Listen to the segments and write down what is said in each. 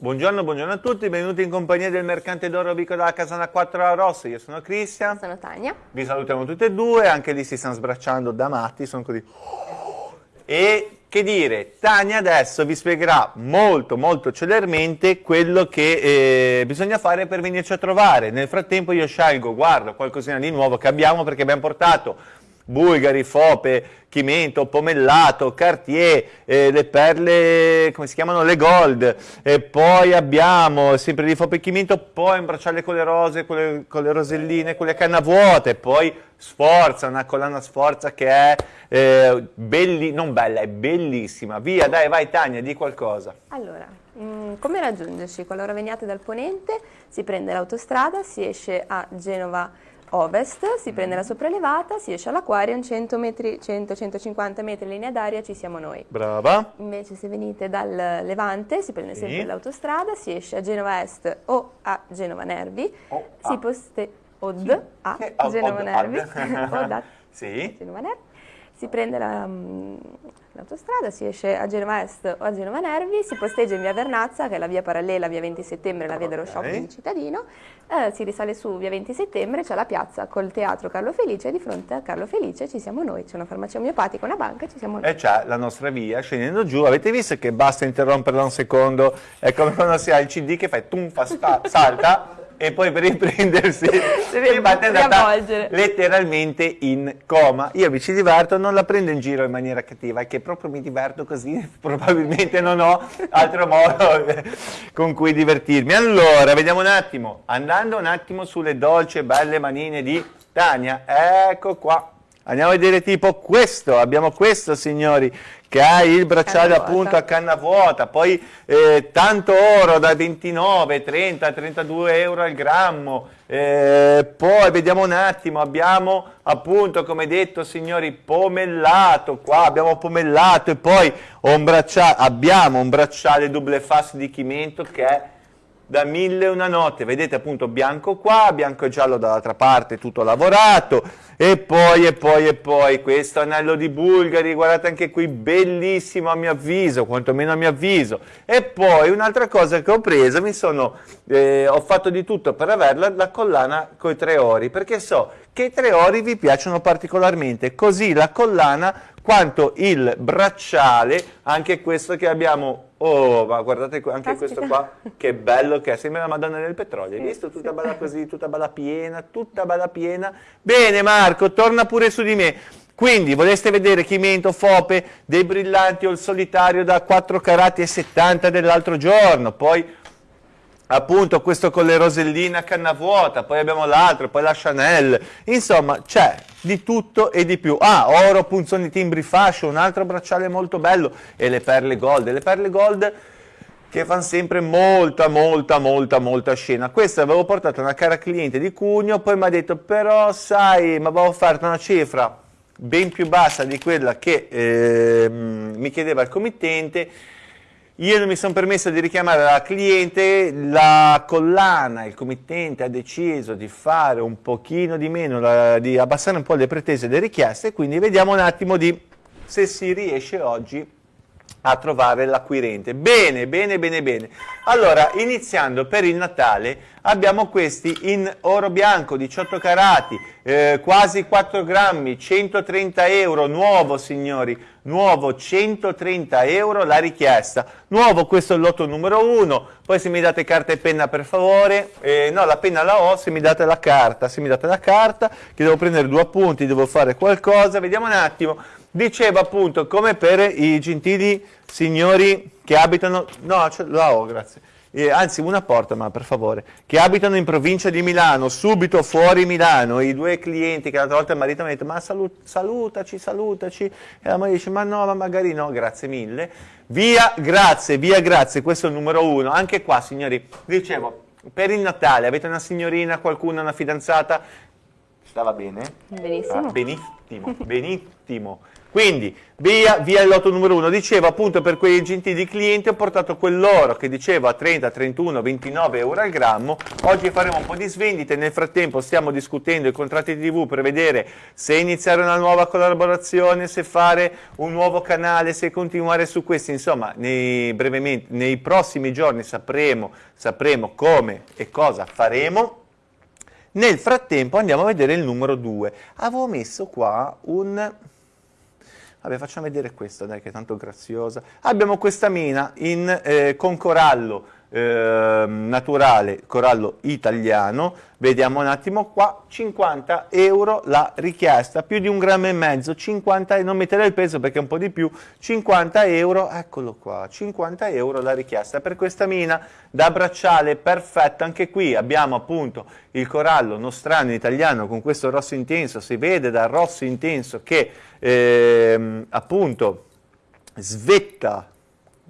Buongiorno, buongiorno a tutti, benvenuti in compagnia del Mercante d'Oro Vico dalla Casana 4 a Rosso. Io sono Cristian. Sono Tania. Vi salutiamo tutti e due, anche lì si stanno sbracciando da matti, sono così. E che dire, Tania adesso vi spiegherà molto molto celermente quello che eh, bisogna fare per venirci a trovare. Nel frattempo io scelgo, guardo qualcosina di nuovo che abbiamo perché abbiamo portato Bulgari, Fope, Chimento, Pomellato, Cartier, eh, le perle, come si chiamano, le Gold, e poi abbiamo sempre di Fope e Chimento, poi un bracciale con le rose, con le, con le roselline, con le canna vuote, poi Sforza, una collana Sforza che è eh, belli, non bella, è bellissima. Via, dai, vai Tania, di qualcosa. Allora, mm, come raggiungerci? Qualora veniate dal Ponente, si prende l'autostrada, si esce a Genova ovest, si prende la sopraelevata, si esce all'Aquarium, 100-150 metri in linea d'aria ci siamo noi. Brava. Invece se venite dal Levante si prende sì. sempre l'autostrada, si esce a Genova Est o a Genova Nervi, o si poste od sì. a Genova Nervi, o da sì. Genova Nervi, si prende la, mm, l'autostrada, si esce a Genova Est o a Genova Nervi, si posteggia in via Vernazza, che è la via parallela, via 20 settembre, la via dello shopping cittadino, eh, si risale su via 20 settembre, c'è la piazza col teatro Carlo Felice e di fronte a Carlo Felice ci siamo noi, c'è una farmacia omeopatica, una banca, ci siamo noi. E c'è la nostra via, scendendo giù, avete visto che basta interromperla un secondo, è come quando si ha il CD che fai tum, fa, salta, e poi per riprendersi è andata letteralmente in coma. Io mi ci diverto, non la prendo in giro in maniera cattiva è che proprio mi diverto così probabilmente non ho altro modo con cui divertirmi. Allora, vediamo un attimo andando un attimo sulle dolci e belle manine di Tania. Ecco qua. Andiamo a vedere tipo questo, abbiamo questo signori, che ha il bracciale appunto a canna vuota, poi eh, tanto oro da 29, 30, 32 euro al grammo, eh, poi vediamo un attimo, abbiamo appunto come detto signori pomellato, qua abbiamo pomellato e poi un abbiamo un bracciale double fast di Chimento che è da mille e una notte, vedete appunto bianco qua, bianco e giallo dall'altra parte, tutto lavorato, e poi, e poi, e poi, questo anello di Bulgari, guardate anche qui, bellissimo a mio avviso, quantomeno a mio avviso, e poi un'altra cosa che ho preso, mi sono, eh, ho fatto di tutto per averla, la collana con i tre ori, perché so che i tre ori vi piacciono particolarmente, così la collana quanto il bracciale, anche questo che abbiamo Oh, ma guardate anche Caspita. questo qua, che bello che è, sembra la Madonna del Petrolio, hai visto? Tutta bella così, tutta bella piena, tutta bella piena. Bene Marco, torna pure su di me. Quindi, voleste vedere Chimento, Fope, dei brillanti o il solitario da 4 carati e 70 dell'altro giorno, poi appunto questo con le roselline a canna vuota, poi abbiamo l'altro, poi la Chanel, insomma c'è di tutto e di più. Ah, oro, punzoni, timbri, fascio, un altro bracciale molto bello e le perle gold, le perle gold che fanno sempre molta, molta, molta, molta scena. Questa avevo portato una cara cliente di Cugno, poi mi ha detto però sai, ma avevo offerto una cifra ben più bassa di quella che eh, mi chiedeva il committente, io non mi sono permesso di richiamare la cliente, la collana, il committente ha deciso di fare un pochino di meno, la, di abbassare un po' le pretese e le richieste, quindi vediamo un attimo di se si riesce oggi a trovare l'acquirente. Bene, bene, bene, bene. Allora, iniziando per il Natale, abbiamo questi in oro bianco, 18 carati, eh, quasi 4 grammi, 130 euro, nuovo signori, nuovo 130 euro la richiesta. Nuovo, questo è il lotto numero 1, poi se mi date carta e penna per favore, eh, no la penna la ho, se mi date la carta, se mi date la carta, che devo prendere due appunti, devo fare qualcosa, vediamo un attimo diceva appunto come per i gentili signori che abitano, no, la ho, grazie, eh, anzi una porta, ma per favore, che abitano in provincia di Milano, subito fuori Milano, i due clienti che l'altra volta il marito mi ha detto ma salut, salutaci, salutaci, e la moglie dice ma no, ma magari no, grazie mille, via, grazie, via, grazie, questo è il numero uno, anche qua signori, dicevo, per il Natale avete una signorina, qualcuno, una fidanzata, stava bene? Benissimo. Ah, benissimo, benissimo. Quindi via, via il lotto numero 1. Dicevo appunto per quei gentili clienti ho portato quell'oro che dicevo a 30, 31, 29 euro al grammo. Oggi faremo un po' di svendite, nel frattempo stiamo discutendo i contratti di TV per vedere se iniziare una nuova collaborazione, se fare un nuovo canale, se continuare su questi. Insomma, nei, nei prossimi giorni sapremo, sapremo come e cosa faremo. Nel frattempo andiamo a vedere il numero 2. Avevo messo qua un Vabbè, facciamo vedere questa, dai, che è tanto graziosa. Abbiamo questa mina in, eh, con corallo eh, naturale, corallo italiano, vediamo un attimo qua, 50 euro la richiesta, più di un grammo e mezzo, 50, non mettere il peso perché è un po' di più, 50 euro, eccolo qua, 50 euro la richiesta per questa mina da bracciale, perfetta, anche qui abbiamo appunto il corallo nostrano italiano con questo rosso intenso, si vede dal rosso intenso che eh, appunto svetta,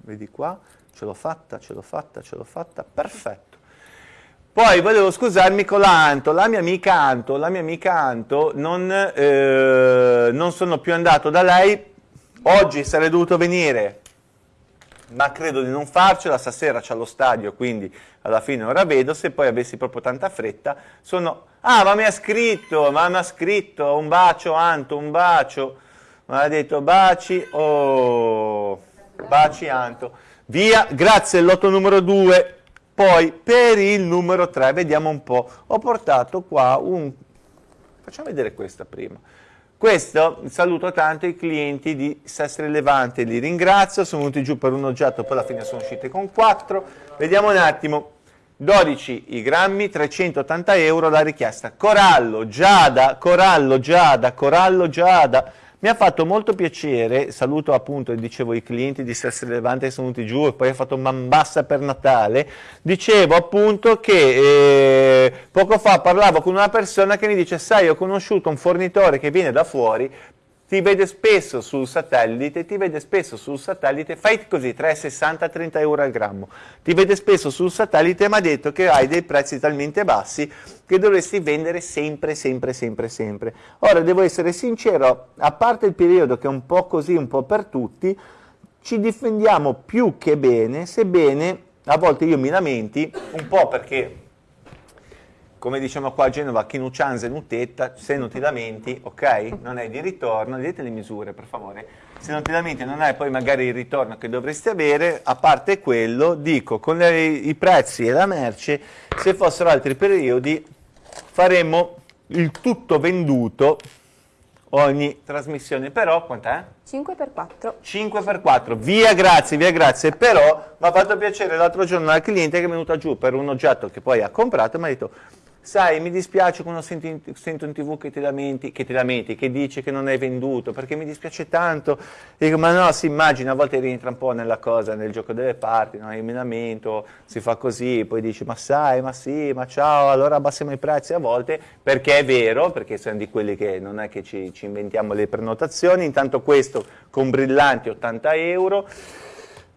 vedi qua, ce l'ho fatta, ce l'ho fatta, ce l'ho fatta, perfetto. Poi volevo scusarmi con l'Anto, la mia amica Anto, la mia amica Anto, non, eh, non sono più andato da lei, oggi sarei dovuto venire, ma credo di non farcela, stasera c'è lo stadio, quindi alla fine ora vedo, se poi avessi proprio tanta fretta, sono... Ah, ma mi ha scritto, ma mi ha scritto, un bacio Anto, un bacio, mi ha detto baci, oh, baci Anto. Via, grazie all'otto numero 2. Poi per il numero 3, vediamo un po', ho portato qua un... Facciamo vedere questa prima. Questo, saluto tanto i clienti di Sestre Levante, li ringrazio, sono venuti giù per un oggetto, poi alla fine sono usciti con 4. Vediamo un attimo, 12 i grammi, 380 euro la richiesta. Corallo, Giada, Corallo, Giada, Corallo, Giada, mi ha fatto molto piacere, saluto appunto, dicevo, i clienti di Stress Levante che sono venuti giù e poi ho fatto man bassa per Natale, dicevo appunto che eh, poco fa parlavo con una persona che mi dice, sai, ho conosciuto un fornitore che viene da fuori, ti vede spesso sul satellite, ti vede spesso sul satellite, fai così, 3,60, 30 euro al grammo, ti vede spesso sul satellite mi ha detto che hai dei prezzi talmente bassi che dovresti vendere sempre, sempre, sempre, sempre. Ora, devo essere sincero, a parte il periodo che è un po' così, un po' per tutti, ci difendiamo più che bene, sebbene a volte io mi lamenti, un po' perché come diciamo qua a Genova, chi non nutetta, se non ti lamenti, ok, non hai di ritorno, vedete le misure per favore, se non ti lamenti non hai poi magari il ritorno che dovresti avere, a parte quello, dico, con le, i prezzi e la merce, se fossero altri periodi faremmo il tutto venduto ogni trasmissione, però quant'è? 5x4. 5x4, via grazie, via grazie, però mi ha fatto piacere l'altro giorno al cliente che è venuta giù per un oggetto che poi ha comprato e mi ha detto sai, mi dispiace quando sento in, sento in tv che ti, lamenti, che ti lamenti, che dici che non hai venduto, perché mi dispiace tanto. Dico, ma no, si immagina, a volte rientra un po' nella cosa, nel gioco delle parti, no? io mi lamento, si fa così, poi dici, ma sai, ma sì, ma ciao, allora abbassiamo i prezzi a volte, perché è vero, perché siamo di quelli che non è che ci, ci inventiamo le prenotazioni, intanto questo con brillanti 80 euro,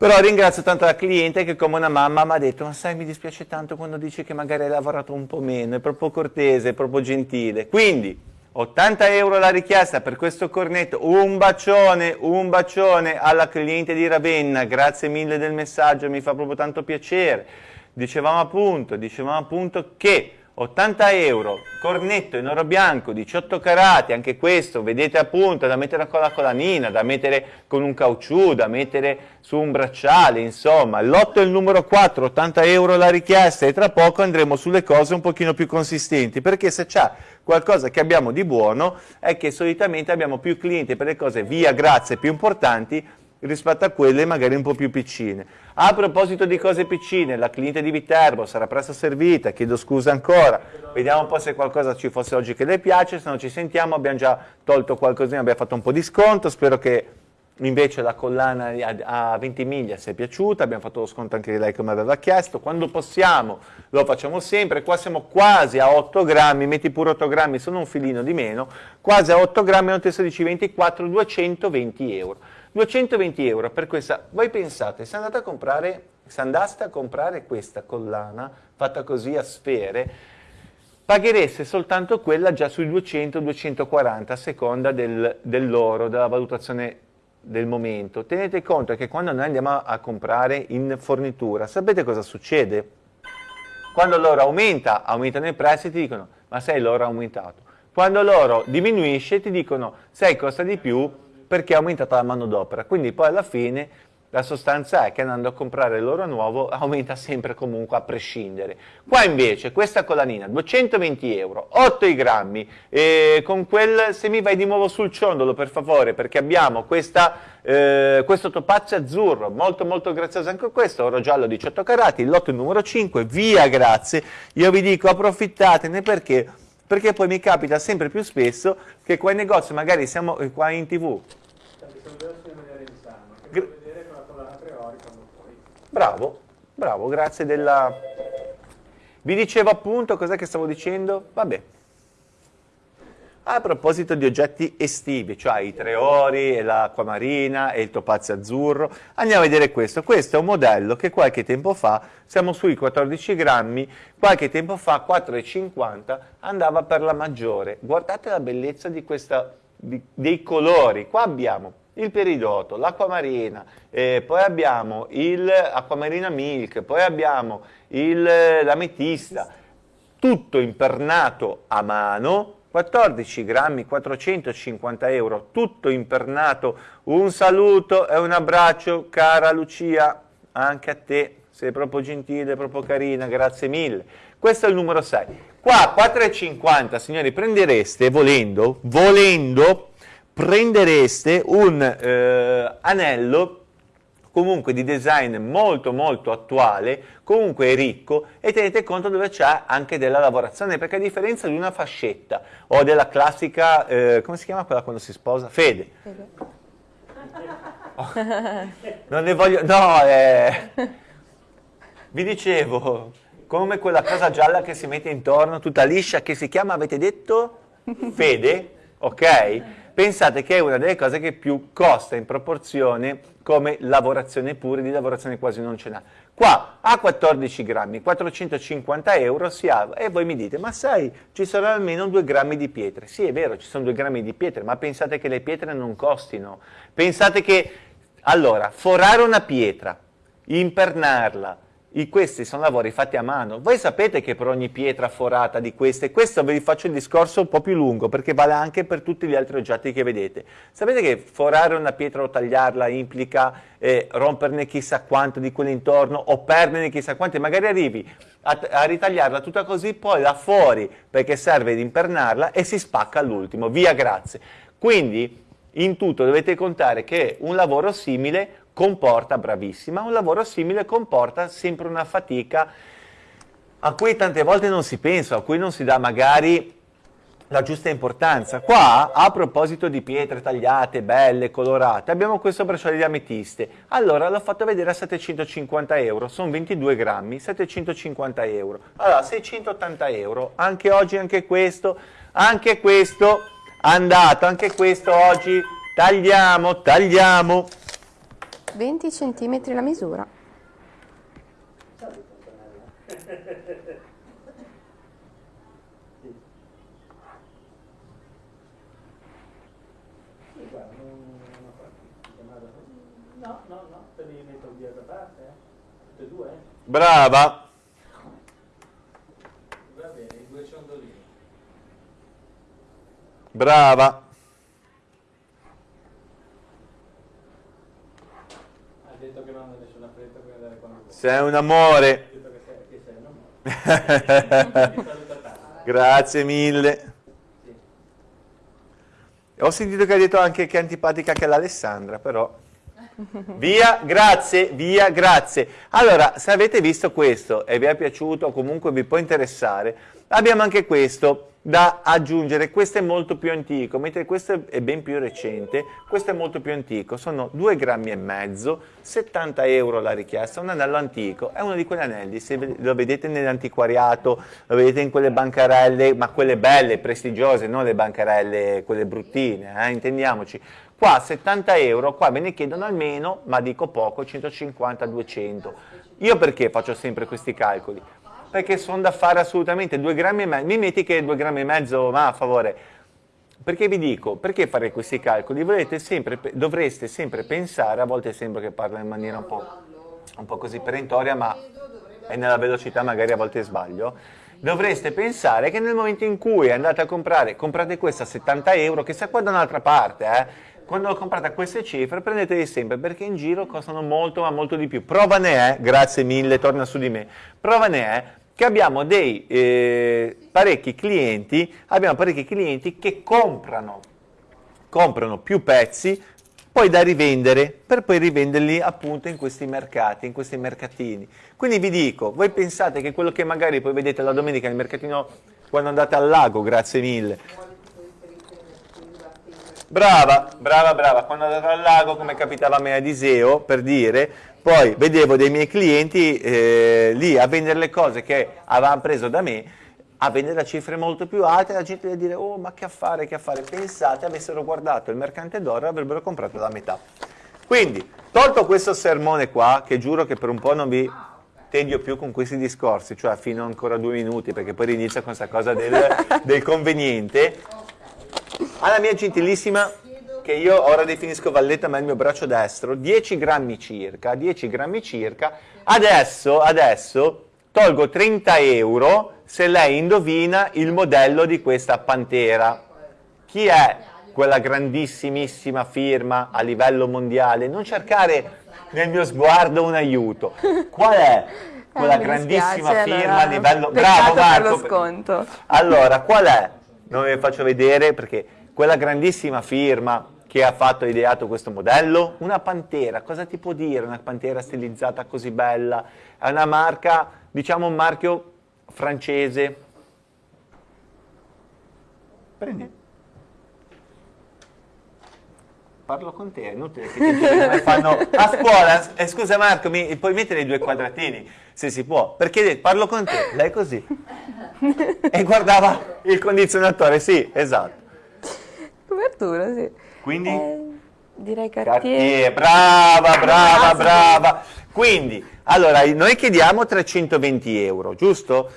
però ringrazio tanto la cliente che come una mamma mi ha detto, ma sai mi dispiace tanto quando dici che magari hai lavorato un po' meno, è proprio cortese, è proprio gentile. Quindi 80 euro la richiesta per questo cornetto, un bacione, un bacione alla cliente di Ravenna, grazie mille del messaggio, mi fa proprio tanto piacere. Dicevamo appunto, dicevamo appunto che 80 euro, cornetto in oro bianco, 18 carati, anche questo, vedete appunto, da mettere con la colanina, da mettere con un caucciù, da mettere su un bracciale, insomma, l'otto è il numero 4, 80 euro la richiesta e tra poco andremo sulle cose un pochino più consistenti, perché se c'è qualcosa che abbiamo di buono è che solitamente abbiamo più clienti per le cose via grazie più importanti rispetto a quelle magari un po' più piccine. A proposito di cose piccine, la cliente di Viterbo sarà presto servita, chiedo scusa ancora, vediamo un po' se qualcosa ci fosse oggi che le piace, se non ci sentiamo abbiamo già tolto qualcosina, abbiamo fatto un po' di sconto, spero che invece la collana a 20 miglia si piaciuta, abbiamo fatto lo sconto anche di lei come aveva chiesto, quando possiamo lo facciamo sempre, qua siamo quasi a 8 grammi, metti pure 8 grammi, sono un filino di meno, quasi a 8 grammi, non te 24, 220 euro. 220 euro per questa, voi pensate, se andate a comprare, se andaste a comprare questa collana fatta così a sfere, paghereste soltanto quella già sui 200-240 a seconda del, dell'oro, della valutazione del momento. Tenete conto che quando noi andiamo a comprare in fornitura, sapete cosa succede? Quando l'oro aumenta, aumentano i prezzi, ti dicono ma sai l'oro è aumentato. Quando l'oro diminuisce ti dicono sai costa di più perché è aumentata la manodopera. Quindi poi alla fine la sostanza è che andando a comprare l'oro nuovo aumenta sempre comunque a prescindere. Qua invece questa collanina, 220 euro, 8 i grammi, e con quel, se mi vai di nuovo sul ciondolo per favore, perché abbiamo questa, eh, questo topazio azzurro, molto molto grazioso anche questo, oro giallo 18 carati, lotto numero 5, via grazie, io vi dico approfittatene perché perché poi mi capita sempre più spesso che qua in negozio magari siamo qua in tv Bravo, bravo, grazie della... Vi dicevo appunto, cos'è che stavo dicendo? Vabbè. A proposito di oggetti estivi, cioè i tre ori, l'acqua marina e il topazio azzurro, andiamo a vedere questo. Questo è un modello che qualche tempo fa, siamo sui 14 grammi, qualche tempo fa 4,50 andava per la maggiore. Guardate la bellezza di questa, di, dei colori. Qua abbiamo il peridoto, l'acqua marina, eh, poi abbiamo l'acquamarina milk, poi abbiamo l'ametista, tutto impernato a mano, 14 grammi, 450 euro, tutto impernato, un saluto e un abbraccio cara Lucia, anche a te, sei proprio gentile, proprio carina, grazie mille. Questo è il numero 6. Qua 4,50 signori prendereste volendo, volendo prendereste un eh, anello comunque di design molto molto attuale, comunque ricco e tenete conto dove c'è anche della lavorazione, perché a differenza di una fascetta o della classica, eh, come si chiama quella quando si sposa? Fede. Fede. Oh, non ne voglio, no, eh, vi dicevo, come quella cosa gialla che si mette intorno, tutta liscia, che si chiama, avete detto? Fede, ok? Pensate che è una delle cose che più costa in proporzione come lavorazione pure, di lavorazione quasi non ce n'ha. Qua a 14 grammi, 450 euro si ha, e voi mi dite, ma sai, ci sono almeno 2 grammi di pietre. Sì, è vero, ci sono 2 grammi di pietre, ma pensate che le pietre non costino. Pensate che, allora, forare una pietra, impernarla, i, questi sono lavori fatti a mano. Voi sapete che per ogni pietra forata di queste, questo vi faccio il discorso un po' più lungo perché vale anche per tutti gli altri oggetti che vedete. Sapete che forare una pietra o tagliarla implica eh, romperne chissà quanto di quelle intorno o perderne chissà quante, magari arrivi a, a ritagliarla tutta così, poi la fuori perché serve di impernarla e si spacca all'ultimo. Via, grazie. Quindi in tutto dovete contare che un lavoro simile comporta, bravissima, un lavoro simile comporta sempre una fatica a cui tante volte non si pensa, a cui non si dà magari la giusta importanza. Qua, a proposito di pietre tagliate, belle, colorate, abbiamo questo bracciale di ametiste. Allora l'ho fatto vedere a 750 euro, sono 22 grammi, 750 euro. Allora, 680 euro, anche oggi anche questo, anche questo, andato, anche questo oggi, tagliamo, tagliamo. 20 cm la misura. No? Brava! Va bene, due ciondolini. Brava! detto che non ha nessuna fretta per Sei un amore. Grazie mille. Ho sentito che hai detto anche che è antipatica che l'Alessandra, però... Via, grazie, via, grazie. Allora, se avete visto questo e vi è piaciuto o comunque vi può interessare, abbiamo anche questo da aggiungere, questo è molto più antico, mentre questo è ben più recente, questo è molto più antico, sono 2 grammi e mezzo, 70 euro la richiesta, un anello antico, è uno di quegli anelli, se lo vedete nell'antiquariato, lo vedete in quelle bancarelle, ma quelle belle, prestigiose, non le bancarelle, quelle bruttine, eh, intendiamoci, qua 70 euro, qua ve ne chiedono almeno, ma dico poco, 150-200, io perché faccio sempre questi calcoli? Perché sono da fare assolutamente 2 grammi e mezzo, mi metti che 2 grammi e mezzo, ma a favore. Perché vi dico, perché fare questi calcoli? Sempre, dovreste sempre pensare, a volte sembra che parla in maniera un po', un po' così perentoria, ma è nella velocità magari a volte sbaglio, dovreste pensare che nel momento in cui andate a comprare, comprate questa a 70 euro, che sia qua da un'altra parte, eh, quando comprate a queste cifre prendeteli sempre perché in giro costano molto ma molto di più. Prova ne è, grazie mille, torna su di me, prova ne è che abbiamo dei eh, parecchi clienti, abbiamo parecchi clienti che comprano, comprano più pezzi poi da rivendere per poi rivenderli appunto in questi mercati, in questi mercatini. Quindi vi dico, voi pensate che quello che magari poi vedete la domenica nel mercatino quando andate al lago, grazie mille. Brava, brava, brava, quando andate al lago come capitava a me ad Iseo, per dire, poi vedevo dei miei clienti eh, lì a vendere le cose che avevano preso da me, a vendere a cifre molto più alte, la gente deve dire, oh ma che affare, che affare, pensate avessero guardato il mercante d'oro e avrebbero comprato la metà. Quindi, tolto questo sermone qua, che giuro che per un po' non vi tedio più con questi discorsi, cioè fino ancora due minuti, perché poi inizia con questa cosa del, del conveniente, alla mia gentilissima che io ora definisco valletta ma è il mio braccio destro, 10 grammi circa, 10 grammi circa, adesso, adesso tolgo 30 euro se lei indovina il modello di questa Pantera. Chi è quella grandissimissima firma a livello mondiale? Non cercare nel mio sguardo un aiuto. Qual è quella eh, grandissima spiace, firma allora, a livello... Bravo Marco! Allora, qual è? Non ve faccio vedere perché quella grandissima firma che ha fatto e ideato questo modello? Una pantera, cosa ti può dire una pantera stilizzata così bella? È una marca, diciamo un marchio francese. Prendi. Parlo con te, è inutile che ti fanno a scuola. Eh, scusa Marco, mi puoi mettere i due quadratini, se si può, perché parlo con te, lei così. E guardava il condizionatore, sì, esatto. Copertura, sì. Quindi? Eh, direi Cartier. Cartier. Brava, brava, brava. Quindi, allora, noi chiediamo 320 euro, giusto?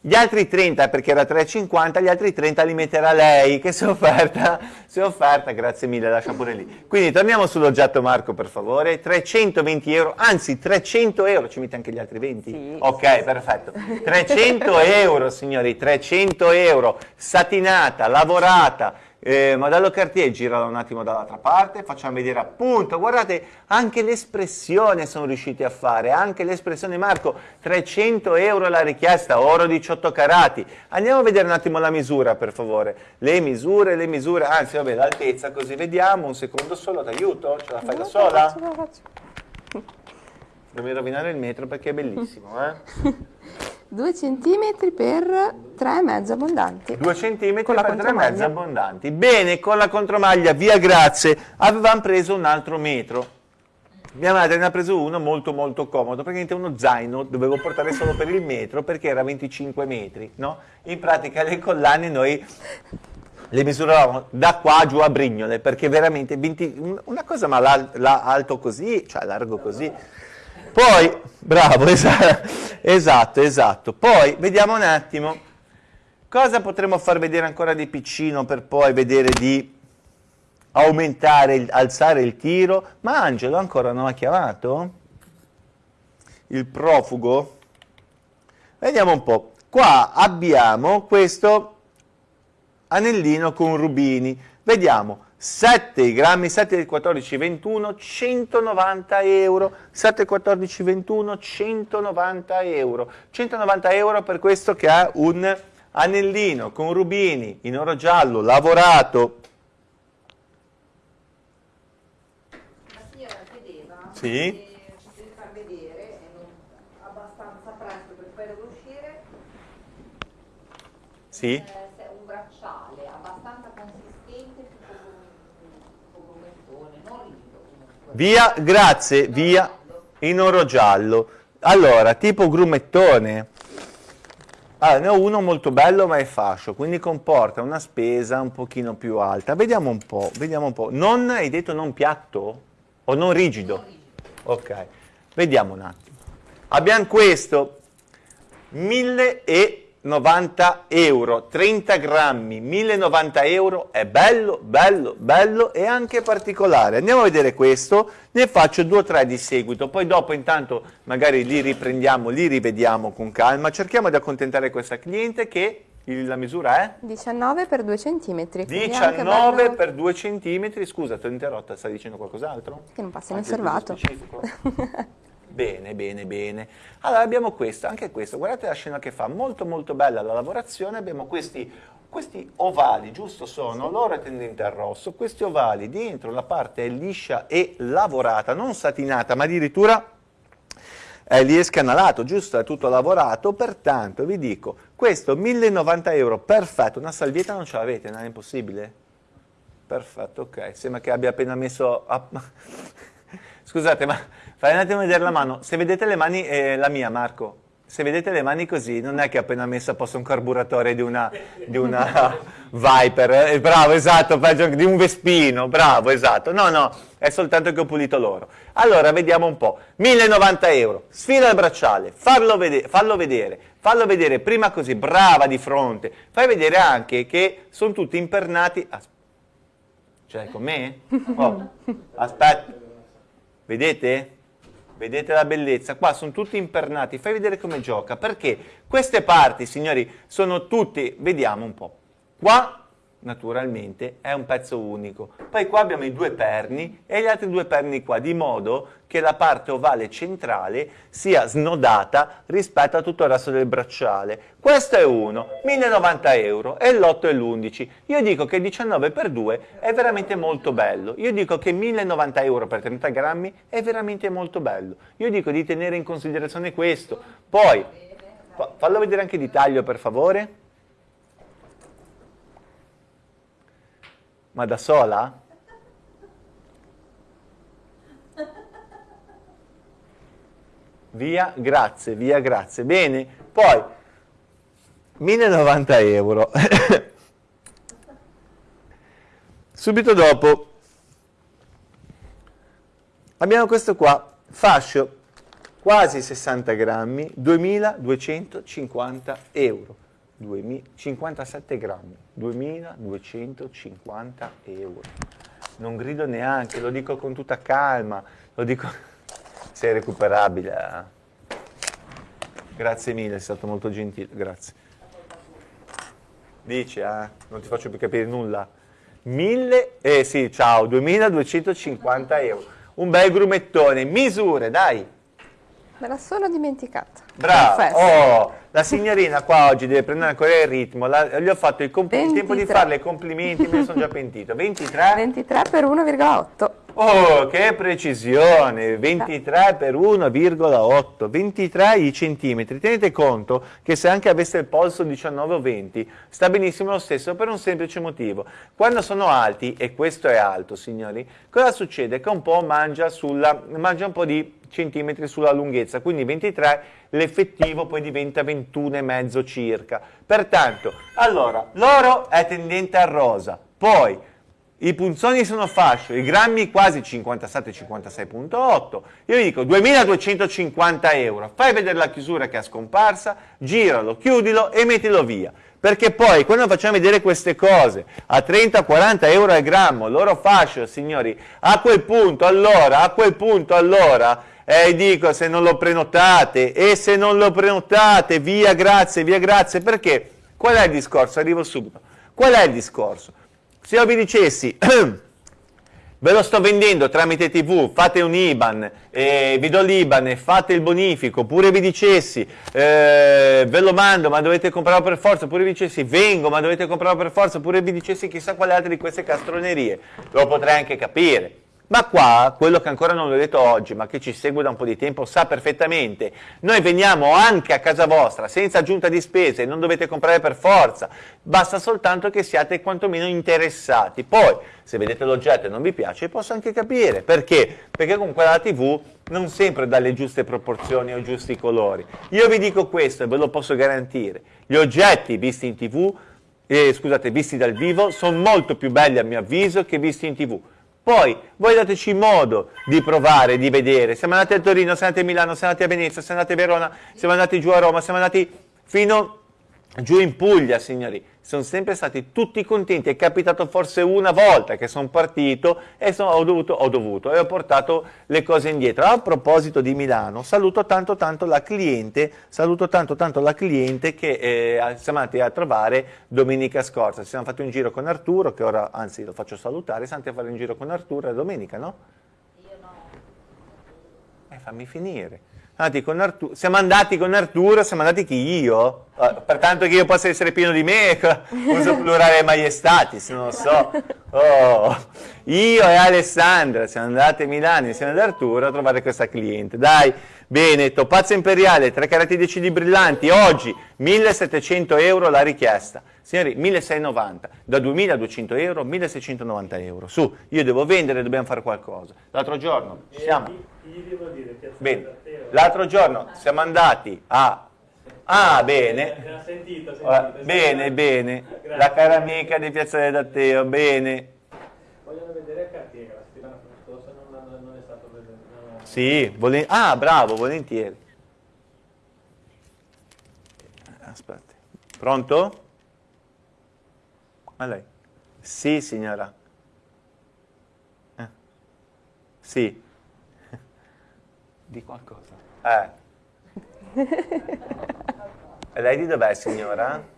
Gli altri 30, perché era 3,50, gli altri 30 li metterà lei, che si è offerta, si è offerta, grazie mille, lascia pure lì. Quindi torniamo sull'oggetto Marco, per favore, 320 euro, anzi 300 euro, ci mette anche gli altri 20? Sì. Ok, perfetto. 300 euro, signori, 300 euro, satinata, lavorata, eh, modello Cartier, girala un attimo dall'altra parte, facciamo vedere appunto, guardate, anche l'espressione sono riusciti a fare, anche l'espressione Marco, 300 euro la richiesta, oro 18 carati. Andiamo a vedere un attimo la misura per favore, le misure, le misure, anzi vabbè l'altezza così vediamo, un secondo solo, ti aiuto? Ce la fai da sola? La faccio. Non mi rovinare il metro perché è bellissimo, eh? 2 cm per 3,5 abbondanti. 2 cm per 3,5 abbondanti. Bene, con la contromaglia, via grazie, avevamo preso un altro metro. Mia madre ne ha preso uno molto molto comodo, praticamente uno zaino, dovevo portare solo per il metro perché era 25 metri, no? In pratica le collane noi le misuravamo da qua giù a Brignole, perché veramente 20, una cosa ma l'alto così, cioè largo così, poi, bravo, esatto, esatto. Poi, vediamo un attimo, cosa potremmo far vedere ancora di piccino per poi vedere di aumentare, alzare il tiro? Ma Angelo ancora non ha chiamato? Il profugo? Vediamo un po'. Qua abbiamo questo anellino con rubini. Vediamo, 7 grammi, 7 14, 21, 190 euro, 7 14, 21, 190 euro, 190 euro per questo che ha un anellino con rubini in oro giallo lavorato. La signora chiedeva sì? se far vedere, abbastanza presto per poi uscire. Sì? Eh, Via, grazie, via in oro giallo. Allora, tipo grumettone. Allora, ne ho uno molto bello ma è fascio, quindi comporta una spesa un pochino più alta. Vediamo un po', vediamo un po'. Non, hai detto non piatto? O non rigido? Ok, vediamo un attimo. Abbiamo questo, 1090 euro, 30 grammi, 1090 euro, è bello, bello, bello e anche particolare. Andiamo a vedere questo, ne faccio due o tre di seguito, poi dopo intanto magari li riprendiamo, li rivediamo con calma, cerchiamo di accontentare questa cliente che la misura è? 19 per 2 cm. 19 bello... per 2 cm, scusa, ti ho interrotta, stai dicendo qualcos'altro? Che non passa inosservato. bene, bene, bene. Allora abbiamo questo, anche questo, guardate la scena che fa, molto molto bella la lavorazione, abbiamo questi, questi ovali, giusto sono, l'oro è tendente al rosso, questi ovali dentro la parte è liscia e lavorata, non satinata, ma addirittura eh, lì è scanalato, giusto? È tutto lavorato, pertanto vi dico, questo 1090 euro, perfetto, una salvietta non ce l'avete, non è impossibile? Perfetto, ok, sembra che abbia appena messo... A... Scusate, ma fai un attimo vedere la mano, se vedete le mani, eh, la mia Marco, se vedete le mani così, non è che ho appena messo a posto un carburatore di una, di una Viper, eh, bravo, esatto, di un Vespino, bravo, esatto, no, no, è soltanto che ho pulito loro. Allora, vediamo un po', 1090 euro, sfila il bracciale, fallo, vede fallo vedere, fallo vedere prima così, brava di fronte, fai vedere anche che sono tutti impernati, As cioè con me? Oh, aspetta, vedete? Vedete la bellezza? Qua sono tutti impernati, fai vedere come gioca, perché queste parti, signori, sono tutti, vediamo un po', qua naturalmente è un pezzo unico. Poi qua abbiamo i due perni e gli altri due perni qua, di modo che la parte ovale centrale sia snodata rispetto a tutto il resto del bracciale. Questo è uno, 1090 euro, e l'8 e l'11. Io dico che 19 per 2 è veramente molto bello. Io dico che 1090 euro per 30 grammi è veramente molto bello. Io dico di tenere in considerazione questo. Poi, fallo vedere anche di taglio per favore. Ma da sola? Via, grazie, via, grazie. Bene, poi 1090 euro. Subito dopo abbiamo questo qua, fascio quasi 60 grammi, 2250 euro. 57 grammi, 2250 euro. Non grido neanche, lo dico con tutta calma, lo dico se è recuperabile. Eh. Grazie mille, è stato molto gentile, grazie. Dici, eh? Non ti faccio più capire nulla. 1000, eh sì, ciao, 2250 euro. Un bel grumettone, misure, dai. Me la sono dimenticata. Bravo, oh, la signorina qua oggi deve prendere ancora il ritmo, la, gli ho fatto il, il tempo di farle i complimenti, me ne sono già pentito. 23? 23 per 1,8. Oh, che precisione, 23 per 1,8, 23 i centimetri. Tenete conto che se anche avesse il polso 19 o 20, sta benissimo lo stesso per un semplice motivo. Quando sono alti, e questo è alto signori, cosa succede? Che un po' mangia, sulla, mangia un po' di centimetri sulla lunghezza, quindi 23 l'effettivo poi diventa 21,5 circa. Pertanto, allora, l'oro è tendente al rosa, poi i punzoni sono fascio, i grammi quasi 57-56.8, io vi dico 2250 euro, fai vedere la chiusura che è scomparsa, giralo, chiudilo e mettilo via. Perché poi quando facciamo vedere queste cose a 30-40 euro al grammo, l'oro fascio, signori, a quel punto, allora, a quel punto, allora, e eh, dico se non lo prenotate e se non lo prenotate via grazie via grazie. Perché? Qual è il discorso? Arrivo subito. Qual è il discorso? Se io vi dicessi ve lo sto vendendo tramite tv fate un IBAN eh, vi do l'IBAN e fate il bonifico oppure vi dicessi eh, ve lo mando ma dovete comprarlo per forza oppure vi dicessi vengo ma dovete comprarlo per forza oppure vi dicessi chissà quale altra di queste castronerie lo potrei anche capire ma qua, quello che ancora non l'ho detto oggi, ma che ci segue da un po' di tempo, sa perfettamente, noi veniamo anche a casa vostra senza aggiunta di spese, non dovete comprare per forza, basta soltanto che siate quantomeno interessati. Poi, se vedete l'oggetto e non vi piace, posso anche capire, perché? Perché comunque la TV non sempre dà le giuste proporzioni o i giusti colori. Io vi dico questo e ve lo posso garantire, gli oggetti visti in TV, eh, scusate, visti dal vivo, sono molto più belli a mio avviso che visti in TV Poi voi dateci modo di provare, di vedere. Siamo andati a Torino, siamo andati a Milano, siamo andati a Venezia, siamo andati a Verona, siamo andati giù a Roma, siamo andati fino giù in Puglia, signori sono sempre stati tutti contenti, è capitato forse una volta che sono partito e sono, ho, dovuto, ho dovuto e ho portato le cose indietro. A proposito di Milano, saluto tanto tanto la cliente, saluto tanto tanto la cliente che eh, siamo andati a trovare domenica scorsa, ci siamo fatti un giro con Arturo, che ora anzi lo faccio salutare, siamo andati a fare un giro con Arturo, è domenica no? Io no. Eh, fammi finire. Andati siamo andati con Arturo, siamo andati chi io? Uh, pertanto che io possa essere pieno di me, uso plurale maiestatis, non lo so. Oh. Io e Alessandra siamo andati a Milano insieme ad Arturo a trovare questa cliente. Dai, bene, topazzo imperiale, tre carati decidi brillanti, oggi 1700 euro la richiesta. Signori, 1690, da 2200 euro 1690 euro. Su, io devo vendere, dobbiamo fare qualcosa. L'altro giorno siamo... Bene, l'altro giorno siamo andati a... Ah, bene. Sentito, sentito, bene, bene. La cara amica di Piazzale d'Atteo, bene. Vogliono vedere il cartiere, la settimana scorsa non, non è stato presente. Sì, volen... ah, bravo, volentieri. Aspetta. Pronto? A lei? Sì, signora. Eh. Sì. Di qualcosa. Eh. e lei di dov'è, signora?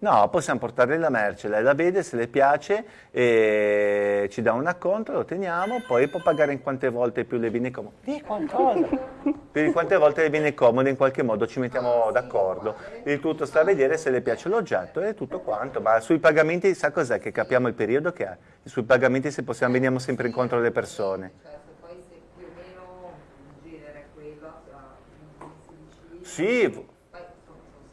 No, possiamo portarle la merce, lei la vede, se le piace, e ci dà un acconto, lo teniamo, poi può pagare in quante volte più le viene comodo. Di qualcosa! per quante volte le viene comodo, in qualche modo ci mettiamo d'accordo. Il tutto sta a vedere se le piace l'oggetto e tutto quanto, ma sui pagamenti sa cos'è che capiamo il periodo che è? Sui pagamenti se possiamo veniamo sempre incontro alle persone. Sì,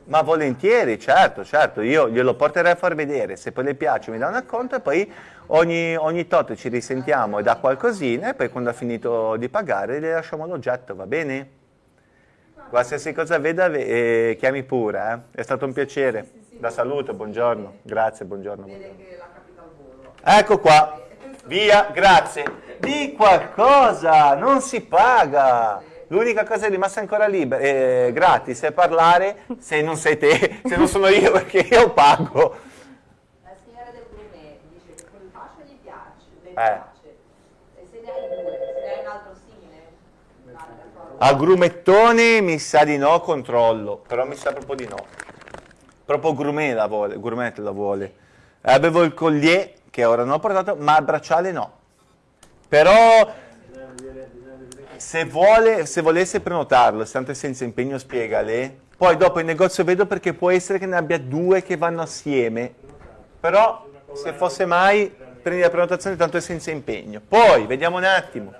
ma volentieri, certo, certo, io glielo porterei a far vedere, se poi le piace mi dà un acconto e poi ogni, ogni tot ci risentiamo e dà qualcosina e poi quando ha finito di pagare le lasciamo l'oggetto, va bene? Qualsiasi cosa veda, eh, chiami pure, eh? è stato un piacere. La saluto, buongiorno, grazie, buongiorno. buongiorno. Ecco qua, via, grazie. Di qualcosa, non si paga. L'unica cosa rimasta ancora libera, eh, gratis, è parlare se non sei te, se non sono io perché io pago. La signora del gourmet dice che quel fascio gli piace, le eh. piace. E se ne hai due, se ne hai un altro simile? Al grumettone mi sa di no, controllo, però mi sa proprio di no. Proprio gourmet la vuole, gourmet la vuole. Avevo il collier che ora non ho portato, ma il bracciale no. Però se, vuole, se volesse prenotarlo, sempre senza impegno, spiegale. Poi dopo in negozio vedo perché può essere che ne abbia due che vanno assieme. Però se fosse mai, prendi la prenotazione, tanto è senza impegno. Poi, vediamo un attimo.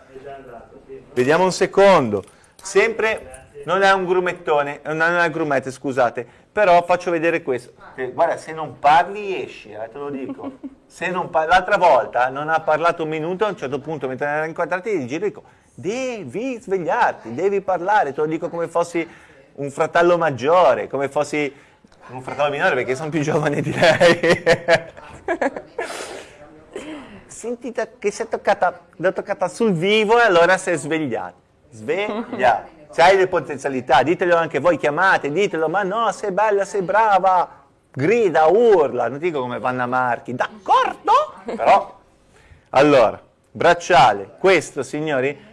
Vediamo un secondo. Sempre, non è un grumettone, non è un grumete, scusate. Però faccio vedere questo. Guarda, se non parli esci, eh, te lo dico. L'altra volta non ha parlato un minuto, a un certo punto, mentre era inquadrati, gli giro dico devi svegliarti, devi parlare, te lo dico come fossi un fratello maggiore, come fossi un fratello minore perché sono più giovane di lei. Senti che sei toccata, l'ho toccata sul vivo e allora sei svegliata. Sveglia. Hai le potenzialità, ditelo anche voi, chiamate, ditelo, ma no, sei bella, sei brava, grida, urla, non dico come Vanna Marchi, d'accordo? Però, allora, bracciale, questo signori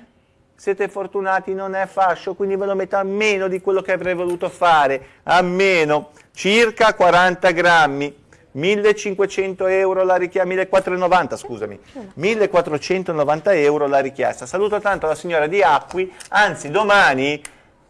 siete fortunati, non è fascio, quindi ve lo metto a meno di quello che avrei voluto fare, a meno, circa 40 grammi, 1500 euro la richiesta, 1490 scusami, 1490 euro la richiesta. Saluto tanto la signora di Acqui, anzi domani,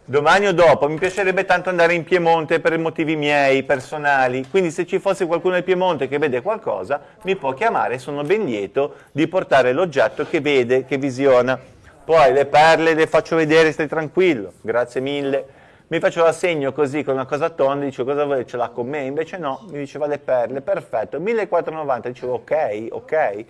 domani o dopo, mi piacerebbe tanto andare in Piemonte per motivi miei, personali, quindi se ci fosse qualcuno in Piemonte che vede qualcosa, mi può chiamare, sono ben lieto di portare l'oggetto che vede, che visiona. Poi le perle le faccio vedere, stai tranquillo, grazie mille. Mi faccio l'assegno così con una cosa tonda, dicevo cosa vuoi, ce l'ha con me? Invece no, mi diceva le perle, perfetto, 1490, dicevo ok, ok.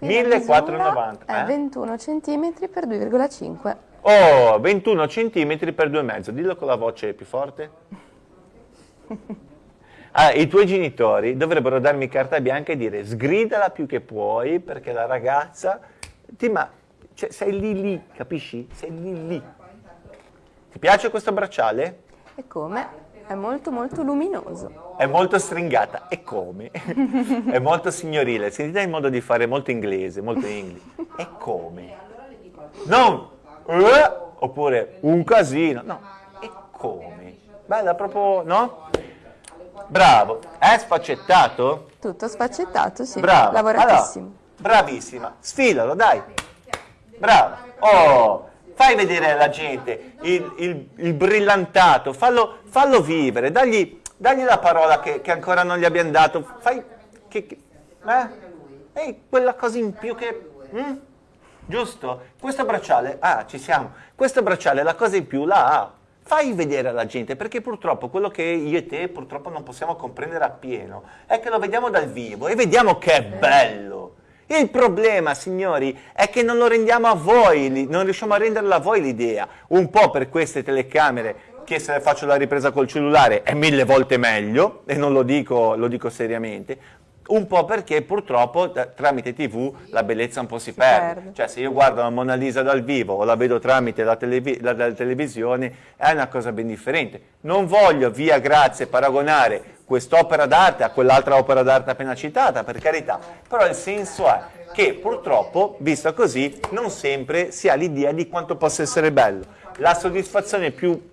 1490. È eh? 21 cm per 2,5. Oh, 21 cm per 2,5. Dillo con la voce più forte. Ah, I tuoi genitori dovrebbero darmi carta bianca e dire sgridala più che puoi perché la ragazza ti ma cioè, sei lì lì, capisci? Sei lì lì. Ti piace questo bracciale? E come? È molto molto luminoso. È molto stringata. E come? è molto signorile. Sentite il modo di fare molto inglese, molto inglese. E come? Non eh, oppure un casino. No, e come? Bella proprio, no? Bravo. È sfaccettato? Tutto sfaccettato, sì. Bravo. Lavoratissimo. Allora, bravissima. Sfilalo, dai. Bravo. Oh, fai vedere alla gente il, il, il brillantato, fallo, fallo, vivere, dagli, dagli la parola che, che, ancora non gli abbiamo dato, fai che, che eh? Ehi, quella cosa in più che... Mm? Giusto? Questo bracciale, ah, ci siamo, questo bracciale la cosa in più la ha. Fai vedere alla gente, perché purtroppo quello che io e te purtroppo non possiamo comprendere appieno è che lo vediamo dal vivo e vediamo che è bello. Il problema, signori, è che non lo rendiamo a voi, non riusciamo a renderla a voi l'idea. Un po' per queste telecamere, che se faccio la ripresa col cellulare è mille volte meglio, e non lo dico, lo dico seriamente, un po' perché purtroppo tramite tv la bellezza un po' si, si perde. perde. Cioè se io guardo la Mona Lisa dal vivo o la vedo tramite la, televi la, la televisione è una cosa ben differente. Non voglio, via grazie, paragonare quest'opera d'arte a quell'altra opera d'arte appena citata, per carità, però il senso è che purtroppo, visto così, non sempre si ha l'idea di quanto possa essere bello. La soddisfazione più,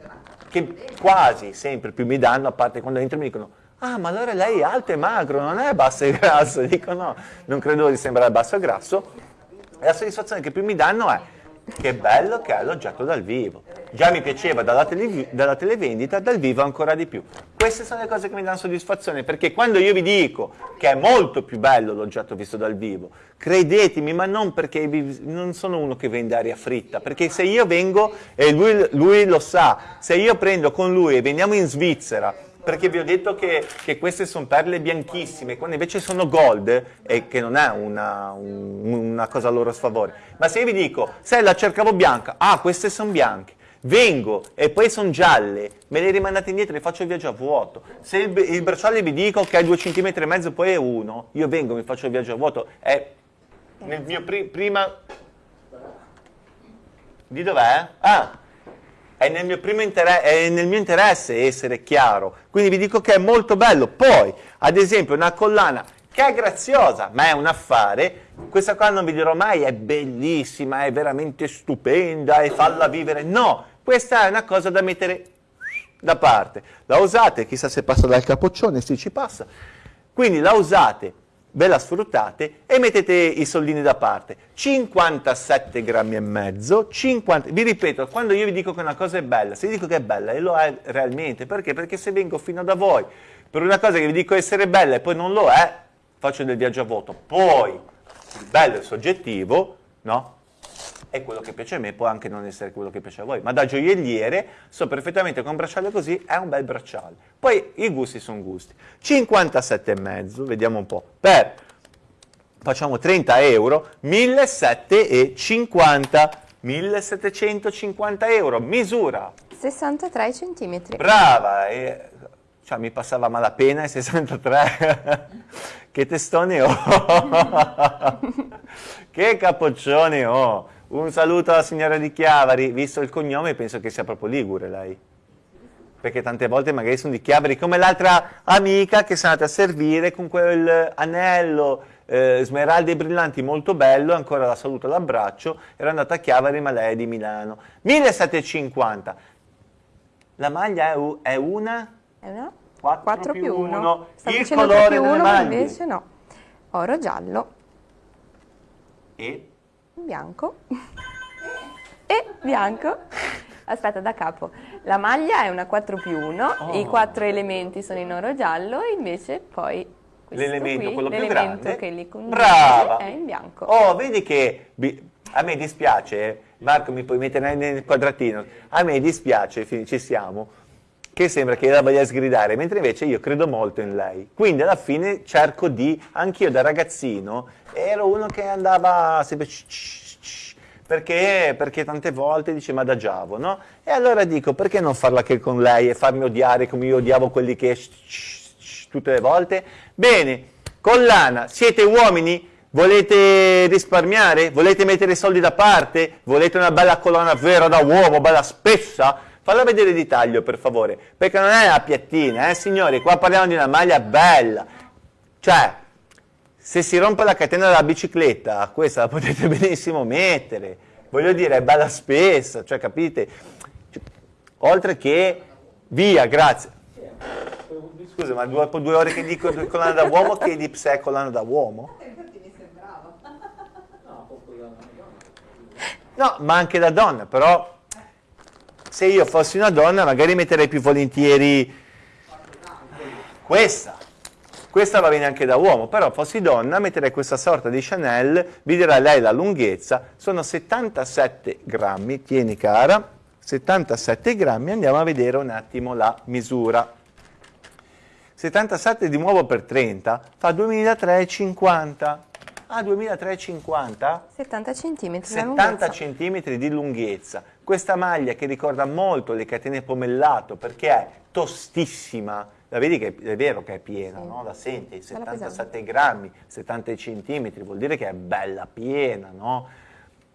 che quasi sempre più mi danno, a parte quando entro mi dicono ah ma allora lei è alto e magro, non è basso e grasso, dico no, non credo di sembrare basso e grasso, e la soddisfazione che più mi danno è che bello che è l'oggetto dal vivo. Già mi piaceva dalla, tele, dalla, televendita, dal vivo ancora di più. Queste sono le cose che mi danno soddisfazione, perché quando io vi dico che è molto più bello l'oggetto visto dal vivo, credetemi, ma non perché non sono uno che vende aria fritta, perché se io vengo, e lui, lui lo sa, se io prendo con lui e veniamo in Svizzera, perché vi ho detto che, che, queste sono perle bianchissime, quando invece sono gold, e che non è una, un, una cosa a loro sfavore. Ma se io vi dico, se la cercavo bianca, ah, queste sono bianche, vengo e poi sono gialle, me le rimandate indietro e faccio il viaggio a vuoto. Se il, il bracciale vi dico che è 2 cm e mezzo, poi è 1, io vengo, mi faccio il viaggio a vuoto, è nel mio pri prima... Di dov'è? Ah, è nel, mio è nel mio interesse essere chiaro, quindi vi dico che è molto bello. Poi, ad esempio, una collana che è graziosa, ma è un affare, questa qua non vi dirò mai è bellissima, è veramente stupenda e falla vivere, no, questa è una cosa da mettere da parte. La usate, chissà se passa dal capoccione, sì ci passa, quindi la usate ve la sfruttate e mettete i soldini da parte. 57 grammi e mezzo, 50, vi ripeto, quando io vi dico che una cosa è bella, se vi dico che è bella e lo è realmente, perché? Perché se vengo fino da voi per una cosa che vi dico essere bella e poi non lo è, faccio del viaggio a voto. Poi, il bello è soggettivo, no? È quello che piace a me, può anche non essere quello che piace a voi, ma da gioielliere so perfettamente che un bracciale così è un bel bracciale. Poi i gusti sono gusti. 57,5, vediamo un po', per, facciamo 30 euro, 1750, 1750 euro, misura. 63 centimetri. Brava, e, cioè, mi passava malapena i 63, che testone ho, che capoccione ho. Un saluto alla signora di Chiavari, visto il cognome penso che sia proprio Ligure lei. Perché tante volte magari sono di Chiavari, come l'altra amica che sono andata a servire con quel anello eh, smeraldi e brillanti molto bello, ancora la saluto all'abbraccio, era andata a Chiavari ma lei è di Milano. 1750. La maglia è, è una? È una? 4, 4 più 1. Il colore più 1, ma invece no. Oro giallo. E? Bianco e bianco. Aspetta, da capo. La maglia è una 4 più 1, oh. i quattro elementi sono in oro giallo, invece poi l'elemento, quello più grande, che li Brava. è in bianco. Oh, vedi che a me dispiace, Marco mi puoi mettere nel quadratino, a me dispiace, ci siamo, che sembra che la voglia sgridare, mentre invece io credo molto in lei. Quindi alla fine cerco di, anch'io da ragazzino, ero uno che andava sempre perché, perché tante volte dice ma adagiavo, no? E allora dico perché non farla che con lei e farmi odiare come io odiavo quelli che tutte le volte? Bene, collana, siete uomini? Volete risparmiare? Volete mettere soldi da parte? Volete una bella collana vera da uomo, bella spessa? Falla vedere di taglio per favore, perché non è una piattina, eh signori, qua parliamo di una maglia bella. Cioè, se si rompe la catena della bicicletta, questa la potete benissimo mettere. Voglio dire, è bella spessa, cioè capite? Oltre che, via, grazie. Scusa, ma dopo due ore che dico collana da uomo, che di se è collana da uomo? No, ma anche da donna, però se io fossi una donna magari metterei più volentieri questa. Questa va bene anche da uomo, però fossi donna metterei questa sorta di Chanel, vi dirà lei la lunghezza, sono 77 grammi, tieni cara, 77 grammi, andiamo a vedere un attimo la misura. 77 di nuovo per 30 fa 2350. Ah, 2350? 70 cm 70 cm di lunghezza. Questa maglia che ricorda molto le catene pomellato perché è tostissima, la vedi che è vero che è piena, sì. no? La senti, 77 grammi, 70 centimetri, vuol dire che è bella piena, no?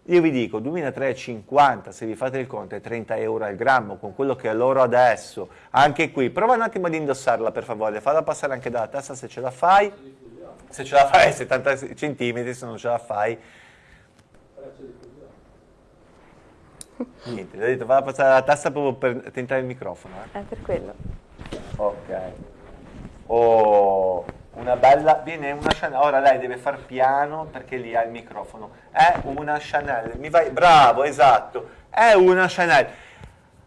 Io vi dico 2350, se vi fate il conto è 30 euro al grammo con quello che è l'oro adesso, anche qui, prova un attimo ad indossarla per favore, falla passare anche dalla testa se ce la fai, se ce la fai 70 centimetri, se non ce la fai niente, gli ho detto falla passare la tassa proprio per tentare il microfono eh. è per quello. Ok. Oh una bella, viene una Chanel, ora lei deve far piano perché lì ha il microfono, è una Chanel, mi vai, bravo, esatto, è una Chanel,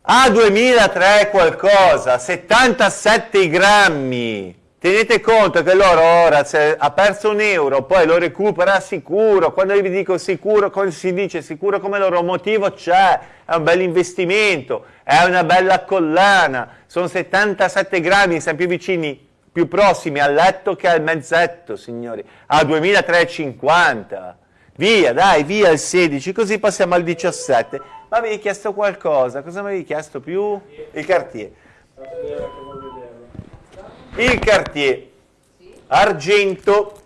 a 2003 qualcosa, 77 grammi, tenete conto che loro ora se ha perso un euro, poi lo recupera sicuro, quando vi dico sicuro, come si dice sicuro come loro motivo c'è, è un bel investimento, è una bella collana, sono 77 grammi, siamo più vicini più prossimi al letto che al mezzetto, signori, a 2350. Via, dai, via il 16, così passiamo al 17. Ma avevi chiesto qualcosa, cosa mi avevi chiesto più? Il Cartier. Il Cartier, argento,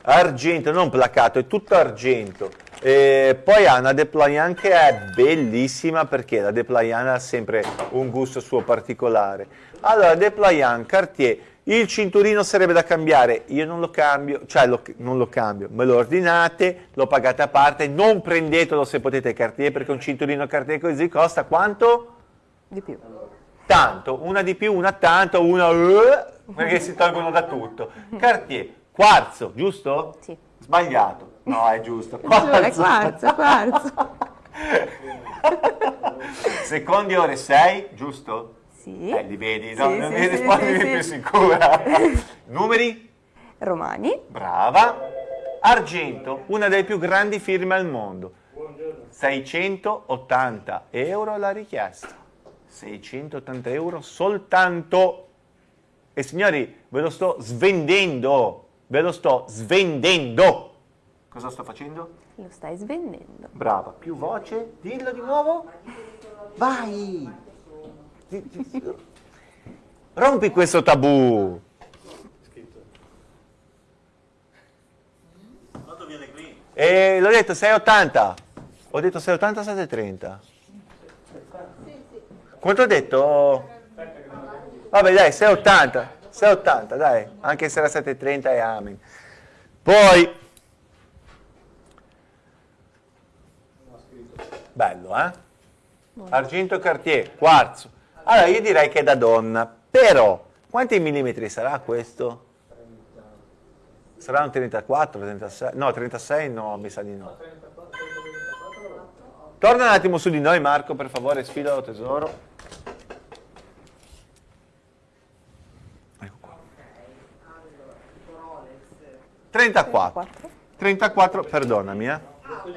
argento, non placato, è tutto argento. E poi ha una deployant che è bellissima perché la deployant ha sempre un gusto suo particolare. Allora, deployant, Cartier, il cinturino sarebbe da cambiare, io non lo cambio, cioè lo, non lo cambio, me lo ordinate, lo pagate a parte, non prendetelo se potete Cartier perché un cinturino Cartier così costa quanto? Di più. Tanto, una di più, una tanto, una uh, perché si tolgono da tutto. Cartier, quarzo, giusto? Sì. Sbagliato, no è giusto. Quarzo, quarzo, quarzo. Secondi ore 6, giusto? Sì. Eh, li vedi, no? Sì, non sì, mi rispondi sì, più sicura. Numeri? Romani. Brava. Argento, una delle più grandi firme al mondo. 680 euro la richiesta. 680 euro soltanto. E signori, ve lo sto svendendo. Ve lo sto svendendo. Cosa sto facendo? Lo stai svendendo. Brava, più voce, dillo di nuovo. Vai! Rompi questo tabù. E l'ho detto 6,80. Ho detto 6,80 7,30. Quanto ho detto? Vabbè dai, 6,80. 6,80 dai, anche se era 7,30 è amen. Poi... Bello, eh? Argento Cartier, quarzo. Allora io direi che è da donna, però quanti millimetri sarà questo? Sarà un 34, 36? No, 36 no, mi sa di no. Torna un attimo su di noi Marco, per favore, sfidalo tesoro. 34. 34, perdonami, eh.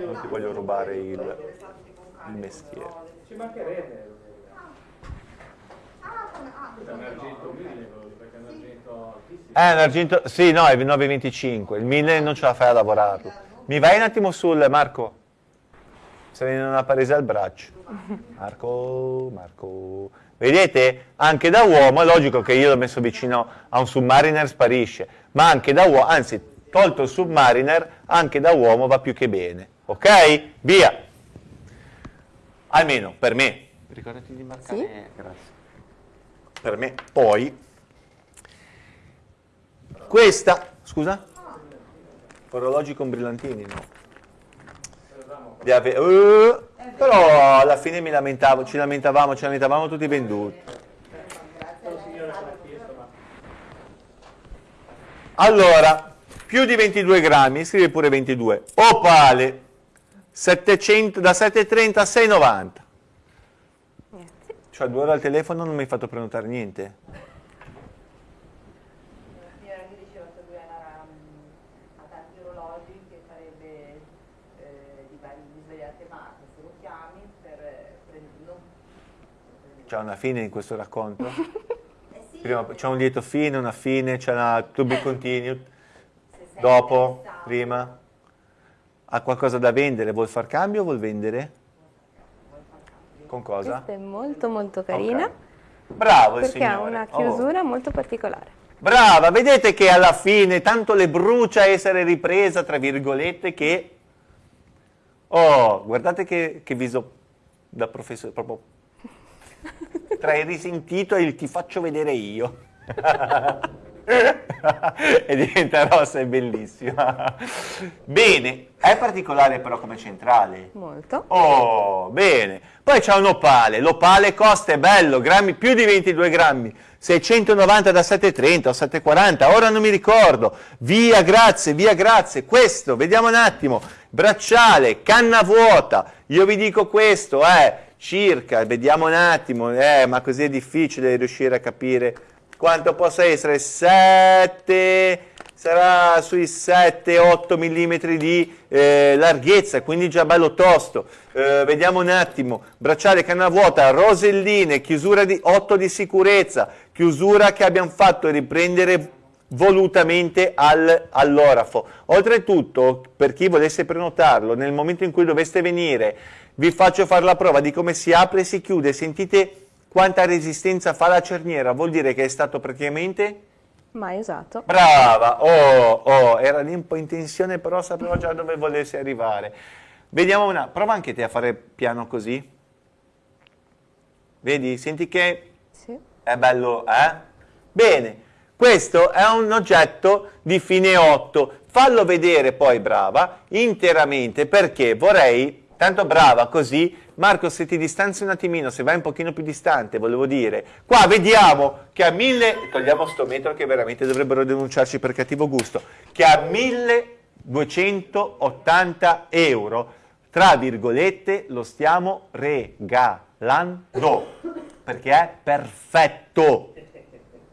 Non ti voglio rubare il, il mestiere. Ci mancherebbe. È un argento 1000, perché è un argento altissimo. Eh, un argento, sì, no, è 925, il 1000 non ce la fai a lavorarlo. Mi vai un attimo sul, Marco? se ne una presa al braccio. Marco, Marco. Vedete? Anche da uomo, è logico che io l'ho messo vicino a un submariner sparisce, ma anche da uomo, anzi, tolto il submariner, anche da uomo va più che bene. Ok? Via! Almeno per me. Ricordati di marcare. Sì? Grazie. Per me. Poi, questa, scusa? Orologi con brillantini, no? Uh, però alla fine mi lamentavo, ci lamentavamo, ci lamentavamo tutti venduti. Allora, più di 22 grammi, scrive pure 22. Opale, 700, da 7,30 a 6,90. Cioè due ore al telefono non mi hai fatto prenotare niente. C'è una fine in questo racconto? eh Prima c'è un lieto fine, una fine, c'è una to be continued, dopo, prima. Ha qualcosa da vendere? Vuol far cambio o vuol vendere? Con cosa? Questa è molto molto carina. Okay. Bravo il Perché ha una oh. chiusura oh. molto particolare. Brava, vedete che alla fine tanto le brucia essere ripresa, tra virgolette, che... Oh, guardate che, che viso da professore, proprio tra il risentito e il ti faccio vedere io. e diventa rossa, è bellissima. Bene, è particolare però come centrale. Molto. Oh, bene. Poi c'è un opale, l'opale costa, è bello, grammi, più di 22 grammi, 690 da 730 o 740, ora non mi ricordo. Via, grazie, via, grazie. Questo, vediamo un attimo, bracciale, canna vuota, io vi dico questo, eh, circa, vediamo un attimo, eh, ma così è difficile riuscire a capire quanto possa essere, 7, sarà sui 7-8 mm di eh, larghezza, quindi già bello tosto. Eh, vediamo un attimo, bracciale canna vuota, roselline, chiusura di 8 di sicurezza, chiusura che abbiamo fatto riprendere volutamente al, all'orafo. Oltretutto, per chi volesse prenotarlo, nel momento in cui doveste venire vi faccio fare la prova di come si apre e si chiude, sentite quanta resistenza fa la cerniera, vuol dire che è stato praticamente... Mai usato. Brava, oh, oh, era lì un po' in tensione però sapevo già dove volesse arrivare. Vediamo una, prova anche te a fare piano così. Vedi, senti che sì. è bello, eh? Bene, questo è un oggetto di fine 8, fallo vedere poi, brava, interamente perché vorrei Tanto brava così. Marco, se ti distanzi un attimino, se vai un pochino più distante, volevo dire, qua vediamo che a 1000, togliamo sto metro che veramente dovrebbero denunciarci per cattivo gusto, che a 1280 euro, tra virgolette, lo stiamo regalando, perché è perfetto.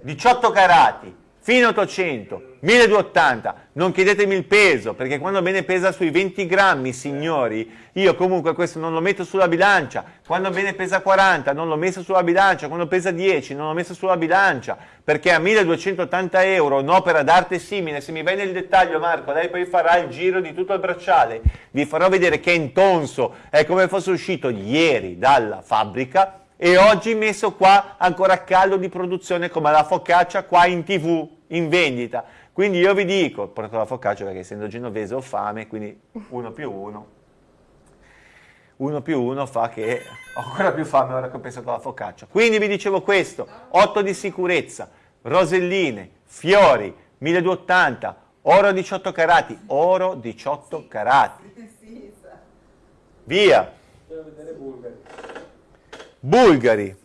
18 carati, fino 800, 1280, non chiedetemi il peso, perché quando bene pesa sui 20 grammi, signori, io comunque questo non lo metto sulla bilancia, quando bene pesa 40 non l'ho messo sulla bilancia, quando pesa 10 non l'ho messo sulla bilancia, perché a 1280 euro un'opera d'arte simile, se mi vai nel dettaglio Marco, lei poi farà il giro di tutto il bracciale, vi farò vedere che è intonso, è come fosse uscito ieri dalla fabbrica, e oggi messo qua ancora a caldo di produzione come la focaccia qua in tv, in vendita. Quindi io vi dico, porto la focaccia perché essendo genovese ho fame, quindi uno più uno. Uno più uno fa che ho ancora più fame ora che ho pensato alla focaccia. Quindi vi dicevo questo, 8 di sicurezza, roselline, fiori, 1280, oro 18 carati, oro 18 carati. Via. Devo vedere Bulgari. Bulgari.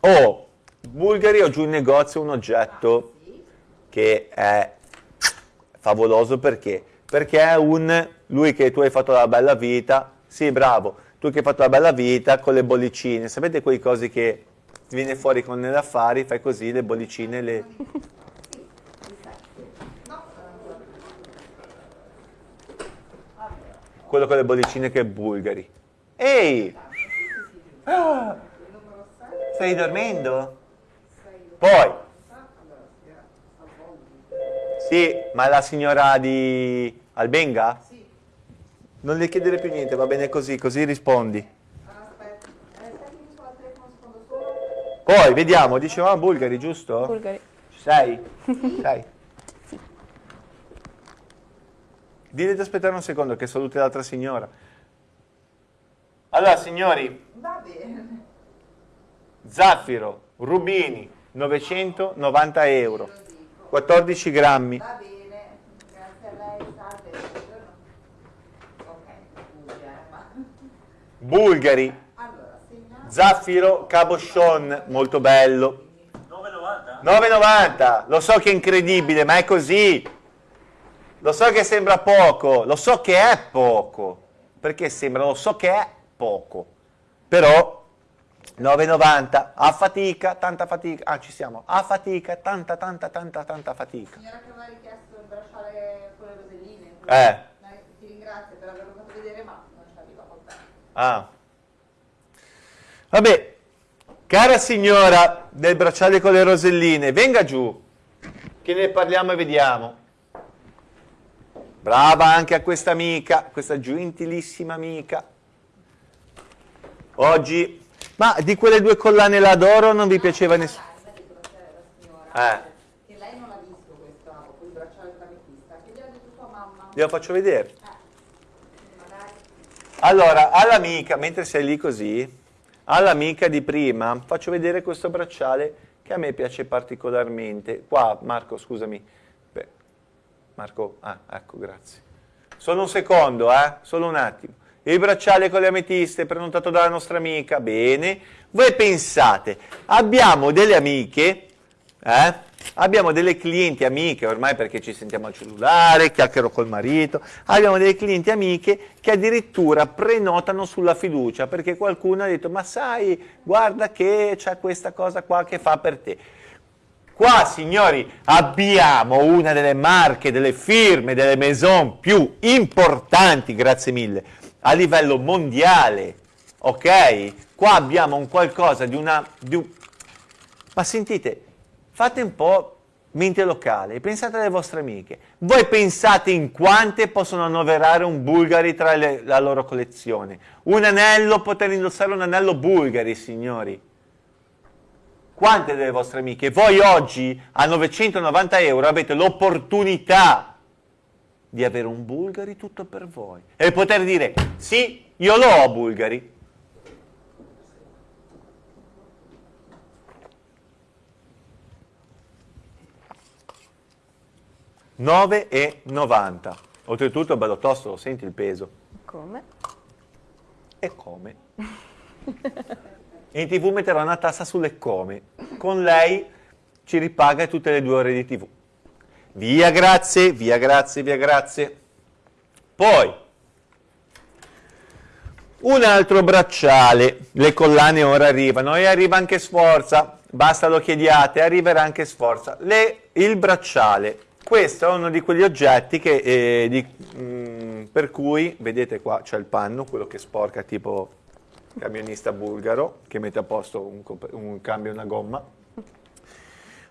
Oh, Bulgari ho giù in negozio un oggetto che è favoloso perché? Perché è un, lui che tu hai fatto la bella vita, sì bravo, tu che hai fatto la bella vita con le bollicine, sapete quei cosi che ti viene fuori con le affari, fai così, le bollicine, le... Quello con le bollicine che è Bulgari. Ehi! Ah, stai dormendo? Poi. Sì, ma la signora di Albenga? Sì. Non le chiedere più niente, va bene così, così rispondi. Aspetta, aspetta che mi sono al telefono un secondo solo. Poi, vediamo, dicevamo bulgari, giusto? Bulgari. Ci sei? Sei? Sì. Dite di aspettare un secondo che saluti l'altra signora. Allora, signori. Va bene. Zaffiro, rubini, 990 euro. 14 grammi. Va bene, grazie a lei, salve. Ok. Bulgari, Allora, zaffiro, cabochon, molto bello. 9,90? 9,90, lo so che è incredibile, ma è così. Lo so che sembra poco, lo so che è poco. Perché sembra, lo so che è poco. Però 9,90 a fatica, tanta fatica, ah ci siamo, a fatica, tanta tanta tanta tanta fatica. Signora che aveva richiesto il bracciale con le roselline. Eh. Eh, Ti ringrazio per averlo fatto vedere, ma non ci arriva con te. Ah. Vabbè, cara signora del bracciale con le roselline, venga giù, che ne parliamo e vediamo. Brava anche a questa amica, questa gentilissima amica. Oggi ma di quelle due collane là d'oro non vi piaceva nessuno? Eh. Che lei non ha visto questa, quel bracciale d'ametista, che gli ha detto sua mamma. Glielo faccio vedere. Eh. Allora, all'amica, mentre sei lì così, all'amica di prima, faccio vedere questo bracciale che a me piace particolarmente. Qua, Marco, scusami. Beh, Marco, ah, ecco, grazie. Solo un secondo, eh? Solo un attimo. Il bracciale con le ametiste prenotato dalla nostra amica, bene. Voi pensate, abbiamo delle amiche, eh? abbiamo delle clienti amiche, ormai perché ci sentiamo al cellulare, chiacchiero col marito, abbiamo delle clienti amiche che addirittura prenotano sulla fiducia, perché qualcuno ha detto, ma sai, guarda che c'è questa cosa qua che fa per te. Qua, signori, abbiamo una delle marche, delle firme, delle maison più importanti, grazie mille, a livello mondiale, ok? Qua abbiamo un qualcosa di una... Di un... Ma sentite, fate un po' mente locale, pensate alle vostre amiche. Voi pensate in quante possono annoverare un Bulgari tra le, la loro collezione? Un anello, poter indossare un anello Bulgari, signori. Quante delle vostre amiche? Voi oggi a 990 euro avete l'opportunità di avere un Bulgari tutto per voi e poter dire sì, io lo ho Bulgari. Nove e novanta. Oltretutto bello tosto, lo senti il peso. Come? E come? in tv metterò una tassa sulle come. Con lei ci ripaga tutte le due ore di tv. Via grazie, via grazie, via grazie. Poi, un altro bracciale, le collane ora arrivano e arriva anche Sforza, basta lo chiediate, arriverà anche Sforza. Le, il bracciale, questo è uno di quegli oggetti che, eh, di, mh, mm, per cui, vedete qua c'è il panno, quello che sporca tipo camionista bulgaro, che mette a posto un, un cambio e una gomma.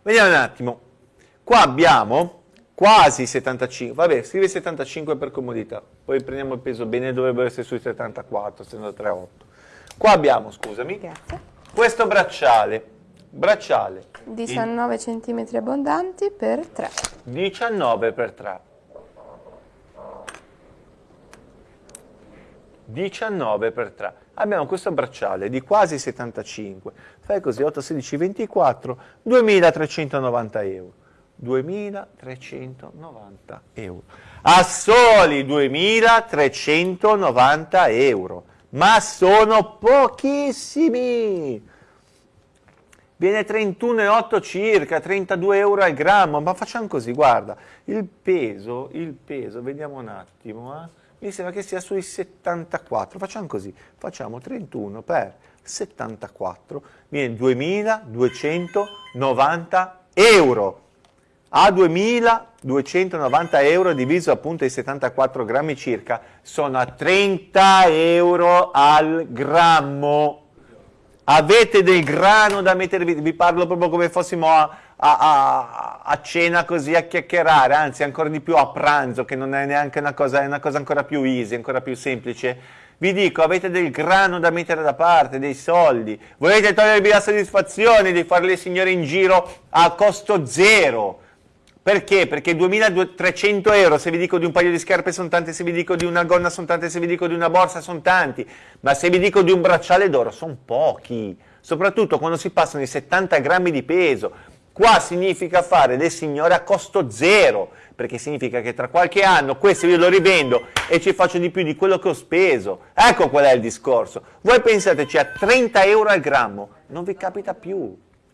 Vediamo un attimo, Qua abbiamo quasi 75, vabbè, scrive 75 per comodità, poi prendiamo il peso bene, dovrebbero essere sui 74, 73,8. Qua abbiamo, scusami, Grazie. questo bracciale, bracciale. 19 cm abbondanti per 3. 19 per 3. 19 per 3. Abbiamo questo bracciale di quasi 75, fai così 8, 16, 24, 2390 euro. 2.390 euro. A soli 2.390 euro. Ma sono pochissimi! Viene 31,8 circa, 32 euro al grammo, ma facciamo così, guarda, il peso, il peso, vediamo un attimo, eh? mi sembra che sia sui 74, facciamo così, facciamo 31 per 74, viene 2.290 euro a 2.290 euro diviso appunto i 74 grammi circa sono a 30 euro al grammo. Avete del grano da mettervi, vi parlo proprio come fossimo a, a, a, a cena così a chiacchierare, anzi ancora di più a pranzo, che non è neanche una cosa, è una cosa ancora più easy, ancora più semplice, vi dico, avete del grano da mettere da parte, dei soldi, volete togliervi la soddisfazione di fare le signore in giro a costo zero, perché? Perché 2300 euro, se vi dico di un paio di scarpe sono tanti, se vi dico di una gonna sono tanti, se vi dico di una borsa sono tanti, ma se vi dico di un bracciale d'oro sono pochi, soprattutto quando si passano i 70 grammi di peso. Qua significa fare le signore a costo zero, perché significa che tra qualche anno questo io lo rivendo e ci faccio di più di quello che ho speso. Ecco qual è il discorso. Voi pensateci a 30 euro al grammo, non vi capita più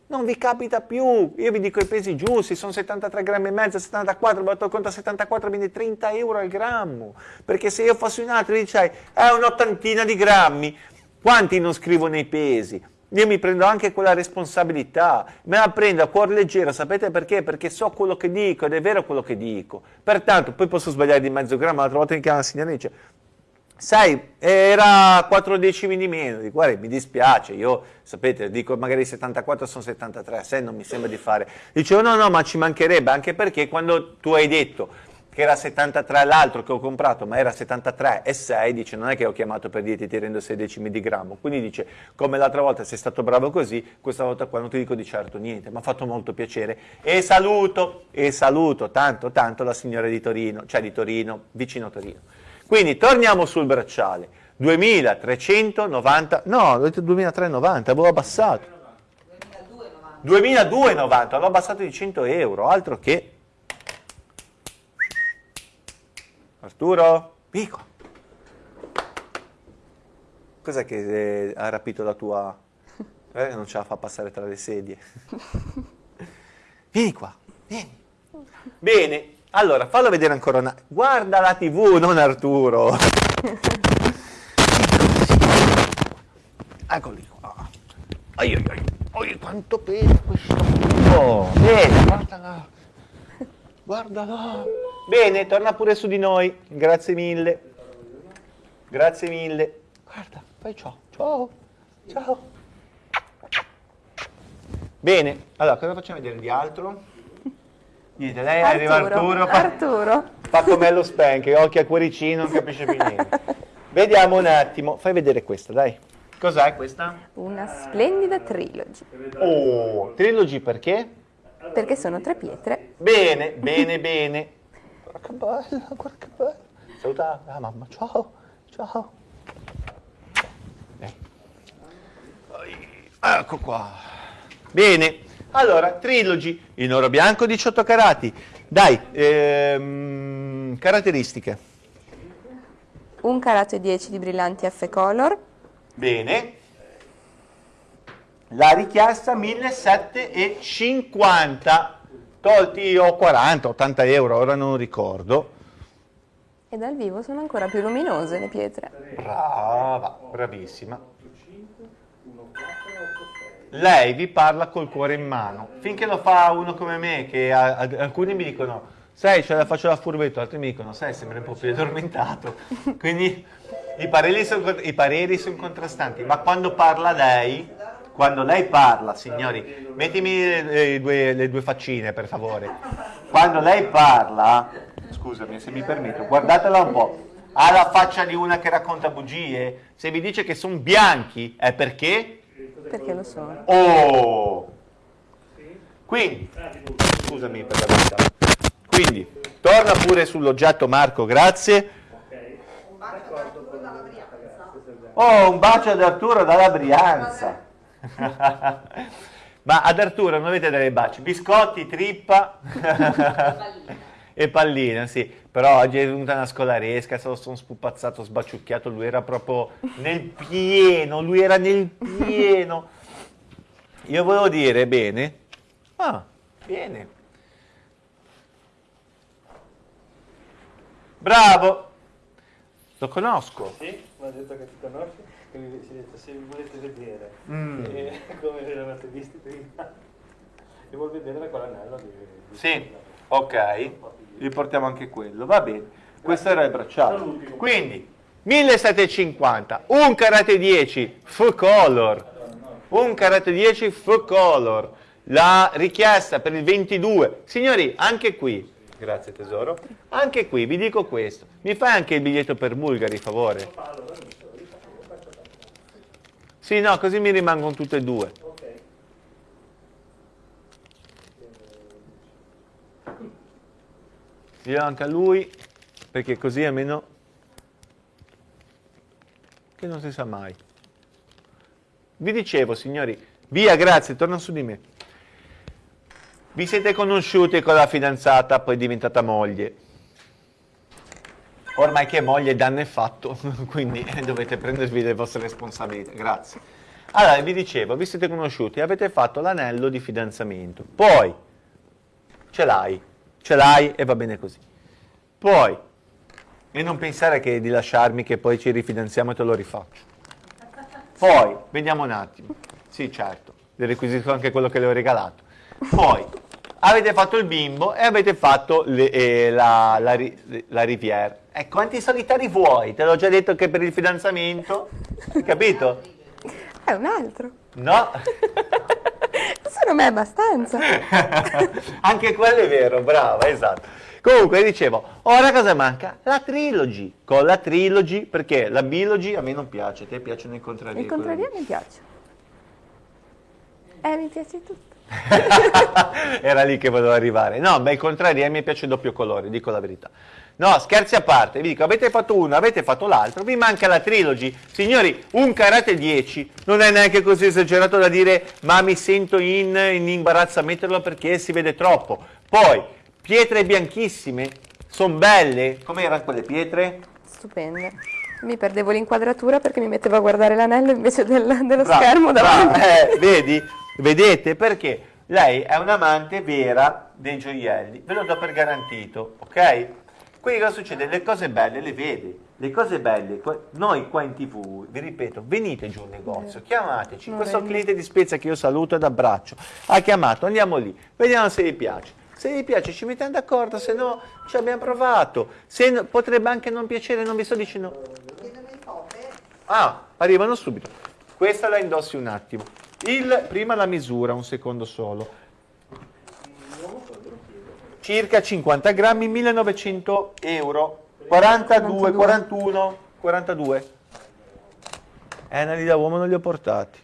non vi capita più, io vi dico i pesi giusti, sono 73 grammi e mezzo, 74, batto conto a 74, quindi 30 euro al grammo, perché se io fossi un altro dicei, è un'ottantina di grammi, quanti non scrivo nei pesi? Io mi prendo anche quella responsabilità, me la prendo a cuor leggero, sapete perché? Perché so quello che dico ed è vero quello che dico. Pertanto, poi posso sbagliare di mezzo grammo, l'altra volta mi chiama la signora e dice, sai, era 4 decimi di meno, dico, guarda, mi dispiace, io, sapete, dico magari 74 sono 73, a 6 non mi sembra di fare. Dicevo, no, no, ma ci mancherebbe, anche perché quando tu hai detto che era 73 l'altro che ho comprato, ma era 73 e 6, dice, non è che ho chiamato per dirti ti rendo 6 decimi di grammo, quindi dice, come l'altra volta sei stato bravo così, questa volta qua non ti dico di certo niente, mi ha fatto molto piacere, e saluto, e saluto tanto, tanto la signora di Torino, cioè di Torino, vicino Torino. Quindi torniamo sul bracciale. 2390, no, 2390, avevo abbassato. 2290, avevo abbassato di 100 euro, altro che... Arturo, Pico. Cos'è che eh, ha rapito la tua... Eh, non ce la fa passare tra le sedie. Vieni qua, vieni. Bene, allora, fallo vedere ancora una... Guarda la tv, non Arturo. Eccoli qua. Ai ai ai. ai quanto pesa questo cubo. Bene, guardala. Guardala. Bene, torna pure su di noi. Grazie mille. Grazie mille. Guarda, fai ciao. Ciao. Ciao. Bene, allora cosa facciamo vedere di altro? Niente, lei Arturo, arriva Arturo, fa, Arturo. fa come lo spank, occhi a cuoricino, non capisce più niente. Vediamo un attimo, fai vedere questa, dai. Cos'è questa? Una splendida trilogy. Oh, trilogy perché? Perché sono tre pietre. Bene, bene, bene. Guarda che bella, guarda che bella. Saluta la mamma, ciao, ciao. Ecco qua. Bene. Allora, Trilogy in oro bianco 18 carati. Dai, ehm, caratteristiche. Un carato e 10 di brillanti F color. Bene. La richiesta 1750. Tolti ho 40, 80 euro, ora non ricordo. E dal vivo sono ancora più luminose le pietre. Brava, bravissima lei vi parla col cuore in mano. Finché lo fa uno come me, che a, a, alcuni mi dicono, sai, ce la faccio da furbetto, altri mi dicono, sai, sembra un po' più addormentato. Quindi i pareri, sono, sono contrastanti, ma quando parla lei, quando lei parla, signori, mettimi le due, le due faccine per favore, quando lei parla, scusami se mi permetto, guardatela un po', ha la faccia di una che racconta bugie, se vi dice che sono bianchi è perché perché lo sono. Oh! Quindi, scusami per la verità. Quindi, torna pure sull'oggetto Marco, grazie. Oh, un bacio ad Arturo dalla Brianza. Ma ad Arturo non avete delle baci? Biscotti, trippa e pallina, sì. Però oggi è venuta una scolaresca, sono spupazzato, sbaciucchiato, lui era proprio nel pieno, lui era nel pieno. Io volevo dire, bene, ah, bene. Bravo, lo conosco. Sì, mi ha detto che ti conosci, che mi si detto se volete vedere mm. eh, come eravate visti prima, e vuol vedere quell'anello di, di Sì, ok, gli portiamo anche quello, va bene. Questo era il bracciale. Quindi, 1750, un karate 10, full color, un karate 10 full color. la richiesta per il 22. Signori, anche qui, grazie tesoro, anche qui vi dico questo. Mi fai anche il biglietto per Bulgari, favore? Sì, no, così mi rimangono tutte e due. Io anche a lui, perché così almeno che non si sa mai. Vi dicevo, signori, via, grazie, torna su di me. Vi siete conosciuti con la fidanzata, poi diventata moglie. Ormai che moglie danno è fatto, quindi dovete prendervi le vostre responsabilità. Grazie. Allora, vi dicevo, vi siete conosciuti, avete fatto l'anello di fidanzamento. Poi, ce l'hai, ce l'hai e va bene così. Poi, e non pensare che di lasciarmi che poi ci rifidanziamo e te lo rifaccio. Poi, vediamo un attimo. Sì, certo, le requisito anche quello che le ho regalato. Poi, avete fatto il bimbo e avete fatto le, eh, la, la, la, riviera. E quanti solitari vuoi? Te l'ho già detto che per il fidanzamento, capito? È un altro. No. Secondo me è abbastanza. anche quello è vero, brava, esatto. Comunque dicevo, ora cosa manca? La trilogy. Con la trilogy, perché la bilogy a me non piace, a te piacciono i contrari. Il contrario mi piace. Eh, mi piace tutto. Era lì che volevo arrivare. No, beh, il contrario, a me piace il doppio colore, dico la verità. No, scherzi a parte, vi dico, avete fatto uno, avete fatto l'altro, vi manca la trilogy. Signori, un karate 10 non è neanche così esagerato da dire ma mi sento in, in imbarazzo a metterlo perché si vede troppo. Poi, Pietre bianchissime, sono belle. Com'erano quelle pietre? Stupende. Mi perdevo l'inquadratura perché mi mettevo a guardare l'anello invece del, dello bravo, schermo davanti. Eh, vedi? Vedete? Perché lei è un'amante vera dei gioielli. Ve lo do per garantito, ok? Quindi cosa succede? Le cose belle le vede. Le cose belle, noi qua in tv, vi ripeto, venite giù al negozio, chiamateci. Questo cliente di Spezia che io saluto ed abbraccio, ha chiamato, andiamo lì, vediamo se vi piace. Se vi piace ci mettiamo d'accordo, se no ci abbiamo provato. Se no, potrebbe anche non piacere, non vi sto dicendo... Ah, arrivano subito. Questa la indossi un attimo. Il, prima la misura, un secondo solo. Circa 50 grammi, 1900 euro. 42, 41, 42. Eh, anali da uomo non li ho portati.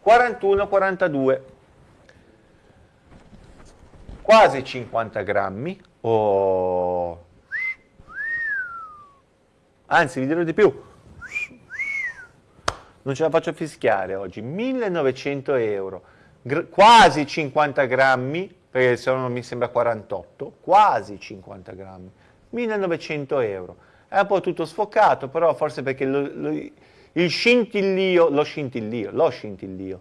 41, 42 quasi 50 grammi, oh. anzi vi dirò di più, non ce la faccio fischiare oggi, 1900 euro, Gr quasi 50 grammi, perché se no mi sembra 48, quasi 50 grammi, 1900 euro. È un po' tutto sfocato, però forse perché lo, lo, il scintillio, lo scintillio, lo scintillio,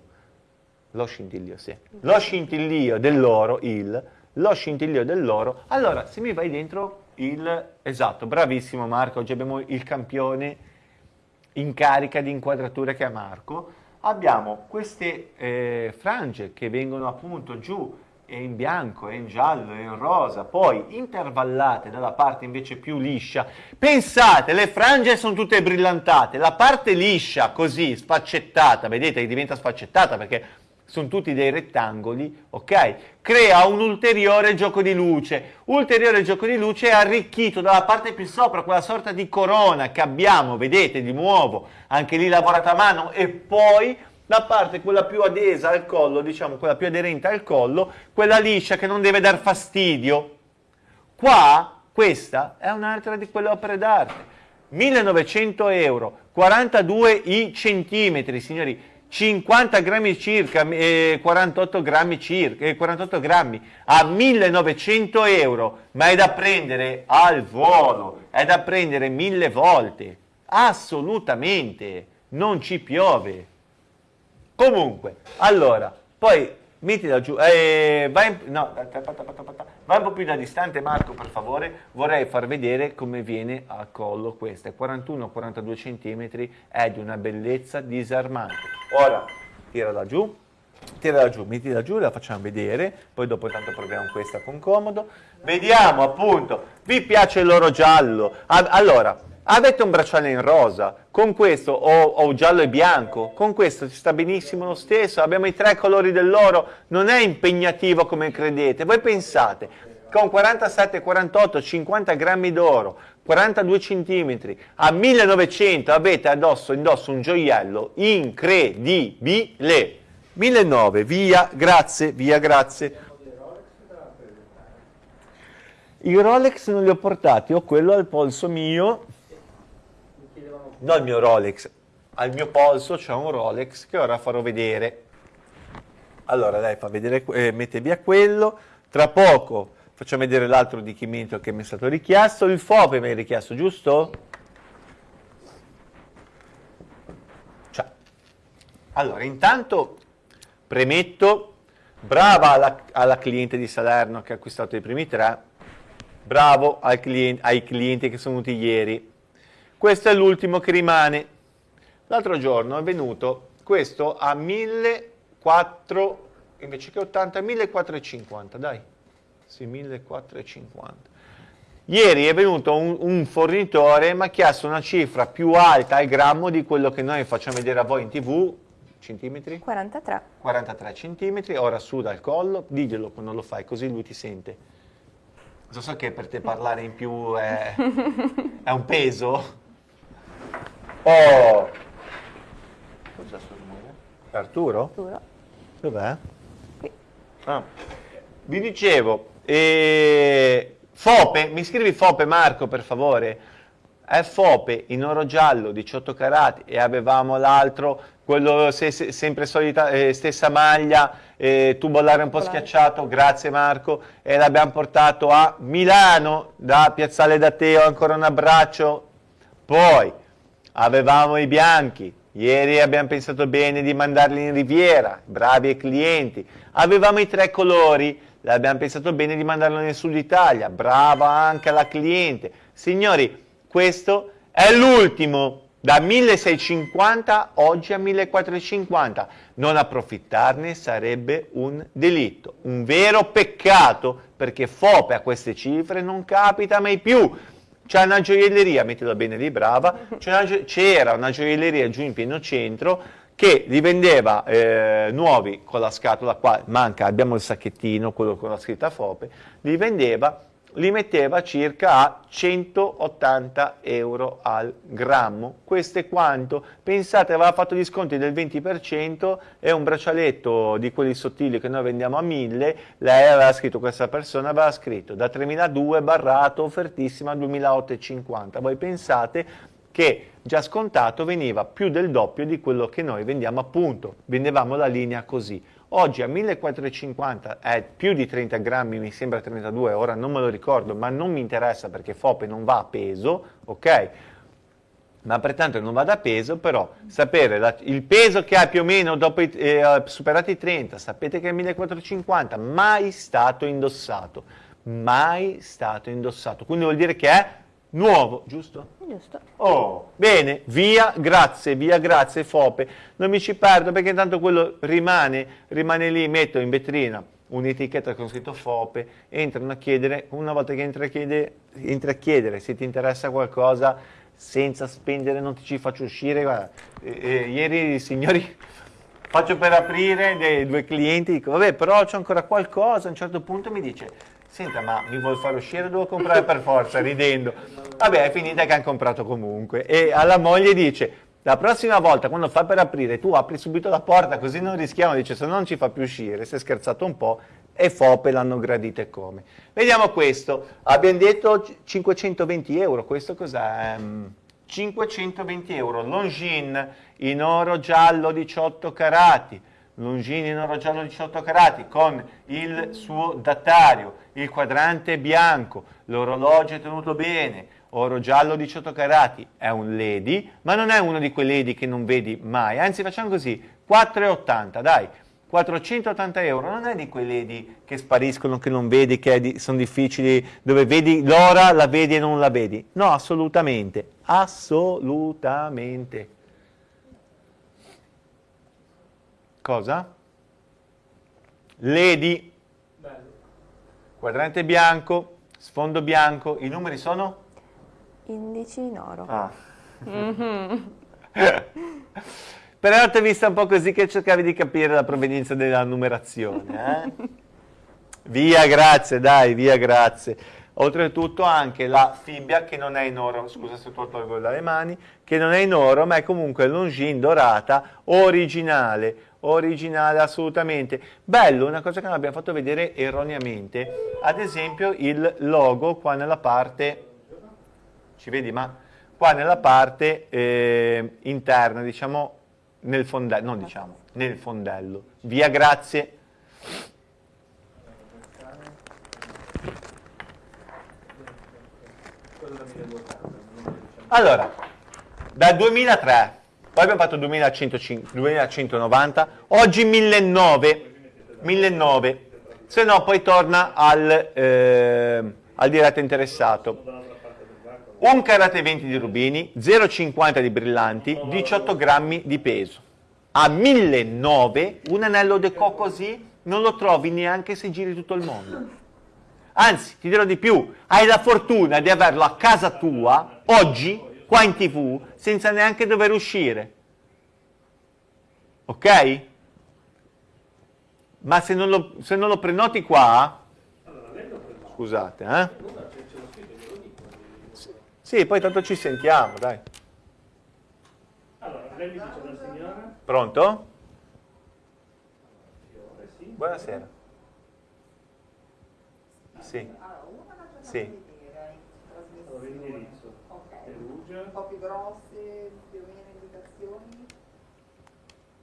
lo scintillio, sì, lo scintillio dell'oro, il, lo scintillio dell'oro. Allora, se mi vai dentro il... Esatto, bravissimo Marco, oggi abbiamo il campione in carica di inquadrature che è Marco. Abbiamo queste eh, frange che vengono appunto giù e in bianco, e in giallo, e in rosa, poi intervallate dalla parte invece più liscia. Pensate, le frange sono tutte brillantate, la parte liscia, così, sfaccettata, vedete che diventa sfaccettata perché sono tutti dei rettangoli, ok? Crea un ulteriore gioco di luce. Ulteriore gioco di luce arricchito dalla parte più sopra, quella sorta di corona che abbiamo, vedete di nuovo, anche lì lavorata a mano, e poi la parte quella più adesa al collo, diciamo quella più aderente al collo, quella liscia che non deve dar fastidio. Qua, questa è un'altra di quelle opere d'arte. 1900 euro, 42 i centimetri, signori 50 grammi circa, eh, 48 grammi circa, eh, 48 grammi a 1900 euro, ma è da prendere al volo, è da prendere mille volte, assolutamente, non ci piove. Comunque, allora, poi metti da giù, eh, vai, in, no, vai un po' più da distante Marco per favore, vorrei far vedere come viene a collo questa, 41-42 cm, è di una bellezza disarmante. Ora, tira da giù, tira da giù, metti da giù, la facciamo vedere, poi dopo tanto proviamo questa con comodo, vediamo appunto, vi piace l'oro giallo, allora, Avete un bracciale in rosa, con questo, o, o, giallo e bianco, con questo ci sta benissimo lo stesso, abbiamo i tre colori dell'oro, non è impegnativo come credete. Voi pensate, con 47, 48, 50 grammi d'oro, 42 centimetri, a 1900 avete addosso, indosso un gioiello incredibile. 1009, via, grazie, via, grazie. I Rolex non li ho portati, ho quello al polso mio, non il mio Rolex, al mio polso c'è un Rolex che ora farò vedere. Allora dai, fa vedere, eh, mette via quello, tra poco facciamo vedere l'altro adempimento che mi è stato richiesto, il FOPE mi hai richiesto, giusto? Cioè, allora, intanto premetto, brava alla, alla cliente di Salerno che ha acquistato i primi tre, bravo ai clienti, ai clienti che sono venuti ieri. Questo è l'ultimo che rimane. L'altro giorno è venuto questo a 1400, invece che 80, 1450, dai. Sì, 1450. Ieri è venuto un, un fornitore mi ha chiesto una cifra più alta al grammo di quello che noi facciamo vedere a voi in tv, centimetri? 43. 43 centimetri, ora su dal collo, diglielo quando lo fai, così lui ti sente. So, so che per te parlare in più è, è un peso. Oh! Arturo? Arturo. Dov'è? Qui. Ah. Vi dicevo, eh, Fope, mi scrivi Fope Marco per favore? È Fope in oro giallo 18 carati e avevamo l'altro quello se, se, sempre solita, eh, stessa maglia, eh, tubolare un po' schiacciato, grazie Marco, e l'abbiamo portato a Milano da Piazzale da Teo, ancora un abbraccio. Poi avevamo i bianchi, ieri abbiamo pensato bene di mandarli in Riviera, bravi ai clienti. Avevamo i tre colori, abbiamo pensato bene di mandarlo nel sud Italia, brava anche la cliente. Signori, questo è l'ultimo da 1650 oggi a 1450. Non approfittarne sarebbe un delitto, un vero peccato, perché FOPE a queste cifre non capita mai più. C'è una gioielleria, mettila bene lì, brava, c'era una gioielleria giù in pieno centro che li vendeva eh, nuovi con la scatola qua, manca, abbiamo il sacchettino, quello con la scritta FOPE, li vendeva li metteva circa a 180 euro al grammo. Questo è quanto? Pensate, aveva fatto gli sconti del 20% e un braccialetto di quelli sottili che noi vendiamo a 1000, lei aveva scritto, questa persona aveva scritto da 3002 barrato, offertissima a 2850. Voi pensate che già scontato veniva più del doppio di quello che noi vendiamo appunto, vendevamo la linea così. Oggi a 1450 è più di 30 grammi, mi sembra 32, ora non me lo ricordo, ma non mi interessa perché FOPE non va a peso, ok? Ma pertanto non va da peso, però sapere la, il peso che ha più o meno dopo i, eh, superati i 30, sapete che è 1450, mai stato indossato, mai stato indossato, quindi vuol dire che è nuovo, giusto? Giusto. Oh, bene, via, grazie, via, grazie Fope. Non mi ci perdo perché tanto quello rimane, rimane lì, metto in vetrina un'etichetta con scritto FOPE, entrano a chiedere, una volta che entra a chiedere, entra a chiedere se ti interessa qualcosa, senza spendere non ti ci faccio uscire, guarda, eh, eh, ieri i signori faccio per aprire dei due clienti, dico vabbè però c'è ancora qualcosa, a un certo punto mi dice Senta, ma mi vuol far uscire? Devo comprare per forza, ridendo. Vabbè, è finita che hanno comprato comunque. E alla moglie dice, la prossima volta quando fa per aprire, tu apri subito la porta, così non rischiamo, dice, se no non ci fa più uscire. Si è scherzato un po' e Fope l'hanno gradito e come. Vediamo questo. Abbiamo detto 520 euro, questo cos'è? 520 euro, Longines in oro giallo 18 carati Longini in oro giallo 18 carati con il suo datario, il quadrante bianco, l'orologio è tenuto bene, oro giallo 18 carati, è un lady, ma non è uno di quei lady che non vedi mai, anzi facciamo così, 4,80, dai, 480 euro, non è di quei lady che spariscono, che non vedi, che di, sono difficili, dove vedi l'ora, la vedi e non la vedi, no, assolutamente, assolutamente. Cosa? Ledi. Quadrante bianco, sfondo bianco, i numeri sono? indici in oro. Ah. Mm -hmm. Però ti ho vista un po' così che cercavi di capire la provenienza della numerazione. Eh? via, grazie, dai, via, grazie. Oltretutto anche la fibbia che non è in oro, scusa se tu tolgo dalle mani, che non è in oro ma è comunque longine dorata originale, originale assolutamente. Bello, una cosa che non abbiamo fatto vedere erroneamente, ad esempio il logo qua nella parte, ci vedi ma qua nella parte eh, interna, diciamo nel fondello, non diciamo, nel fondello. Via, grazie. Allora, dal 2003, poi abbiamo fatto 2105, 2190, oggi 1900, 1900, se no poi torna al, eh, al diretto interessato. Un carate 20 di rubini, 0,50 di brillanti, 18 grammi di peso. A 1.900 un anello deco così non lo trovi neanche se giri tutto il mondo. Anzi, ti dirò di più, hai la fortuna di averlo a casa tua, oggi, qua in tv, senza neanche dover uscire. Ok? Ma se non lo, se non lo prenoti qua, scusate, eh? Sì, poi tanto ci sentiamo, dai. Allora, lei mi dice una signora? Pronto? Buonasera. Sì. Sì. Un po' più grosse, più o meno indicazioni.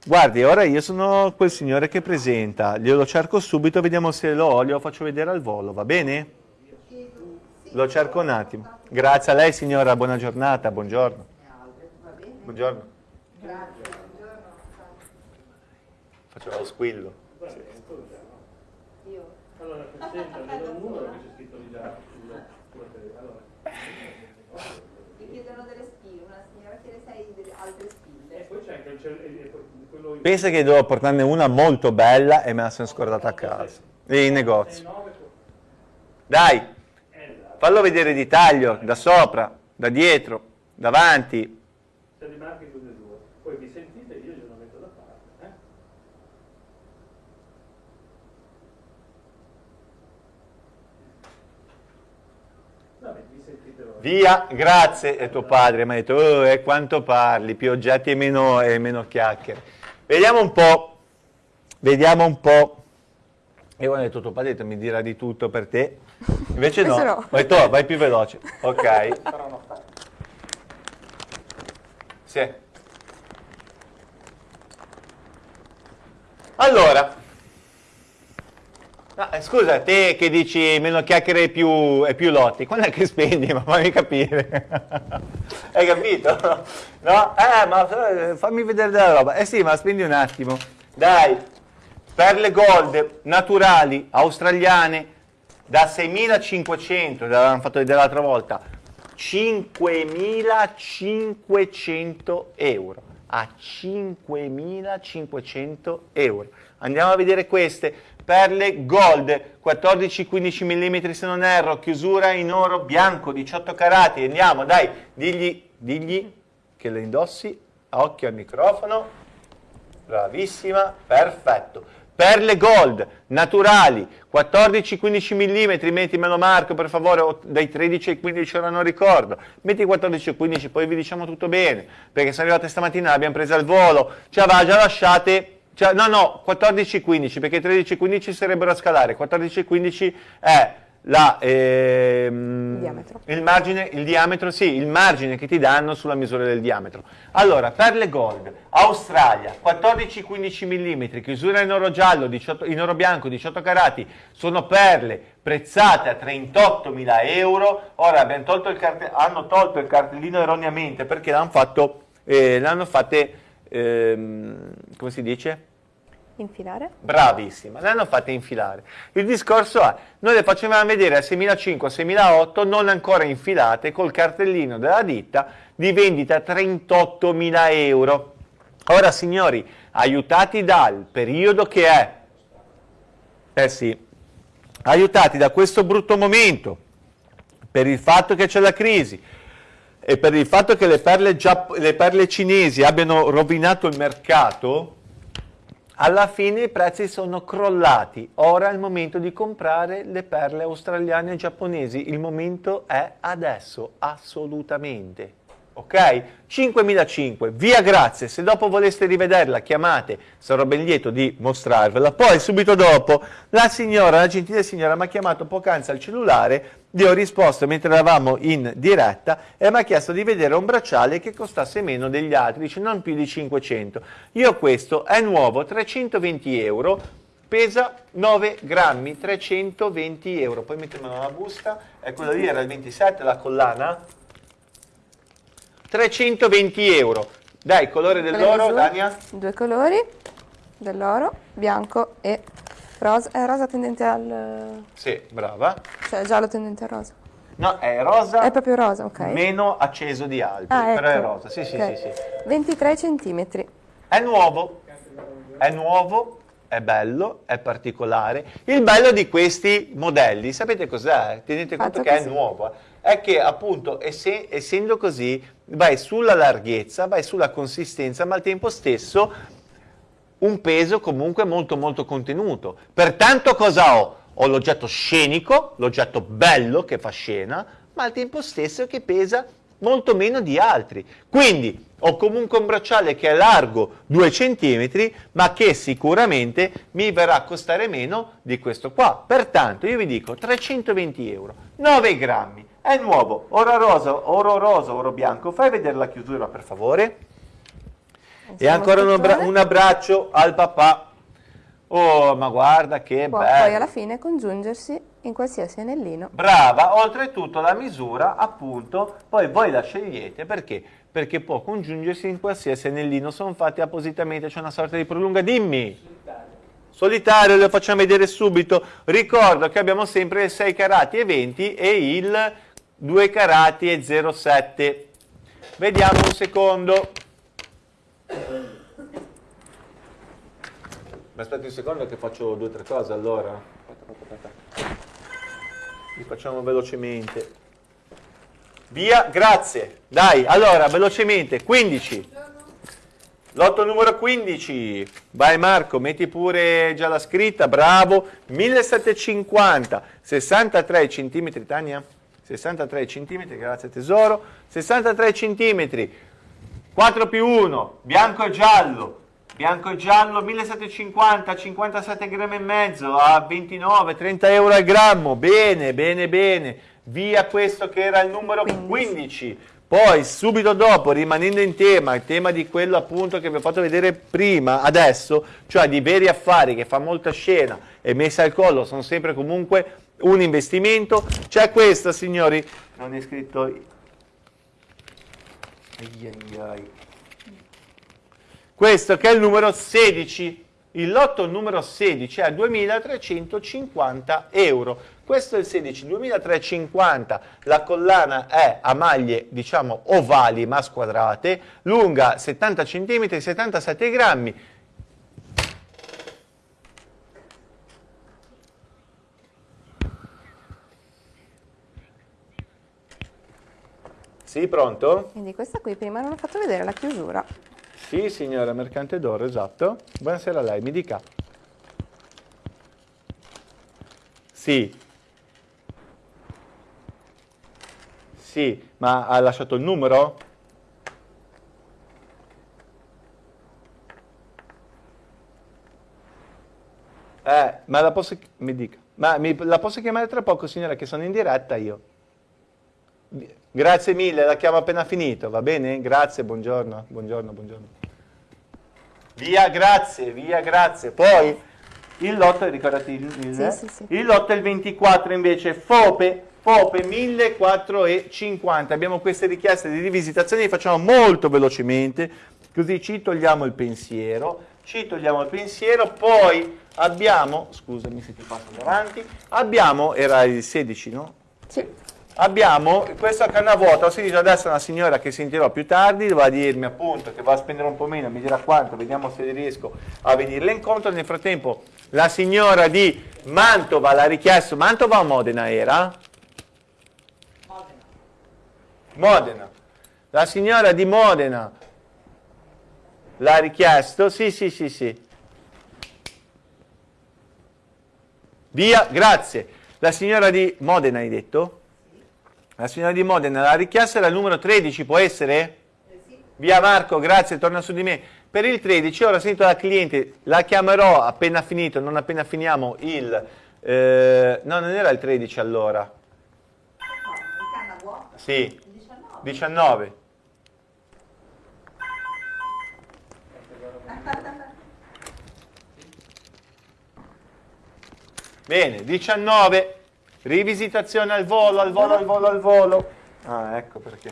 Guardi, ora io sono quel signore che presenta, glielo cerco subito, vediamo se lo ho, glielo faccio vedere al volo, va bene? Lo cerco un attimo. Grazie a lei signora, buona giornata, buongiorno. Buongiorno. Grazie, buongiorno. Faccio lo squillo. Io? Allora, presenta, vedo un numero che c'è scritto lì già Chiedono delle spille, una signora chiede sei delle altre spille. E poi c'è anche quello... Pensa che devo portarne una molto bella e me la sono scordata a casa. In negozio. Dai! Fallo vedere di taglio, da sopra, da dietro, davanti. E. Poi vi sentite, io glielo metto da parte. Eh? Vabbè, vi sentite voi. Via, grazie. E tuo padre mi ha detto, oh, e quanto parli, più oggetti e meno, e meno chiacchiere. Vediamo un po', vediamo un po'. E ho detto, tuo padre mi dirà di tutto per te. Invece no. no. Vai tu, vai più veloce. Ok. Sì. Allora. No, eh, scusa, te che dici meno chiacchiere e più, più lotti, quando è che spendi? Ma fammi capire. Hai capito? No? Eh, ma eh, fammi vedere della roba. Eh sì, ma spendi un attimo. Dai, perle gold naturali, australiane, da 6.500, l'avevamo fatto vedere l'altra volta, 5.500 euro, a 5.500 euro. Andiamo a vedere queste, perle gold, 14-15 mm se non erro, chiusura in oro bianco, 18 carati, andiamo, dai, digli, digli che le indossi, occhio al microfono, bravissima, perfetto. Perle gold, naturali, 14-15 mm, mettimelo Marco per favore, dai 13 ai 15 ora non ricordo, metti 14 e 15 poi vi diciamo tutto bene, perché sono arrivate stamattina, l'abbiamo presa al volo, ci aveva già lasciate, cioè, no no, 14 e 15, perché 13 e 15 sarebbero a scalare, 14 e 15 è la, ehm, diametro. Il, margine, il diametro, sì, il margine che ti danno sulla misura del diametro. Allora, perle gold, Australia, 14-15 mm, chiusura in oro giallo, 18, in oro bianco, 18 carati, sono perle prezzate a 38.000 euro. Ora tolto hanno tolto il cartellino erroneamente perché l'hanno fatto, eh, l'hanno fatte, ehm, come si dice? Infilare? Bravissima, le hanno fatte infilare. Il discorso è, noi le facevamo vedere a 6.500, 6.800, non ancora infilate, col cartellino della ditta di vendita 38.000 euro. Ora signori, aiutati dal periodo che è, eh sì, aiutati da questo brutto momento, per il fatto che c'è la crisi, e per il fatto che le perle, le perle cinesi abbiano rovinato il mercato, alla fine i prezzi sono crollati. Ora è il momento di comprare le perle australiane e giapponesi. Il momento è adesso, assolutamente ok? 5005, via grazie, se dopo voleste rivederla chiamate, sarò ben lieto di mostrarvela. Poi subito dopo la signora, la gentile signora mi ha chiamato poc'anzi al cellulare, gli ho risposto mentre eravamo in diretta e mi ha chiesto di vedere un bracciale che costasse meno degli altri, dice non più di 500. Io questo è nuovo, 320 euro, pesa 9 grammi, 320 euro. Poi mettiamo una busta, e quella lì era il 27, la collana, 320 euro. Dai, colore dell'oro, Dania? Due colori dell'oro, bianco e rosa. È rosa tendente al... Sì, brava. Cioè giallo tendente al rosa. No, è rosa. È proprio rosa, ok. Meno acceso di altri, ah, ecco. però è rosa. Sì, okay. sì, sì, sì. 23 centimetri. È nuovo. È nuovo, è bello, è particolare. Il bello di questi modelli, sapete cos'è? Tenete conto Fatto che così. è nuovo. È che appunto, essendo così, vai sulla larghezza, vai sulla consistenza, ma al tempo stesso un peso comunque molto molto contenuto. Pertanto cosa ho? Ho l'oggetto scenico, l'oggetto bello che fa scena, ma al tempo stesso che pesa molto meno di altri. Quindi ho comunque un bracciale che è largo 2 cm, ma che sicuramente mi verrà a costare meno di questo qua. Pertanto io vi dico 320 euro, 9 grammi, è nuovo, oro rosa, oro rosa, oro bianco. Fai vedere la chiusura per favore. E ancora un, abbra un, abbraccio al papà. Oh, ma guarda che Può bello. Poi alla fine congiungersi in qualsiasi anellino. Brava, oltretutto la misura, appunto, poi voi la scegliete perché? Perché può congiungersi in qualsiasi anellino, sono fatti appositamente, c'è una sorta di prolunga. Dimmi. Solitario, lo facciamo vedere subito. Ricordo che abbiamo sempre il 6 carati e 20 e il 2 carati e 0,7. Vediamo un secondo. Mi aspetti un secondo che faccio due o tre cose allora. Aspetta, aspetta, aspetta. Li facciamo velocemente. Via, grazie. Dai, allora, velocemente, 15. Lotto numero 15. Vai Marco, metti pure già la scritta, bravo. 1750, 63 centimetri, Tania. 63 cm, grazie tesoro, 63 cm, 4 più 1, bianco e giallo, bianco e giallo 1750, 57 grammi e mezzo a 29, 30 euro al grammo, bene, bene, bene, via questo che era il numero 15. Poi subito dopo, rimanendo in tema, il tema di quello appunto che vi ho fatto vedere prima, adesso, cioè di veri affari che fa molta scena e messa al collo, sono sempre comunque un investimento. C'è questa, signori, non è scritto... Questo che è il numero 16, il lotto numero 16 è 2.350 euro. Questo è il 16, 2.350, la collana è a maglie diciamo ovali ma squadrate, lunga 70 cm, 77 grammi, Sì, pronto? Quindi questa qui prima non ho fatto vedere la chiusura. Sì, signora Mercante d'Oro, esatto. Buonasera a lei, mi dica. Sì. Sì, ma ha lasciato il numero? Eh, ma la posso... mi dica. Ma mi, la posso chiamare tra poco, signora, che sono in diretta io. Grazie mille, la chiamo appena finito, va bene? Grazie, buongiorno, buongiorno, buongiorno. Via, grazie, via, grazie. Poi il lotto, ricordati il, il, sì, sì, sì. il lotto è il 24 invece, FOPE, FOPE 1450. Abbiamo queste richieste di rivisitazione, le facciamo molto velocemente, così ci togliamo il pensiero, ci togliamo il pensiero, poi abbiamo, scusami se ti passo davanti, abbiamo, era il 16 no? Sì abbiamo questa canna vuota, ho sentito adesso una signora che sentirò più tardi, va a dirmi appunto che va a spendere un po' meno, mi dirà quanto, vediamo se riesco a venirle incontro, nel frattempo la signora di Mantova l'ha richiesto, Mantova o Modena era? Modena. Modena. La signora di Modena l'ha richiesto? Sì, sì, sì, sì. Via, grazie. La signora di Modena hai detto? La signora di Modena l'ha richiesto, era il numero 13, può essere? Via Marco, grazie, torna su di me. Per il 13 ora sento la cliente, la chiamerò appena finito, non appena finiamo il... Eh, no, non era il 13 allora. Sì, 19. Bene, 19. Rivisitazione al volo, al volo, al volo, al volo. Ah, ecco perché.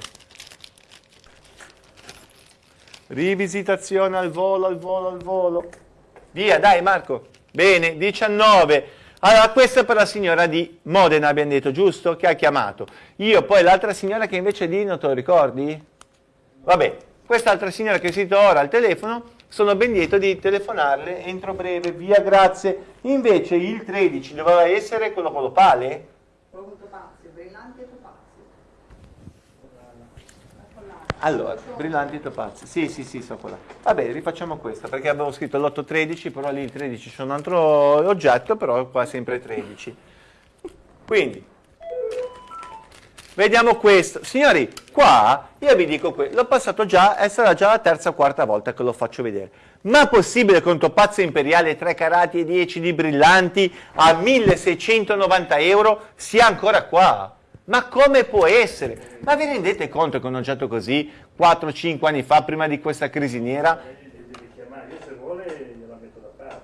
Rivisitazione al volo, al volo, al volo. Via, dai Marco. Bene, 19. Allora, questa è per la signora di Modena, abbiamo detto, giusto? Che ha chiamato. Io poi l'altra signora che invece di non te lo ricordi? Vabbè, quest'altra signora che sento ora al telefono, sono ben lieto di telefonarle entro breve, via, grazie. Invece il 13 doveva essere quello con l'opale? Quello con brillante Allora, brillanti topazzi. Sì, sì, sì, so quella. Vabbè, rifacciamo questa, perché avevo scritto l'8-13, però lì il 13 c'è un altro oggetto, però qua sempre 13. Quindi, vediamo questo. Signori, qua io vi dico questo, l'ho passato già, e sarà già la terza o quarta volta che lo faccio vedere. Ma possibile che un topazzo imperiale 3 carati e 10 di brillanti a 1690 euro sia ancora qua? Ma come può essere? Ma vi rendete conto che un oggetto così 4-5 anni fa, prima di questa crisi nera?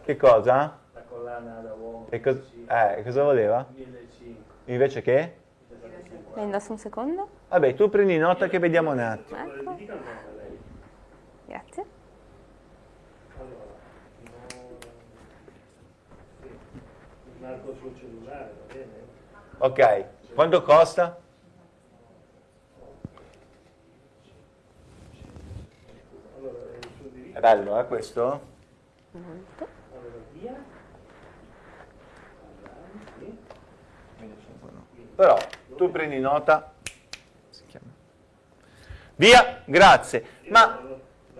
Che cosa? La collana da uomo. E co eh, cosa voleva? 1500. Invece che? La indosso un secondo? Vabbè, tu prendi nota che vediamo un attimo. Ecco. Grazie. Marco sul cellulare, va bene? Ok. Quanto costa? È bello, eh, questo? Molto. Però tu prendi nota. Via, grazie. Ma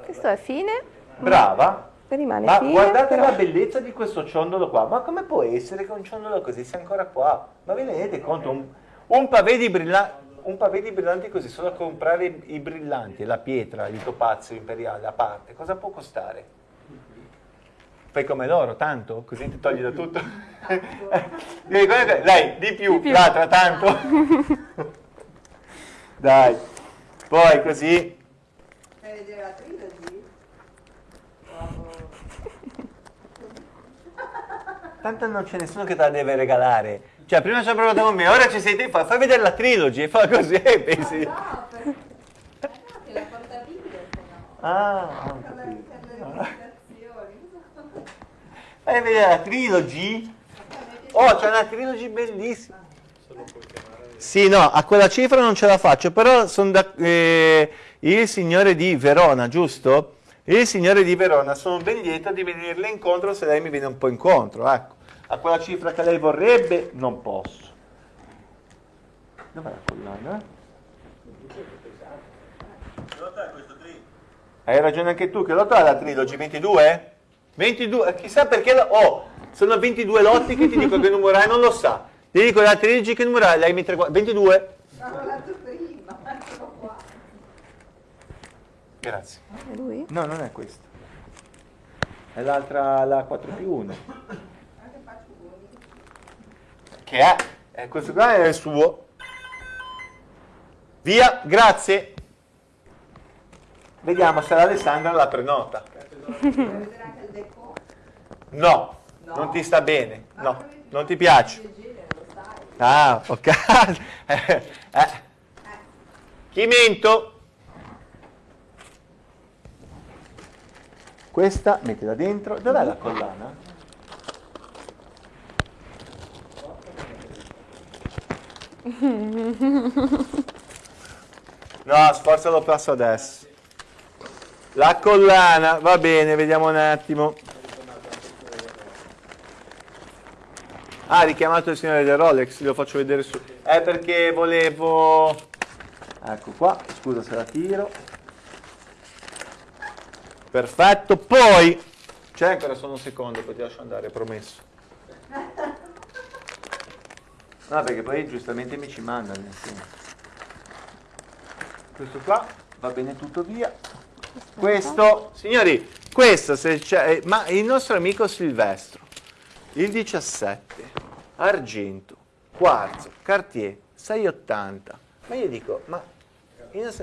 questo è fine. Brava. Rimane Ma fine, guardate però... la bellezza di questo ciondolo qua. Ma come può essere che un ciondolo così sia ancora qua? Ma vi rendete conto? Un, un pavé di brillanti un pavé di brillanti così, solo a comprare i, i brillanti, la pietra, il topazio imperiale a parte, cosa può costare? Fai come loro, tanto? Così ti togli da tutto? Dai, di più, di più. l'altra tanto? Dai, poi così... Fai vedere la trilogy? Tanto non c'è nessuno che te la deve regalare. Cioè, prima ci ha provato con me, ora ci sei te, fai, fai vedere la trilogy e fa così e pensi... No, perché eh, la portabile, Ah, ho capito. Fai vedere la trilogy? Oh, c'è una trilogy bellissima. Sì, no, a quella cifra non ce la faccio, però sono da... Eh, il signore di Verona, giusto? Il signore di Verona, sono ben lieto di venirle incontro se lei mi viene un po' incontro, ecco a quella cifra che lei vorrebbe, non posso. Dov'è la collana? Hai ragione anche tu, che lotto è la trilogy? 22? 22? Chissà perché... Oh, sono 22 lotti che ti dico che numero hai, non lo sa. Ti dico la trilogy che numero hai, lei mi 22? Grazie. È lui? No, non è questo. È l'altra, la 4 più 1 che è, eh, questo qua è il suo. Via, grazie. Vediamo se l'Alessandra la prenota. No, no, non ti sta bene. No, non ti piace. Ah, ok. eh. Chimento. Questa mettila dentro. Dov'è la collana? No, sforza lo passo adesso. La collana, va bene, vediamo un attimo. Ah, richiamato il signore del Rolex, lo faccio vedere su. È perché volevo... ecco qua, scusa se la tiro. Perfetto, poi c'è ancora solo un secondo, poi ti lascio andare, promesso. No, perché poi giustamente mi ci mandano insieme. Questo qua va bene tutto via. Questo, signori, questo se c'è, ma il nostro amico Silvestro, il 17, argento, quarzo, Cartier, 680. Ma io dico, ma,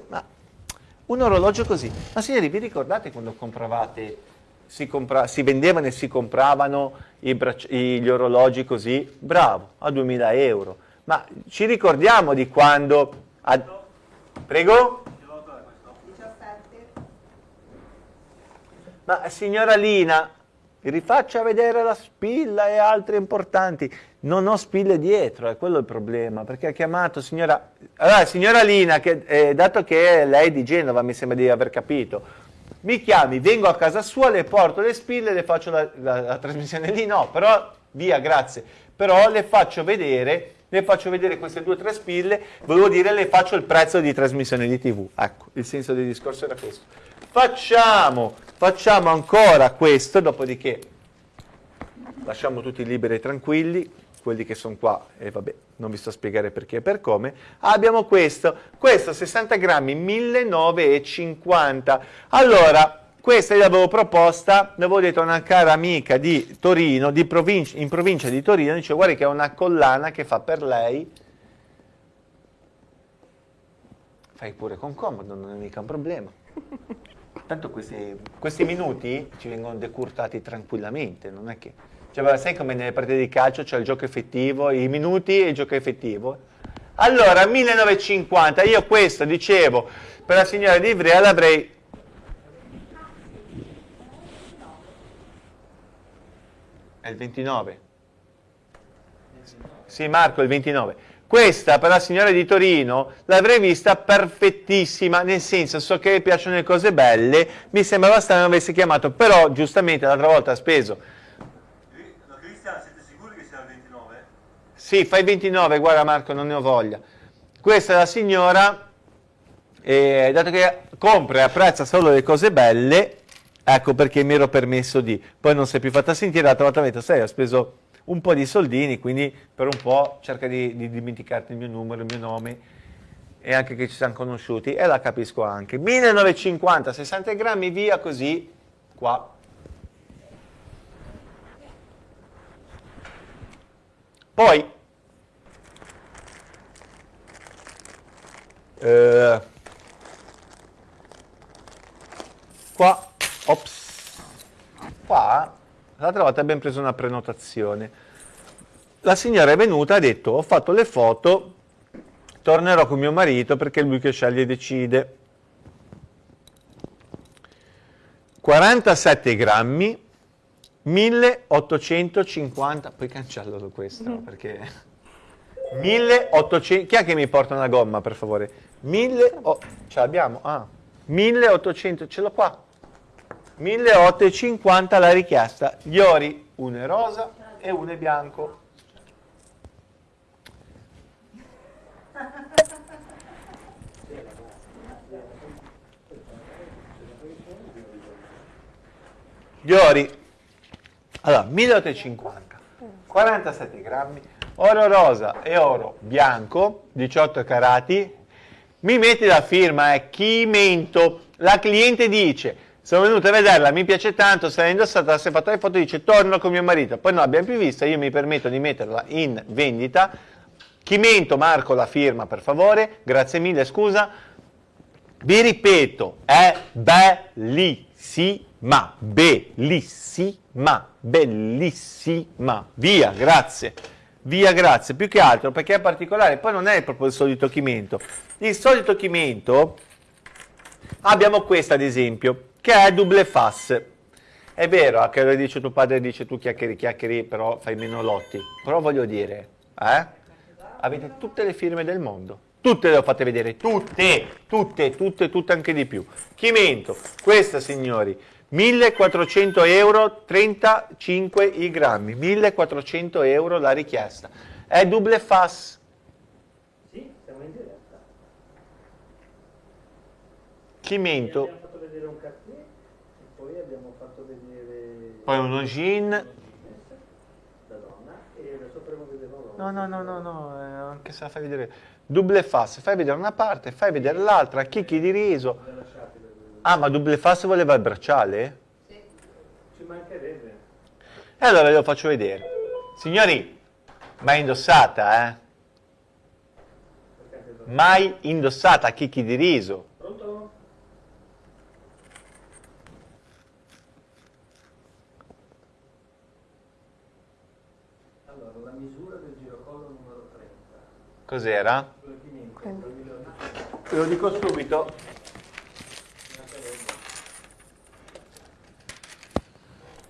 ma un orologio così, ma signori vi ricordate quando compravate, si, compra, si vendevano e si compravano gli orologi così? Bravo, a 2000 euro. Ma ci ricordiamo di quando... A, prego? Ma signora Lina, rifaccia vedere la spilla e altre importanti. Non ho spille dietro, è quello il problema, perché ha chiamato signora... Allora, signora Lina, che, eh, dato che lei è di Genova, mi sembra di aver capito, mi chiami, vengo a casa sua, le porto le spille, le faccio la, la, la trasmissione lì, no, però via, grazie. Però le faccio vedere, le faccio vedere queste due o tre spille, volevo dire le faccio il prezzo di trasmissione di tv. Ecco, il senso del discorso era questo. Facciamo Facciamo ancora questo, dopodiché lasciamo tutti liberi e tranquilli, quelli che sono qua, e vabbè, non vi sto a spiegare perché e per come. Abbiamo questo, questo 60 grammi, 1950. Allora, questa l'avevo proposta, l'avevo detto a una cara amica di Torino, di provincia, in provincia di Torino, dice guarda che è una collana che fa per lei, fai pure con comodo, non è mica un problema. Tanto questi, questi minuti ci vengono decurtati tranquillamente, non è che... Cioè, sai come nelle partite di calcio c'è il gioco effettivo, i minuti e il gioco effettivo? Allora, 1950, io questo dicevo, per la signora di Ivrea l'avrei... È il 29? Sì, Marco, il 29. Questa per la signora di Torino l'avrei vista perfettissima, nel senso so che le piacciono le cose belle, mi sembrava strano avessi chiamato, però giustamente l'altra volta ha speso. Ma Cristian, siete sicuri che sia il 29? Sì, fai 29, guarda Marco, non ne ho voglia. Questa è la signora, e dato che compra e apprezza solo le cose belle, ecco perché mi ero permesso di. Poi non si è più fatta sentire, l'altra volta ha detto, sai, ho speso un po' di soldini, quindi per un po' cerca di, di dimenticarti il mio numero, il mio nome e anche che ci siamo conosciuti e la capisco anche. 1950, 60 grammi via così, qua. Poi, eh, qua, ops, qua L'altra volta abbiamo preso una prenotazione. La signora è venuta e ha detto ho fatto le foto, tornerò con mio marito perché è lui che sceglie e decide. 47 grammi, 1850, poi cancello questo mm. perché 1800, chi è che mi porta una gomma per favore? 1000, oh, ce l'abbiamo? Ah, 1800, ce l'ho qua, 1850 la richiesta, gli ori, uno è rosa e uno è bianco. Gli ori, allora 1850, 47 grammi, oro rosa e oro bianco, 18 carati, mi metti la firma, è Chimento, la cliente dice sono venuto a vederla, mi piace tanto, se l'ha indossata, si è fatta le foto dice torno con mio marito, poi non l'abbiamo più vista, io mi permetto di metterla in vendita, Chimento, Marco la firma per favore, grazie mille, scusa, vi ripeto, è bellissima, bellissima, bellissima, via, grazie, via, grazie, più che altro perché è particolare, poi non è proprio il solito Chimento, il solito Chimento, abbiamo questa ad esempio, che è double fas. È vero, anche lo dice tuo padre, dice tu chiacchieri, chiacchieri, però fai meno lotti. Però voglio dire, eh? Avete tutte le firme del mondo. Tutte le ho fatte vedere, tutte, tutte, tutte, tutte anche di più. Chimento, questa signori, 1400 euro, 35 i grammi, 1400 euro la richiesta. È double fas. Sì, siamo in diretta. Chimento. Abbiamo fatto vedere un cartier e poi abbiamo fatto vedere... Poi uno jean. Da donna e adesso faremo vedere No, no, no, no, no, eh, anche se la fai vedere. Double face, fai vedere una parte, fai vedere l'altra, chicchi di riso. Ah, ma double face voleva il bracciale? Sì. Ci mancherebbe. E allora ve lo faccio vedere. Signori, mai indossata, eh? Mai indossata chicchi di riso. Pronto? Allora, la misura del girocollo numero 30. Cos'era? Te lo dico subito.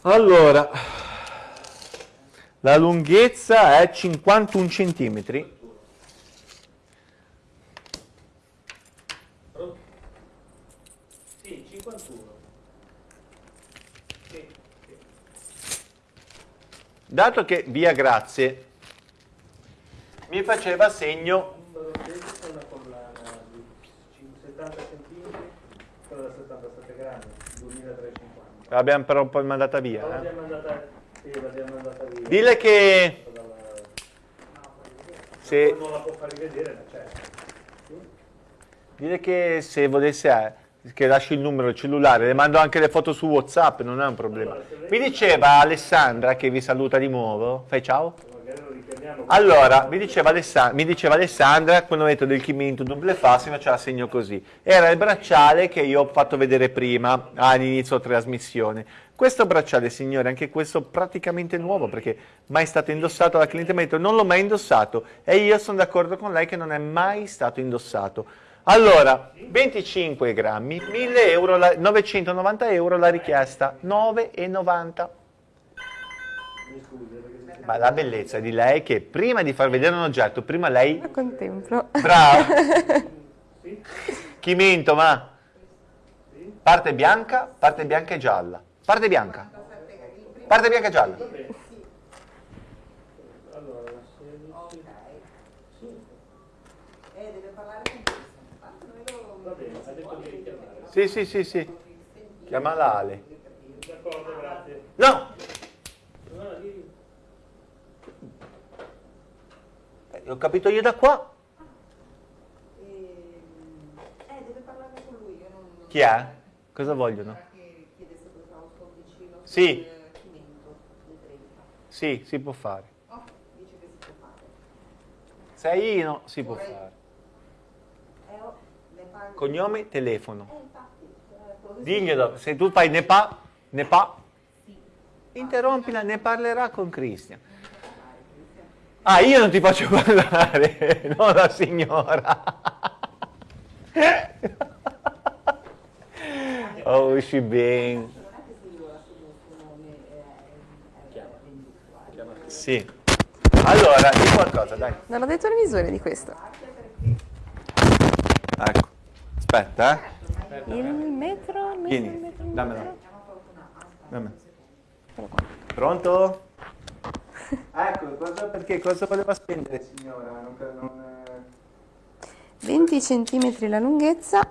Allora, la lunghezza è 51 centimetri. Sì, 51. Sì, sì. Dato che via grazie mi faceva segno una collana di 70 cm, quella da 77 grammi, 2350. l'abbiamo però poi mandata via. Eh. mandata, via. Dile che se, dile che se volesse eh, che lasci il numero del cellulare, le mando anche le foto su WhatsApp, non è un problema. Mi diceva Alessandra che vi saluta di nuovo. Fai ciao. Allora, mi diceva, mi diceva Alessandra, quando ho detto del chimento double mi faceva segno così. Era il bracciale che io ho fatto vedere prima, all'inizio della trasmissione. Questo bracciale, signore, anche questo praticamente nuovo, perché mai stato indossato, la cliente mi ha detto non l'ho mai indossato e io sono d'accordo con lei che non è mai stato indossato. Allora, 25 grammi, 1000 euro, la- 990 euro la richiesta, 9,90. Ma la bellezza di lei è che prima di far vedere un oggetto, prima lei Lo contemplo. Bravo. Chimento, ma parte bianca, parte bianca e gialla. Parte bianca. Parte bianca e gialla. allora, 16, Ok. Eh, deve parlare con questo. Tanto noi lo... va bene, ha detto di richiamare. Sì, sì, sì, sì. Chiamala Ale. D'accordo, grazie. No! No, Eh, Ho capito io da qua. Eh, deve parlarne con lui. Io non... Chi è? Cosa vogliono? Che chiede se Sì. chimento del 30. Sì, si può fare. Oh, dice che si può fare. Sei io, si può fare. Eh, oh, parli. Cognome, telefono. Eh, infatti. eh, Diglielo, se tu fai ne pa, ne pa, interrompila, ne parlerà con Cristian. Ah, io non ti faccio parlare, no la signora. Oh, she bene. Non è che si vuole assumere il suo nome. Sì. Allora, di qualcosa, dai. Non ho detto le misure di questo. Ecco. Aspetta, eh. Il metro, il metro, il Vieni, metro, dammelo. Dammelo. Pronto? Ecco, cosa, perché cosa voleva spendere, signora? Non, non, eh. 20 cm la lunghezza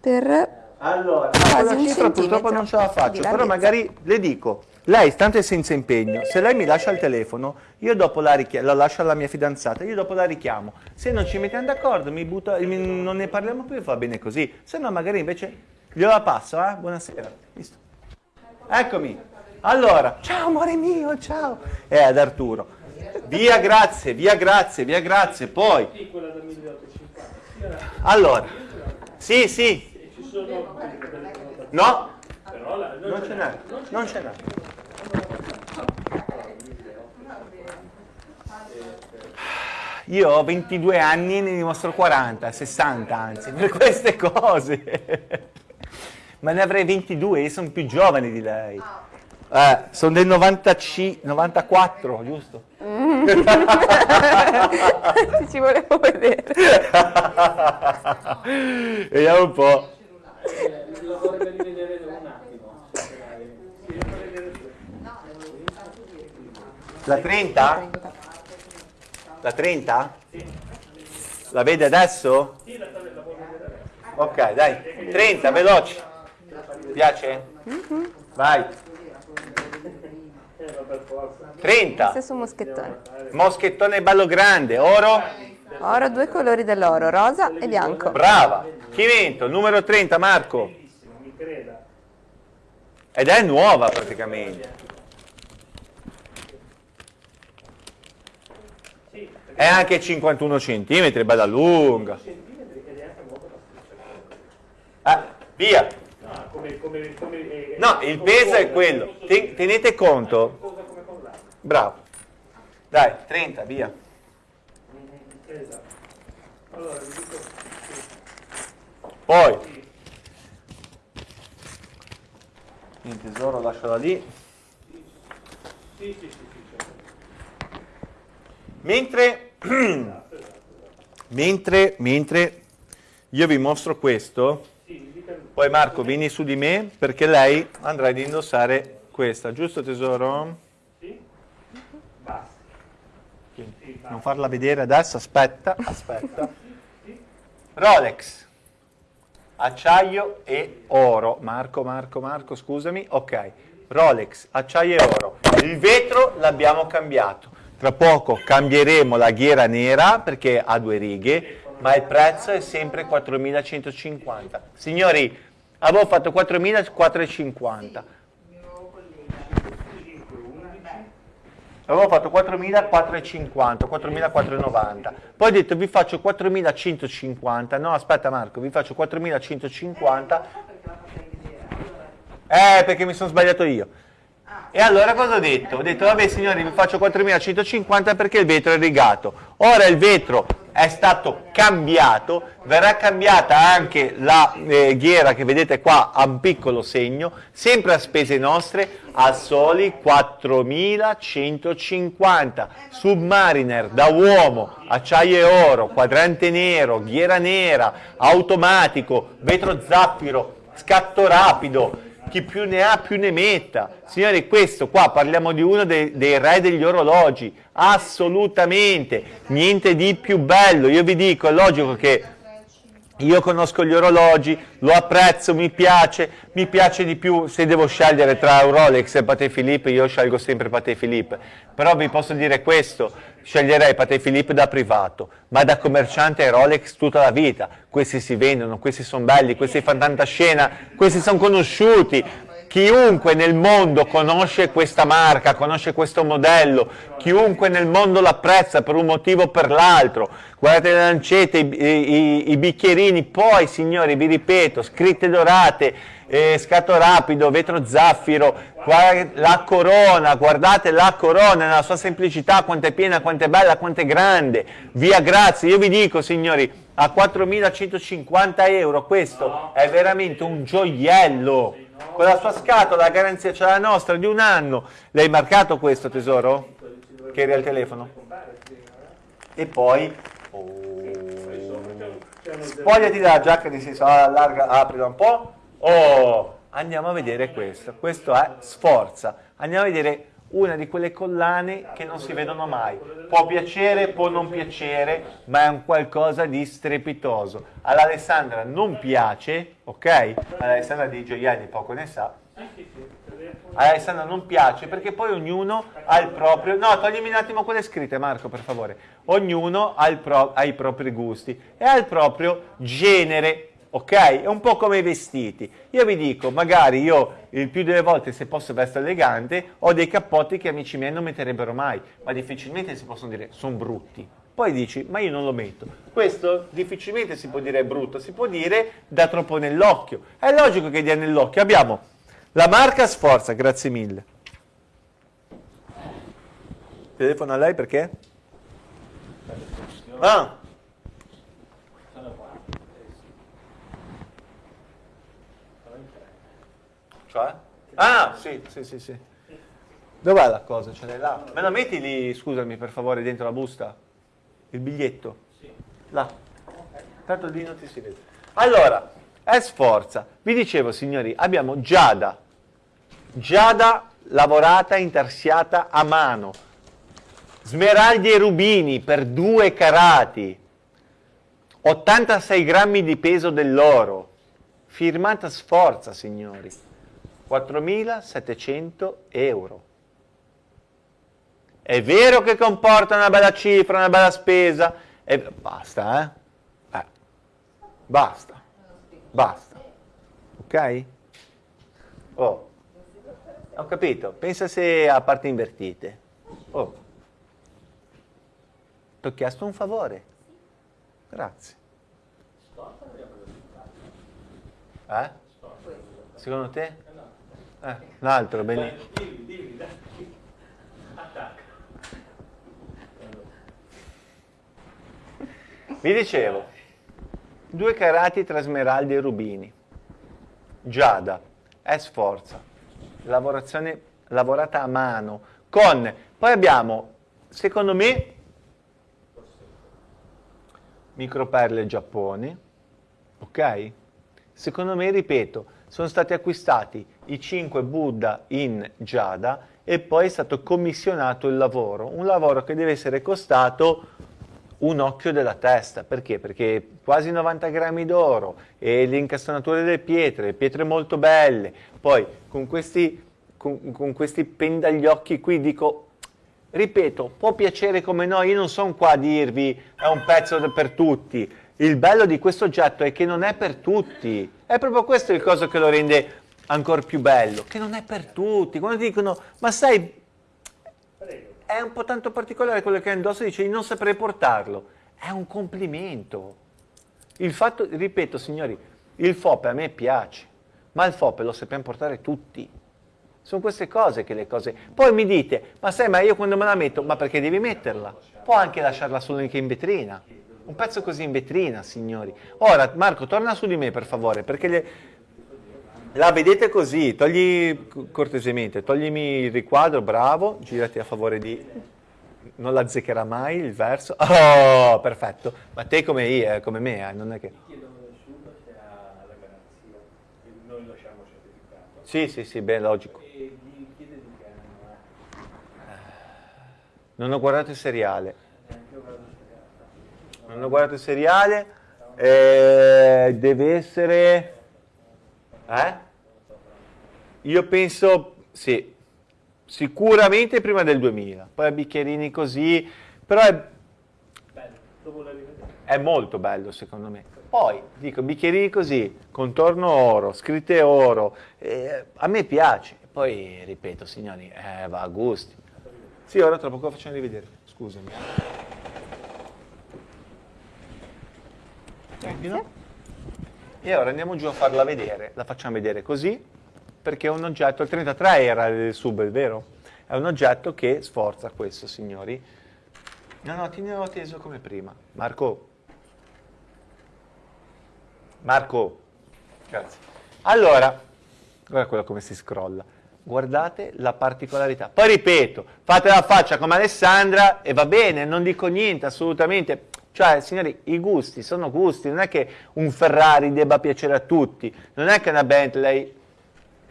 per Allora, Quasi un cifra purtroppo non ce la faccio, però magari le dico, lei stante senza impegno, se lei mi lascia il telefono, io dopo la, la lascio alla mia fidanzata, io dopo la richiamo. Se non ci mettiamo d'accordo, non ne parliamo più, va bene così. Se no magari invece gliela passo, eh? Buonasera. Visto? Eccomi. Allora, ciao amore mio, ciao. E ad Arturo. Via grazie, via grazie, via grazie. Poi, Sì, quella da 1850. Sì, era- allora, sì, sì, no, non ce n'è, non ce n'è. Io ho 22 anni e ne dimostro 40, 60 anzi, per queste cose. Ma ne avrei 22, io sono più giovane di lei. Eh, sono del 95, 94, giusto? ci volevo vedere. Vediamo un po'. Lo vorrei rivedere un attimo. La 30? La 30? La vede adesso? La, la, la. Ok, dai, 30, veloci. Piace? Mm -hmm. Vai. 30. Stesso moschettone. Moschettone bello grande, oro? Oro, due colori dell'oro, rosa e bianco. Brava. Chi vinto? Numero 30, Marco. Ed è nuova praticamente. È anche 51 cm, bella lunga. Eh, via. No, il peso è quello. Tenete conto. Bravo. Dai, 30, via. Poi. Il tesoro lascialo lì. Mentre, mentre, mentre io vi mostro questo, poi Marco vieni su di me perché lei andrà ad indossare questa, giusto tesoro? Sì. Non farla vedere adesso, aspetta, aspetta. Rolex, acciaio e oro. Marco, Marco, Marco, scusami. Ok, Rolex, acciaio e oro. Il vetro l'abbiamo cambiato. Tra poco cambieremo la ghiera nera perché ha due righe, ma il prezzo è sempre 4.150. Signori, avevo fatto 4.450. Avevo fatto 4.450, 4.490. Poi ho detto vi faccio 4.150. No, aspetta Marco, vi faccio 4.150. Eh, perché mi sono sbagliato io. E allora cosa ho detto? Ho detto, vabbè signori, vi faccio 4.150 perché il vetro è rigato. Ora il vetro è stato cambiato, verrà cambiata anche la eh, ghiera che vedete qua a un piccolo segno, sempre a spese nostre, a soli 4.150. Submariner da uomo, acciaio e oro, quadrante nero, ghiera nera, automatico, vetro zaffiro, scatto rapido, chi più ne ha più ne metta. Signori, questo qua parliamo di uno dei, dei, re degli orologi, assolutamente, niente di più bello. Io vi dico, è logico che io conosco gli orologi, lo apprezzo, mi piace, mi piace di più, se devo scegliere tra Rolex e Patek Philippe, io scelgo sempre Patek Philippe. Però vi posso dire questo, sceglierei Patek Philippe da privato, ma da commerciante Rolex tutta la vita. Questi si vendono, questi sono belli, questi fanno tanta scena, questi sono conosciuti, Chiunque nel mondo conosce questa marca, conosce questo modello, chiunque nel mondo l'apprezza per un motivo o per l'altro. Guardate le lancette, i, i, i, bicchierini, poi signori vi ripeto, scritte dorate, eh, scatto rapido, vetro zaffiro, la corona, guardate la corona nella sua semplicità, quanto è piena, quanto è bella, quanto è grande. Via grazie, io vi dico signori, a 4.150 euro questo è veramente un gioiello con la sua scatola, la garanzia c'è la nostra di un anno. L'hai marcato questo tesoro? Che eri al telefono? E poi... Oh, spogliati dalla giacca di senso, allarga, aprila un po'. Oh, andiamo a vedere questo. Questo è Sforza. Andiamo a vedere una di quelle collane che non si vedono mai. Può piacere, può non piacere, ma è un qualcosa di strepitoso. All'Alessandra non piace, ok? All'Alessandra di gioielli poco ne sa. Alessandra non piace perché poi ognuno ha il proprio... No, toglimi un attimo quelle scritte Marco per favore. Ognuno ha, pro... ha i propri gusti e ha il proprio genere ok? È un po' come i vestiti. Io vi dico, magari io il più delle volte se posso vestire elegante, ho dei cappotti che amici miei non metterebbero mai, ma difficilmente si possono dire sono brutti. Poi dici, ma io non lo metto. Questo difficilmente si può dire brutto, si può dire da troppo nell'occhio. È logico che dia nell'occhio. Abbiamo la marca Sforza, grazie mille. Telefono a lei perché? Ah, Cioè? Ah, sì, sì, sì, sì. Dov'è la cosa? Ce l'hai là? Me la metti lì, scusami, per favore, dentro la busta? Il biglietto? Sì. Là. Tanto lì non ti si vede. Allora, è sforza. Vi dicevo, signori, abbiamo Giada. Giada lavorata, intarsiata a mano. Smeraldi e rubini per due carati. 86 grammi di peso dell'oro, firmata Sforza, signori, 4.700 euro. È vero che comporta una bella cifra, una bella spesa, e basta, eh? eh. Basta, basta, ok? Oh, ho capito, pensa se a parte invertite. Oh, ti ho chiesto un favore. Grazie. Eh? Secondo te? Eh, un altro, benissimo. Vi dicevo, due carati tra smeraldi e rubini, giada, è sforza, lavorazione lavorata a mano, con, poi abbiamo, secondo me, microperle Giappone, ok? Secondo me, ripeto, sono stati acquistati i 5 Buddha in Giada e poi è stato commissionato il lavoro, un lavoro che deve essere costato un occhio della testa, perché? Perché quasi 90 grammi d'oro e le delle pietre, pietre molto belle, poi con questi, con, con questi pendagliocchi qui dico ripeto, può piacere come no, io non sono qua a dirvi è un pezzo per tutti. Il bello di questo oggetto è che non è per tutti. È proprio questo il cosa che lo rende ancora più bello, che non è per tutti. Quando dicono, ma sai, è un po' tanto particolare quello che ha indosso, dice di non saprei portarlo. È un complimento. Il fatto, ripeto signori, il FOPE a me piace, ma il FOPE lo sappiamo portare tutti. Sono queste cose che le cose... Poi mi dite, ma sai, ma io quando me la metto, ma perché devi metterla? Può anche lasciarla solo in vetrina. Un pezzo così in vetrina, signori. Ora, Marco, torna su di me, per favore, perché le... la vedete così. Togli, cortesemente, toglimi il riquadro, bravo, girati a favore di... Non la zeccherà mai il verso. Oh, perfetto. Ma te come, io, come me, eh, non è che... Sì, sì, sì, beh, logico. Non ho guardato il seriale. Non ho guardato il seriale. Eh, deve essere... Eh? Io penso, sì, sicuramente prima del 2000. Poi a bicchierini così, però è... È molto bello secondo me. Poi, dico, bicchierini così, contorno oro, scritte oro, eh, a me piace. Poi, ripeto, signori, eh, va a gusti. Sì, ora tra poco facciamo rivedere, scusami. Grazie. E ora andiamo giù a farla vedere, la facciamo vedere così, perché è un oggetto, il 33 era il sub, è vero? È un oggetto che sforza questo, signori. No, no, ti ne ho teso come prima. Marco. Marco. Grazie. Allora, guarda quello come si scrolla guardate la particolarità. Poi ripeto, fate la faccia come Alessandra e va bene, non dico niente, assolutamente. Cioè, signori, i gusti sono gusti, non è che un Ferrari debba piacere a tutti, non è che una Bentley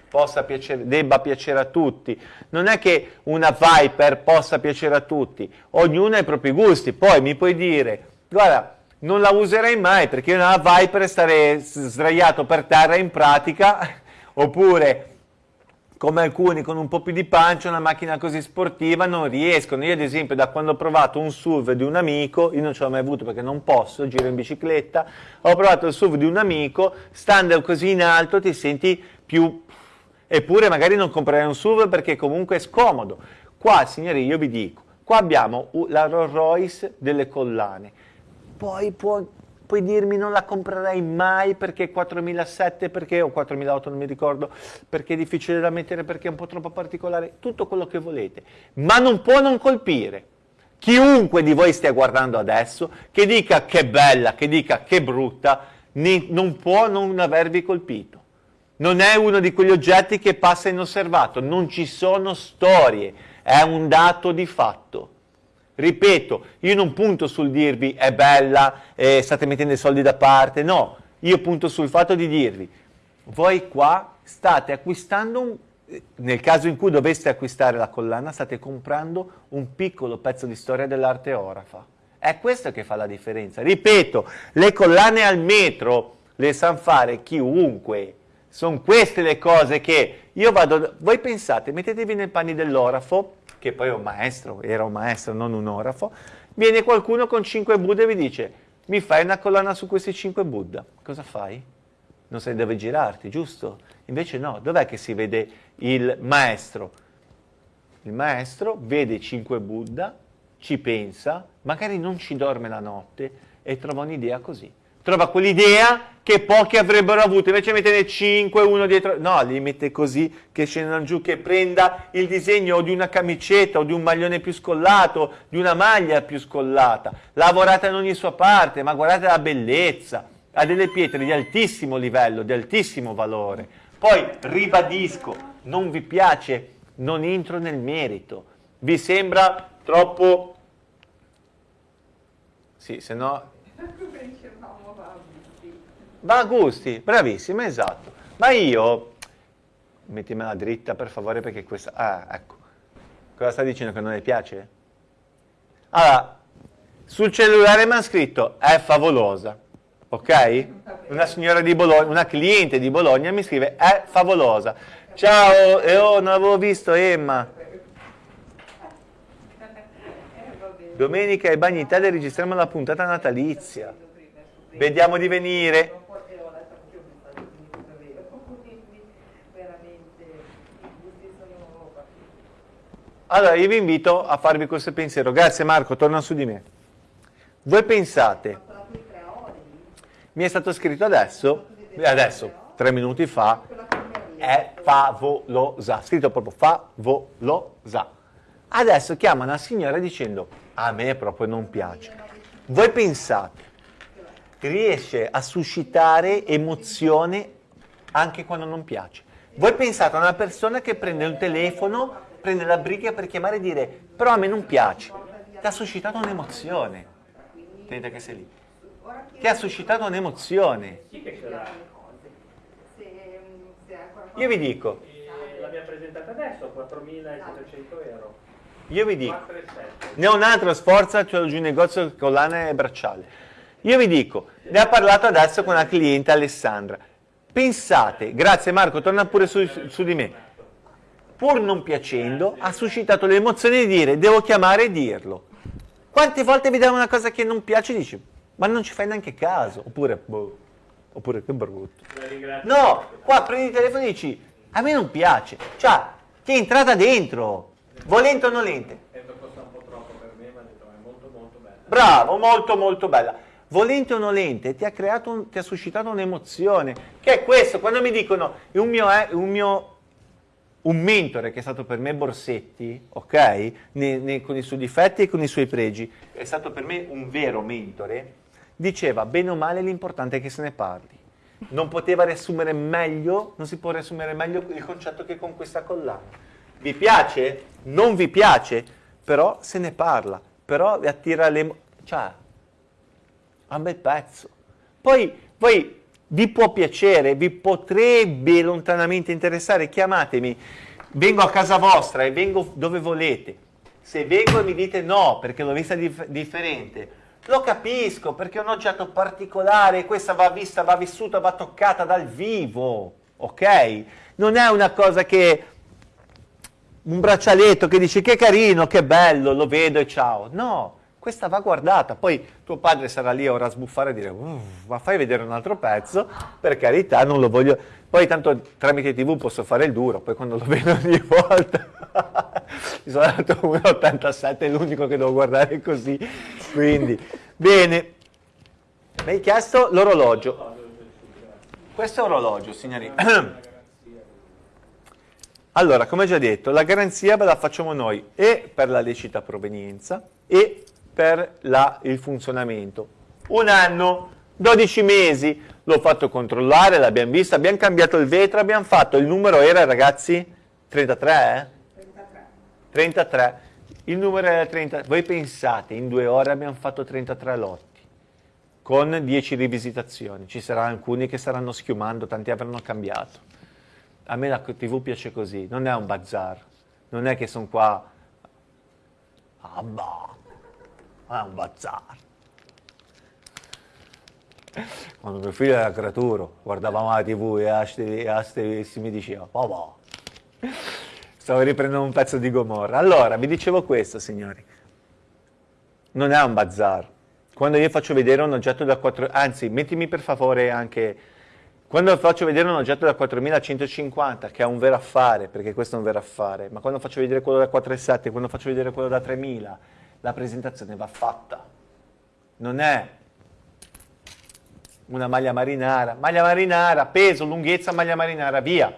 possa piacere, debba piacere a tutti, non è che una Viper possa piacere a tutti, ognuno ha i propri gusti. Poi mi puoi dire, guarda, non la userei mai perché nella Viper starei sdraiato per terra in pratica, oppure come alcuni con un po' più di pancia, una macchina così sportiva non riescono. Io ad esempio da quando ho provato un SUV di un amico, io non ce l'ho mai avuto perché non posso, giro in bicicletta, ho provato il SUV di un amico, stando così in alto ti senti più... Eppure magari non comprerei un SUV perché comunque è scomodo. Qua signori io vi dico, qua abbiamo la Rolls Royce delle collane, poi può puoi dirmi non la comprerei mai perché 4007, perché o 4008 non mi ricordo, perché è difficile da mettere, perché è un po' troppo particolare, tutto quello che volete, ma non può non colpire. Chiunque di voi stia guardando adesso, che dica che bella, che dica che brutta, non può non avervi colpito. Non è uno di quegli oggetti che passa inosservato, non ci sono storie, è un dato di fatto. Ripeto, io non punto sul dirvi è bella, eh, state mettendo i soldi da parte, no, io punto sul fatto di dirvi, voi qua state acquistando, un, nel caso in cui doveste acquistare la collana, state comprando un piccolo pezzo di storia dell'arte orafa. È È questo che fa la differenza. Ripeto, le collane al metro le sa fare chiunque. Sono queste le cose che io vado... Voi pensate, mettetevi nei panni dell'orafo, che poi è un maestro, era un maestro, non un orafo, viene qualcuno con cinque Buddha e vi dice, mi fai una collana su questi cinque Buddha. Cosa fai? Non sai dove girarti, giusto? Invece no, dov'è che si vede il maestro? Il maestro vede cinque Buddha, ci pensa, magari non ci dorme la notte e trova un'idea così. Trova quell'idea che pochi avrebbero avuto, invece mettene 5 uno dietro, no, li mette così che scendano giù, che prenda il disegno di una camicetta o di un maglione più scollato, di una maglia più scollata, lavorata in ogni sua parte, ma guardate la bellezza, ha delle pietre di altissimo livello, di altissimo valore. Poi ribadisco, non vi piace, non entro nel merito, vi sembra troppo... Sì, se no Va a gusti, bravissima, esatto. Ma io, mettimela dritta per favore perché questa... Ah, ecco. Cosa sta dicendo che non le piace? Allora, sul cellulare mi hanno scritto è favolosa, ok? Una signora di Bologna, una cliente di Bologna mi scrive è favolosa. Ciao, e oh, non avevo visto Emma. Domenica ai Bagni Italia registriamo la puntata natalizia. Vediamo di venire. Allora, io vi invito a farvi questo pensiero. Grazie Marco, torna su di me. Voi pensate, mi è stato scritto adesso, adesso, tre minuti fa, è favolosa, scritto proprio favolosa. Adesso chiama una signora dicendo, a me proprio non piace. Voi pensate, riesce a suscitare emozione anche quando non piace. Voi pensate a una persona che prende un telefono prende la briga per chiamare e dire però a me non piace, ti ha suscitato un'emozione. Tenete che sei lì. Ti ha suscitato un'emozione. Io vi dico. L'abbiamo presentata adesso, 4.700 euro. Io vi dico, ne ho un altro, sforza, c'ho giù in negozio collane e bracciale. Io vi dico, ne ha parlato adesso con la cliente Alessandra. Pensate, grazie Marco, torna pure su, su di me pur non piacendo, ha suscitato l'emozione di dire devo chiamare e dirlo. Quante volte vediamo una cosa che non piace e dici ma non ci fai neanche caso, oppure boh, oppure che brutto. No, qua prendi il telefono e dici a me non piace, cioè ti è entrata dentro, volente o nolente. Bravo, molto molto bella. Volente o nolente ti ha, creato un, ti ha suscitato un'emozione, che è questo, quando mi dicono un mio, un mio un mentore che è stato per me Borsetti, ok? Ne, ne, con i suoi difetti e con i suoi pregi, è stato per me un vero mentore, diceva bene o male l'importante è che se ne parli. Non poteva riassumere meglio, non si può riassumere meglio il concetto che con questa collana. Vi piace? Non vi piace? Però se ne parla, però vi attira le... cioè, un bel pezzo. Poi voi vi può piacere, vi potrebbe lontanamente interessare, chiamatemi, vengo a casa vostra e vengo dove volete. Se vengo e mi dite no perché l'ho vista dif differente, lo capisco perché è un oggetto particolare, questa va vista, va vissuta, va toccata dal vivo, ok? Non è una cosa che un braccialetto che dici che carino, che bello, lo vedo e ciao. No, questa va guardata, poi tuo padre sarà lì ora a sbuffare e dire ma fai vedere un altro pezzo, per carità non lo voglio, poi tanto tramite tv posso fare il duro, poi quando lo vedo ogni volta, mi sono dato 1,87, è l'unico che devo guardare così, quindi, bene, mi hai chiesto l'orologio, questo è orologio signori, allora come già detto la garanzia la facciamo noi e per la lecita provenienza e per la, il funzionamento. Un anno, 12 mesi, l'ho fatto controllare, l'abbiamo visto, abbiamo cambiato il vetro, abbiamo fatto, il numero era ragazzi 33 eh? 33. 33. Il numero era 30, voi pensate, in due ore abbiamo fatto 33 lotti, con 10 rivisitazioni, ci saranno alcuni che staranno schiumando, tanti avranno cambiato. A me la TV piace così, non è un bazar, non è che sono qua, ah bah, è un bazar. Quando mio figlio era creaturo, guardavamo la tv e a ste mi diceva, papà, stavo riprendendo un pezzo di Gomorra. Allora, vi dicevo questo, signori, non è un bazar. Quando io faccio vedere un oggetto da 4, anzi, mettimi per favore anche quando faccio vedere un oggetto da 4150, che è un vero affare, perché questo è un vero affare, ma quando faccio vedere quello da 4,7, quando faccio vedere quello da 3000, la presentazione va fatta. Non è una maglia marinara, maglia marinara, peso, lunghezza, maglia marinara, via.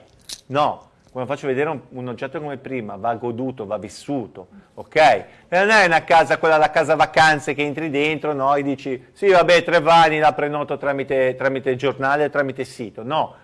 No, quando faccio vedere un, un, oggetto come prima, va goduto, va vissuto, ok? Non è una casa, quella la casa vacanze che entri dentro, no? E dici, sì vabbè, tre vani la prenoto tramite, tramite giornale, tramite sito, no.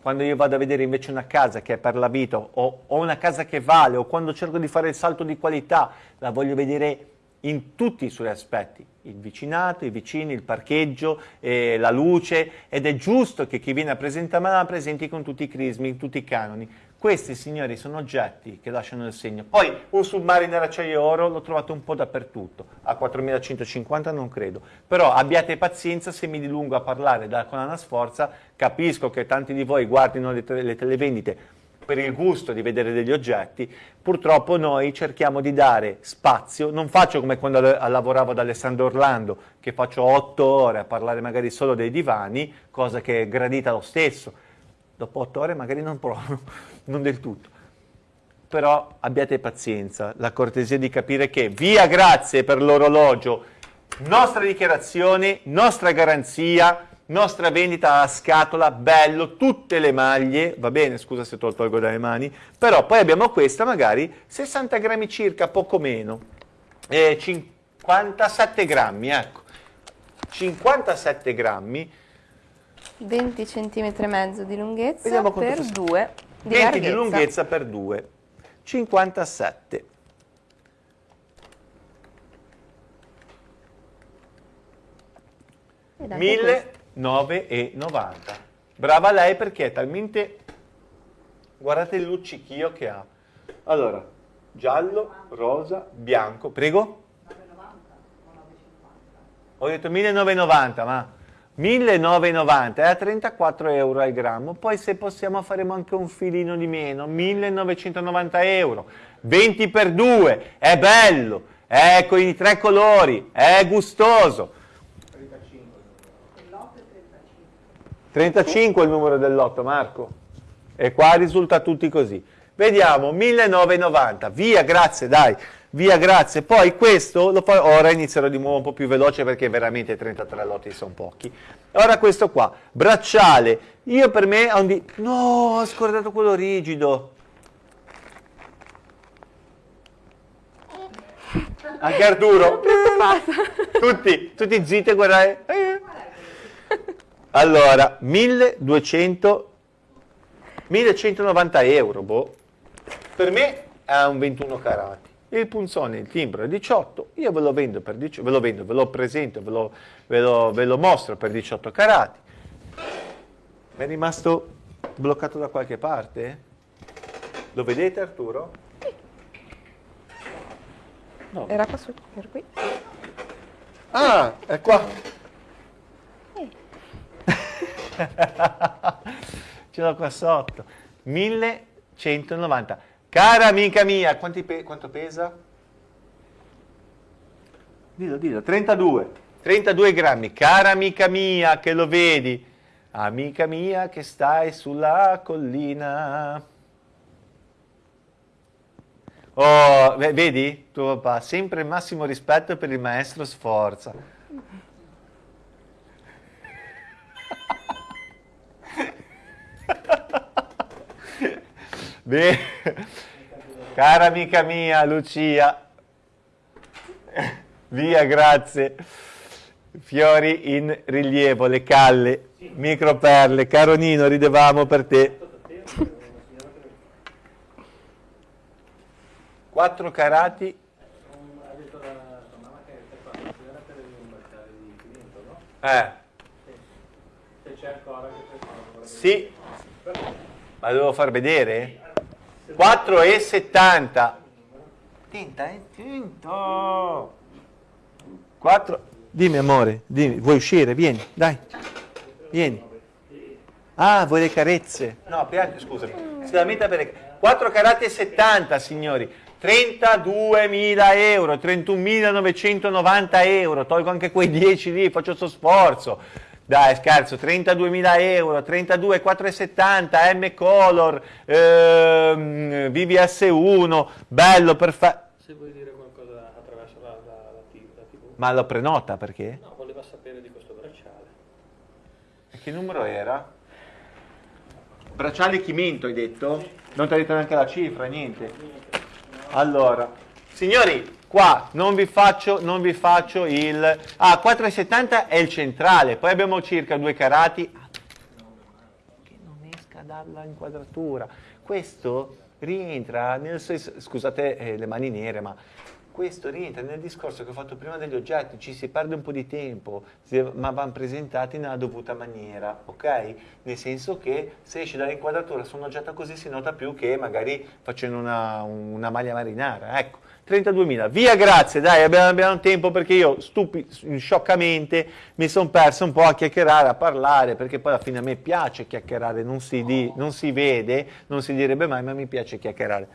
Quando io vado a vedere invece una casa che è per la vita, o, o una casa che vale, o quando cerco di fare il salto di qualità, la voglio vedere in tutti i suoi aspetti, il vicinato, i vicini, il parcheggio, eh, la luce, ed è giusto che chi viene a presentarmela la presenti con tutti i crismi, tutti i canoni. Questi, signori, sono oggetti che lasciano il segno. Poi un submariner acciaio oro l'ho trovato un po' dappertutto, a 4150 non credo. Però abbiate pazienza se mi dilungo a parlare da Conana Sforza, capisco che tanti di voi guardino le, te le televendite per il gusto di vedere degli oggetti, purtroppo noi cerchiamo di dare spazio, non faccio come quando lavoravo ad Alessandro Orlando, che faccio otto ore a parlare magari solo dei divani, cosa che è gradita lo stesso, dopo otto ore magari non provo, non del tutto. Però abbiate pazienza, la cortesia di capire che via grazie per l'orologio, nostra dichiarazione, nostra garanzia, nostra vendita a scatola, bello, tutte le maglie, va bene, scusa se te lo tolgo dalle mani, però poi abbiamo questa magari 60 grammi circa, poco meno, eh, 57 grammi, ecco, 57 grammi, 20 cm e mezzo di lunghezza per 2 di 20 larghezza. di lunghezza per 2 57 1990 brava lei perché è talmente guardate il luccichio che ha. Allora giallo, rosa, bianco. Prego? 990 ho detto 1990 ma 1990 è a 34 euro al grammo, poi se possiamo faremo anche un filino di meno, 1990 euro, 20 per 2, è bello, è con i tre colori, è gustoso. 35 è il numero del lotto, Marco, e qua risulta tutti così. Vediamo, 1990, via, grazie, dai via grazie, poi questo lo fa, ora inizierò di nuovo un po' più veloce perché veramente 33 lotti sono pochi, ora questo qua, bracciale, io per me ho un di... no, ho scordato quello rigido, anche Arturo, tutti, tutti zitti a guardare, allora, 1200, 1190 euro, boh, per me è un 21 carati il punzone, il timbro è 18, io ve lo vendo per 18, ve lo vendo, ve lo presento, ve lo, ve lo, ve lo mostro per 18 carati. È rimasto bloccato da qualche parte? Lo vedete Arturo? No. Era qua su, per qui. Ah, è qua. Eh. Ce l'ho qua sotto. 1190. Cara amica mia, pe quanto pesa? Dillo, dillo, 32. 32 grammi. Cara amica mia, che lo vedi? Amica mia che stai sulla collina. Oh, vedi? Tuo papà, sempre massimo rispetto per il maestro Sforza. Bene. Cara amica mia, Lucia. Via, grazie. Fiori in rilievo, le calle, microperle. Caro Nino, ridevamo per te. Quattro carati. Eh. Sì. Ma devo far vedere? 4,70 tinta è tinto 4, dimmi amore, dimmi, vuoi uscire? Vieni, dai, vieni. Ah, vuoi le carezze? No, piange, scusami. Si lamenta per le 4 carati e 70, signori. 32.000 euro, 31.990 euro, tolgo anche quei 10 lì, faccio questo sforzo. Dai, scherzo, 32.000 euro, 32.470, M Color, ehm, VVS1, bello, perfetto. Se vuoi dire qualcosa attraverso la, la, la, la TV. Ma lo prenota perché? No, voleva sapere di questo bracciale. E che numero era? Bracciale Chiminto hai detto? Non ti ha detto neanche la cifra, niente. Allora, signori, qua non vi faccio, non vi faccio il... Ah, 4,70 è il centrale, poi abbiamo circa due carati. che non esca dalla inquadratura. Questo rientra nel... Scusate eh, le mani nere, ma questo rientra nel discorso che ho fatto prima degli oggetti, ci si perde un po' di tempo, ma vanno presentati nella dovuta maniera, ok? Nel senso che se esci dall'inquadratura su un oggetto così si nota più che magari facendo una, una maglia marinara, ecco. 32.000, via grazie, dai, abbiamo, abbiamo tempo perché io stupi, scioccamente mi sono perso un po' a chiacchierare, a parlare, perché poi alla fine a me piace chiacchierare, non si, di, non si vede, non si direbbe mai, ma mi piace chiacchierare.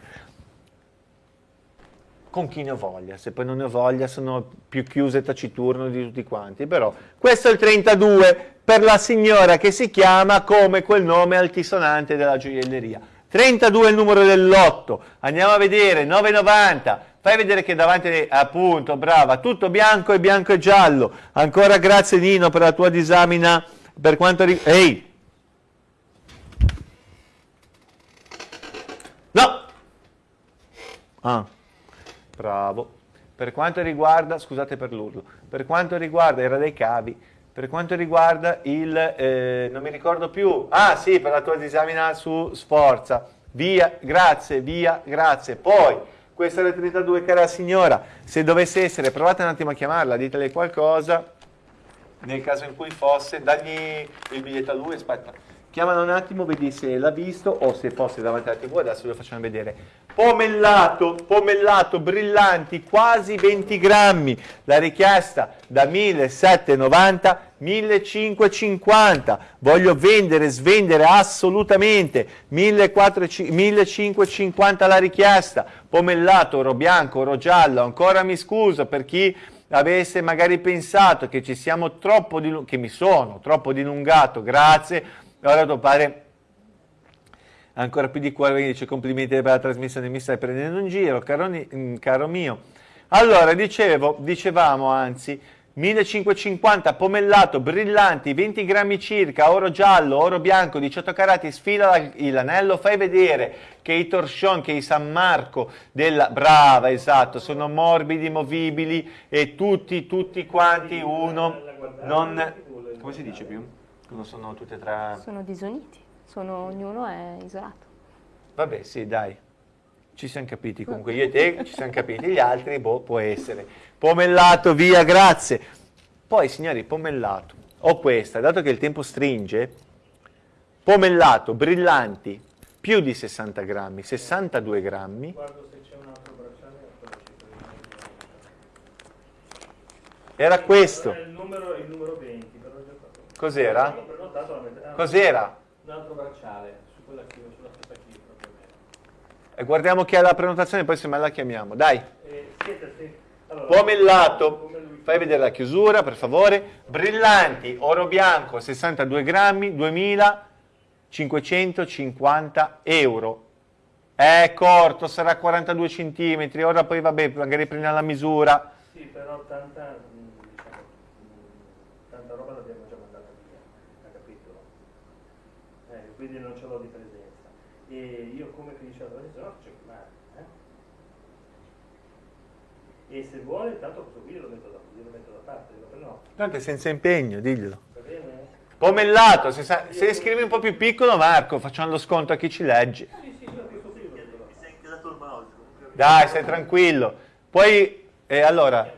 Con chi ne ho voglia, se poi non ne ho voglia sono più chiuso e taciturno di tutti quanti, però questo è il 32 per la signora che si chiama come quel nome altisonante della gioielleria. 32 è il numero dell'otto, andiamo a vedere, 9,90, fai vedere che davanti, appunto, brava, tutto bianco e bianco e giallo, ancora grazie Nino per la tua disamina per quanto riguarda... Ehi! No! Ah. Bravo. Per quanto riguarda, scusate per l'urlo, per quanto riguarda, era dei cavi, per quanto riguarda il, eh, non mi ricordo più, ah sì, per la tua disamina su Sforza, via, grazie, via, grazie. Poi, questa è la 32, cara signora, se dovesse essere, provate un attimo a chiamarla, ditele qualcosa, nel caso in cui fosse, dagli il biglietto a lui, aspetta, chiamala un attimo, vedi se l'ha visto o se fosse davanti alla tv, adesso lo facciamo vedere. Pomellato, pomellato, brillanti, quasi 20 grammi, la richiesta da 1790 a 1550, voglio vendere, svendere assolutamente, 1550 la richiesta, pomellato, oro bianco, oro giallo, ancora mi scuso per chi avesse magari pensato che ci siamo troppo, che mi sono troppo dilungato, grazie, Ora tuo padre ancora più di cuore dice complimenti per la trasmissione, mi stai prendendo in giro, caro, mm, caro mio. Allora, dicevo, dicevamo anzi, 1550 pomellato, brillanti, 20 grammi circa, oro giallo, oro bianco, 18 carati, sfila l'anello, fai vedere che i torsion, che i San Marco della... Brava, esatto, sono morbidi, movibili e tutti, tutti quanti uno non... Come si dice più? Non sono tutte e tre... Sono disuniti, sono, ognuno è isolato. Vabbè, sì, dai. Ci siamo capiti comunque, io e te ci siamo capiti, gli altri, boh, può essere. Pomellato, via, grazie. Poi, signori, pomellato. Ho questa, dato che il tempo stringe, pomellato, brillanti, più di 60 grammi, 62 grammi. Guardo se c'è un altro bracciale. Era questo. Il numero, il numero 20. Cos'era? Cos'era? Un altro bracciale, su quella sulla stessa cifra E guardiamo chi ha la prenotazione, poi se me la chiamiamo. Dai. Eh, siete, sì. allora, Pomellato. Fai vedere la chiusura, per favore. Brillanti, oro bianco, 62 grammi, 2550 euro. È corto, sarà 42 centimetri. Ora poi vabbè, magari prendiamo la misura. Sì, però tanta, diciamo, tanta roba l'abbiamo quindi non ce l'ho di presenza. E io come ti dicevo adesso no, c'è male. Eh? E se vuole, tanto questo qui lo metto da, lo metto da parte, lo no. Tanto è senza impegno, diglielo. Va bene? Pomellato, se, sa, se scrivi un po' più piccolo Marco, facciamo lo sconto a chi ci legge. Sì, sì, io questo qui lo Dai, stai tranquillo. Poi, eh, allora,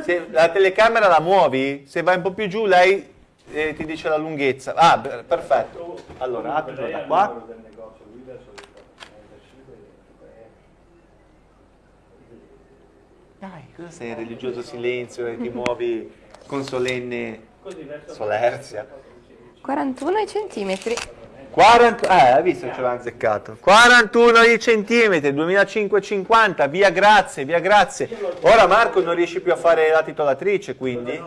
se la telecamera la muovi, se vai un po' più giù lei e ti dice la lunghezza. Ah, perfetto. Allora, apro da qua. Dai, cosa sei in religioso silenzio e ti muovi con solenne solerzia? 41 centimetri. 40, eh, hai visto ce l'ha azzeccato. 41 centimetri, 2550, via grazie, via grazie. Ora Marco non riesci più a fare la titolatrice, quindi?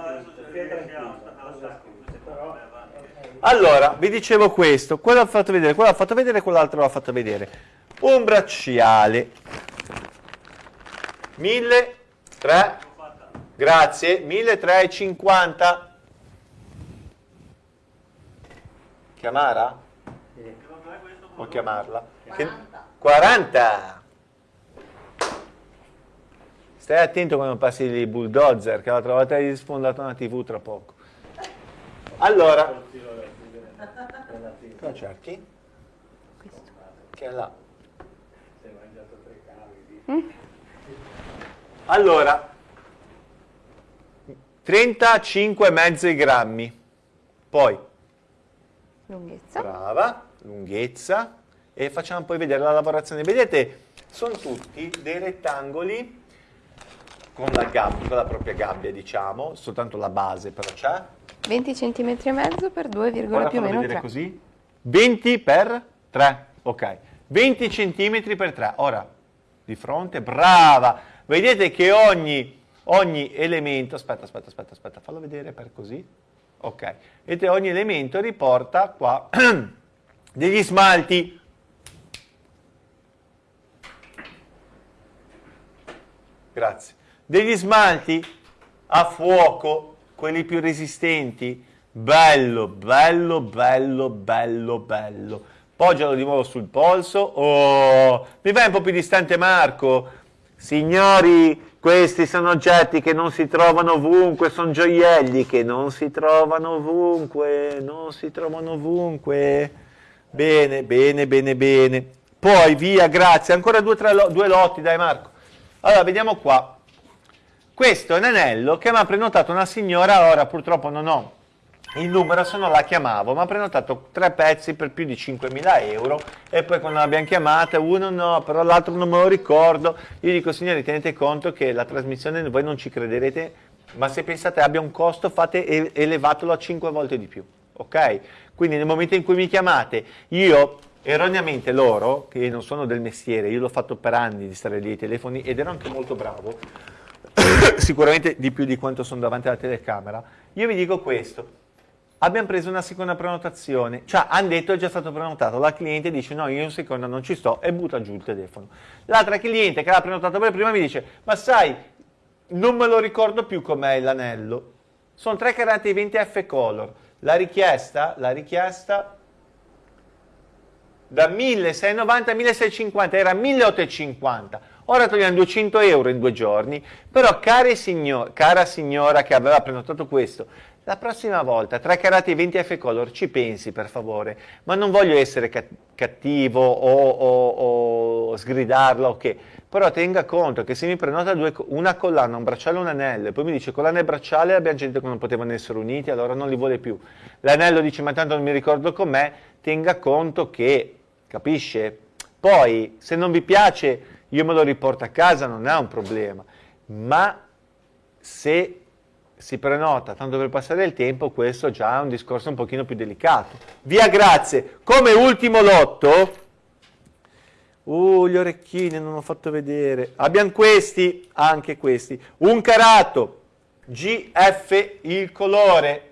Allora, vi dicevo questo, quello l'ho fatto vedere, quello l'ha fatto vedere, quell'altro l'ha fatto vedere. Un bracciale. 1003, grazie, 1350. Chiamara? O chiamarla? 40. 40. Stai attento quando passi i bulldozer, che l'altra volta hai sfondato una tv tra poco. Allora, cosa cerchi? Questo. Che è là. Mm? Allora, 35 mezzi grammi. Poi, lunghezza. Brava, lunghezza. E facciamo poi vedere la lavorazione. Vedete, sono tutti dei rettangoli con la gabbia, con la propria gabbia, diciamo, soltanto la base però c'è. 20 cm e mezzo per 2, più o meno 3. così. 20 per 3, ok. 20 cm per 3. Ora, di fronte, brava! Vedete che ogni, ogni elemento, aspetta, aspetta, aspetta, aspetta, fallo vedere per così. Ok, vedete ogni elemento riporta qua degli smalti. Grazie. Degli smalti a fuoco quelli più resistenti, bello, bello, bello, bello, bello. Poggialo di nuovo sul polso, oh, mi vai un po' più distante Marco? Signori, questi sono oggetti che non si trovano ovunque, sono gioielli che non si trovano ovunque, non si trovano ovunque. Bene, bene, bene, bene. Poi via, grazie, ancora due, tre, due lotti, dai Marco. Allora, vediamo qua. Questo è un anello che mi ha prenotato una signora, ora purtroppo non ho il numero, se no la chiamavo, mi ha prenotato tre pezzi per più di 5.000 euro e poi quando l'abbiamo chiamata, uno no, però l'altro non me lo ricordo, io dico signori tenete conto che la trasmissione voi non ci crederete, ma se pensate abbia un costo fate elevatelo a 5 volte di più, ok? Quindi nel momento in cui mi chiamate, io erroneamente loro, che non sono del mestiere, io l'ho fatto per anni di stare lì ai telefoni ed ero anche molto bravo, sicuramente di più di quanto sono davanti alla telecamera, io vi dico questo, abbiamo preso una seconda prenotazione, cioè hanno detto è già stato prenotato, la cliente dice no io in seconda non ci sto e butta giù il telefono. L'altra cliente che l'ha prenotato per prima mi dice ma sai non me lo ricordo più com'è l'anello, sono 3 carati 20 F color, la richiesta, la richiesta da 1690 a 1650 era 1850 ora togliamo 200 euro in due giorni però signor, cara signora che aveva prenotato questo la prossima volta, 3 carati 20 F color, ci pensi per favore, ma non voglio essere cattivo o, o, o sgridarla o che, però tenga conto che se mi prenota due, una collana, un bracciale e un anello, e poi mi dice collana e bracciale abbiamo gente che non potevano essere uniti, allora non li vuole più. L'anello dice ma tanto non mi ricordo com'è, tenga conto che, capisce? Poi, se non vi piace, io me lo riporto a casa, non è un problema, ma se si prenota tanto per passare il tempo, questo già è un discorso un pochino più delicato. Via grazie, come ultimo lotto, uh, gli orecchini non ho fatto vedere, abbiamo questi, anche questi, un carato, GF il colore,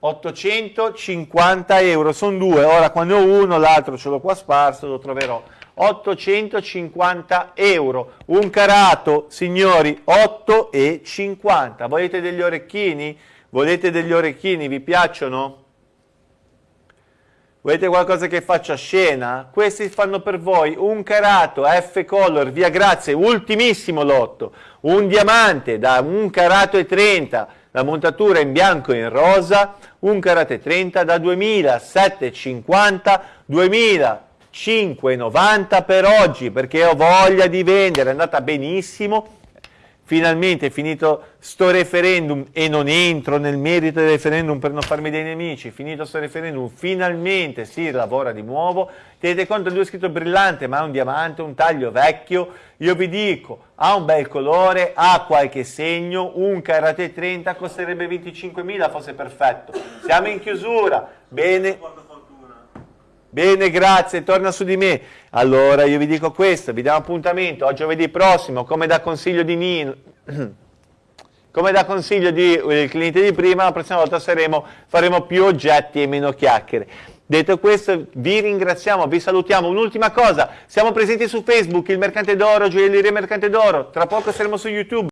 850 euro, sono due, ora quando ho uno l'altro ce l'ho qua sparso, lo troverò. 850 euro. Un carato, signori, 8,50. Volete degli orecchini? Volete degli orecchini? Vi piacciono? Volete qualcosa che faccia scena? Questi fanno per voi un carato F color, via grazie, ultimissimo lotto, un diamante da un carato e 30, la montatura in bianco e in rosa, un carato e 30 da 2750, 2000 5,90 per oggi perché ho voglia di vendere, è andata benissimo. finalmente finito sto referendum e non entro nel merito del referendum per non farmi dei nemici, finito sto referendum, finalmente si lavora di nuovo, tenete conto lui è scritto brillante ma è un diamante, un taglio vecchio, io vi dico ha un bel colore, ha qualche segno, un karate 30 costerebbe 25.000 fosse perfetto, siamo in chiusura, bene, Bene, grazie, torna su di me. Allora io vi dico questo, vi diamo appuntamento a giovedì prossimo, come da consiglio di Nino, come da consiglio di eh, cliente di prima, la prossima volta saremo, faremo più oggetti e meno chiacchiere. Detto questo, vi ringraziamo, vi salutiamo. Un'ultima cosa, siamo presenti su Facebook, il Mercante d'Oro, Gioielleria Mercante d'Oro, tra poco saremo su YouTube.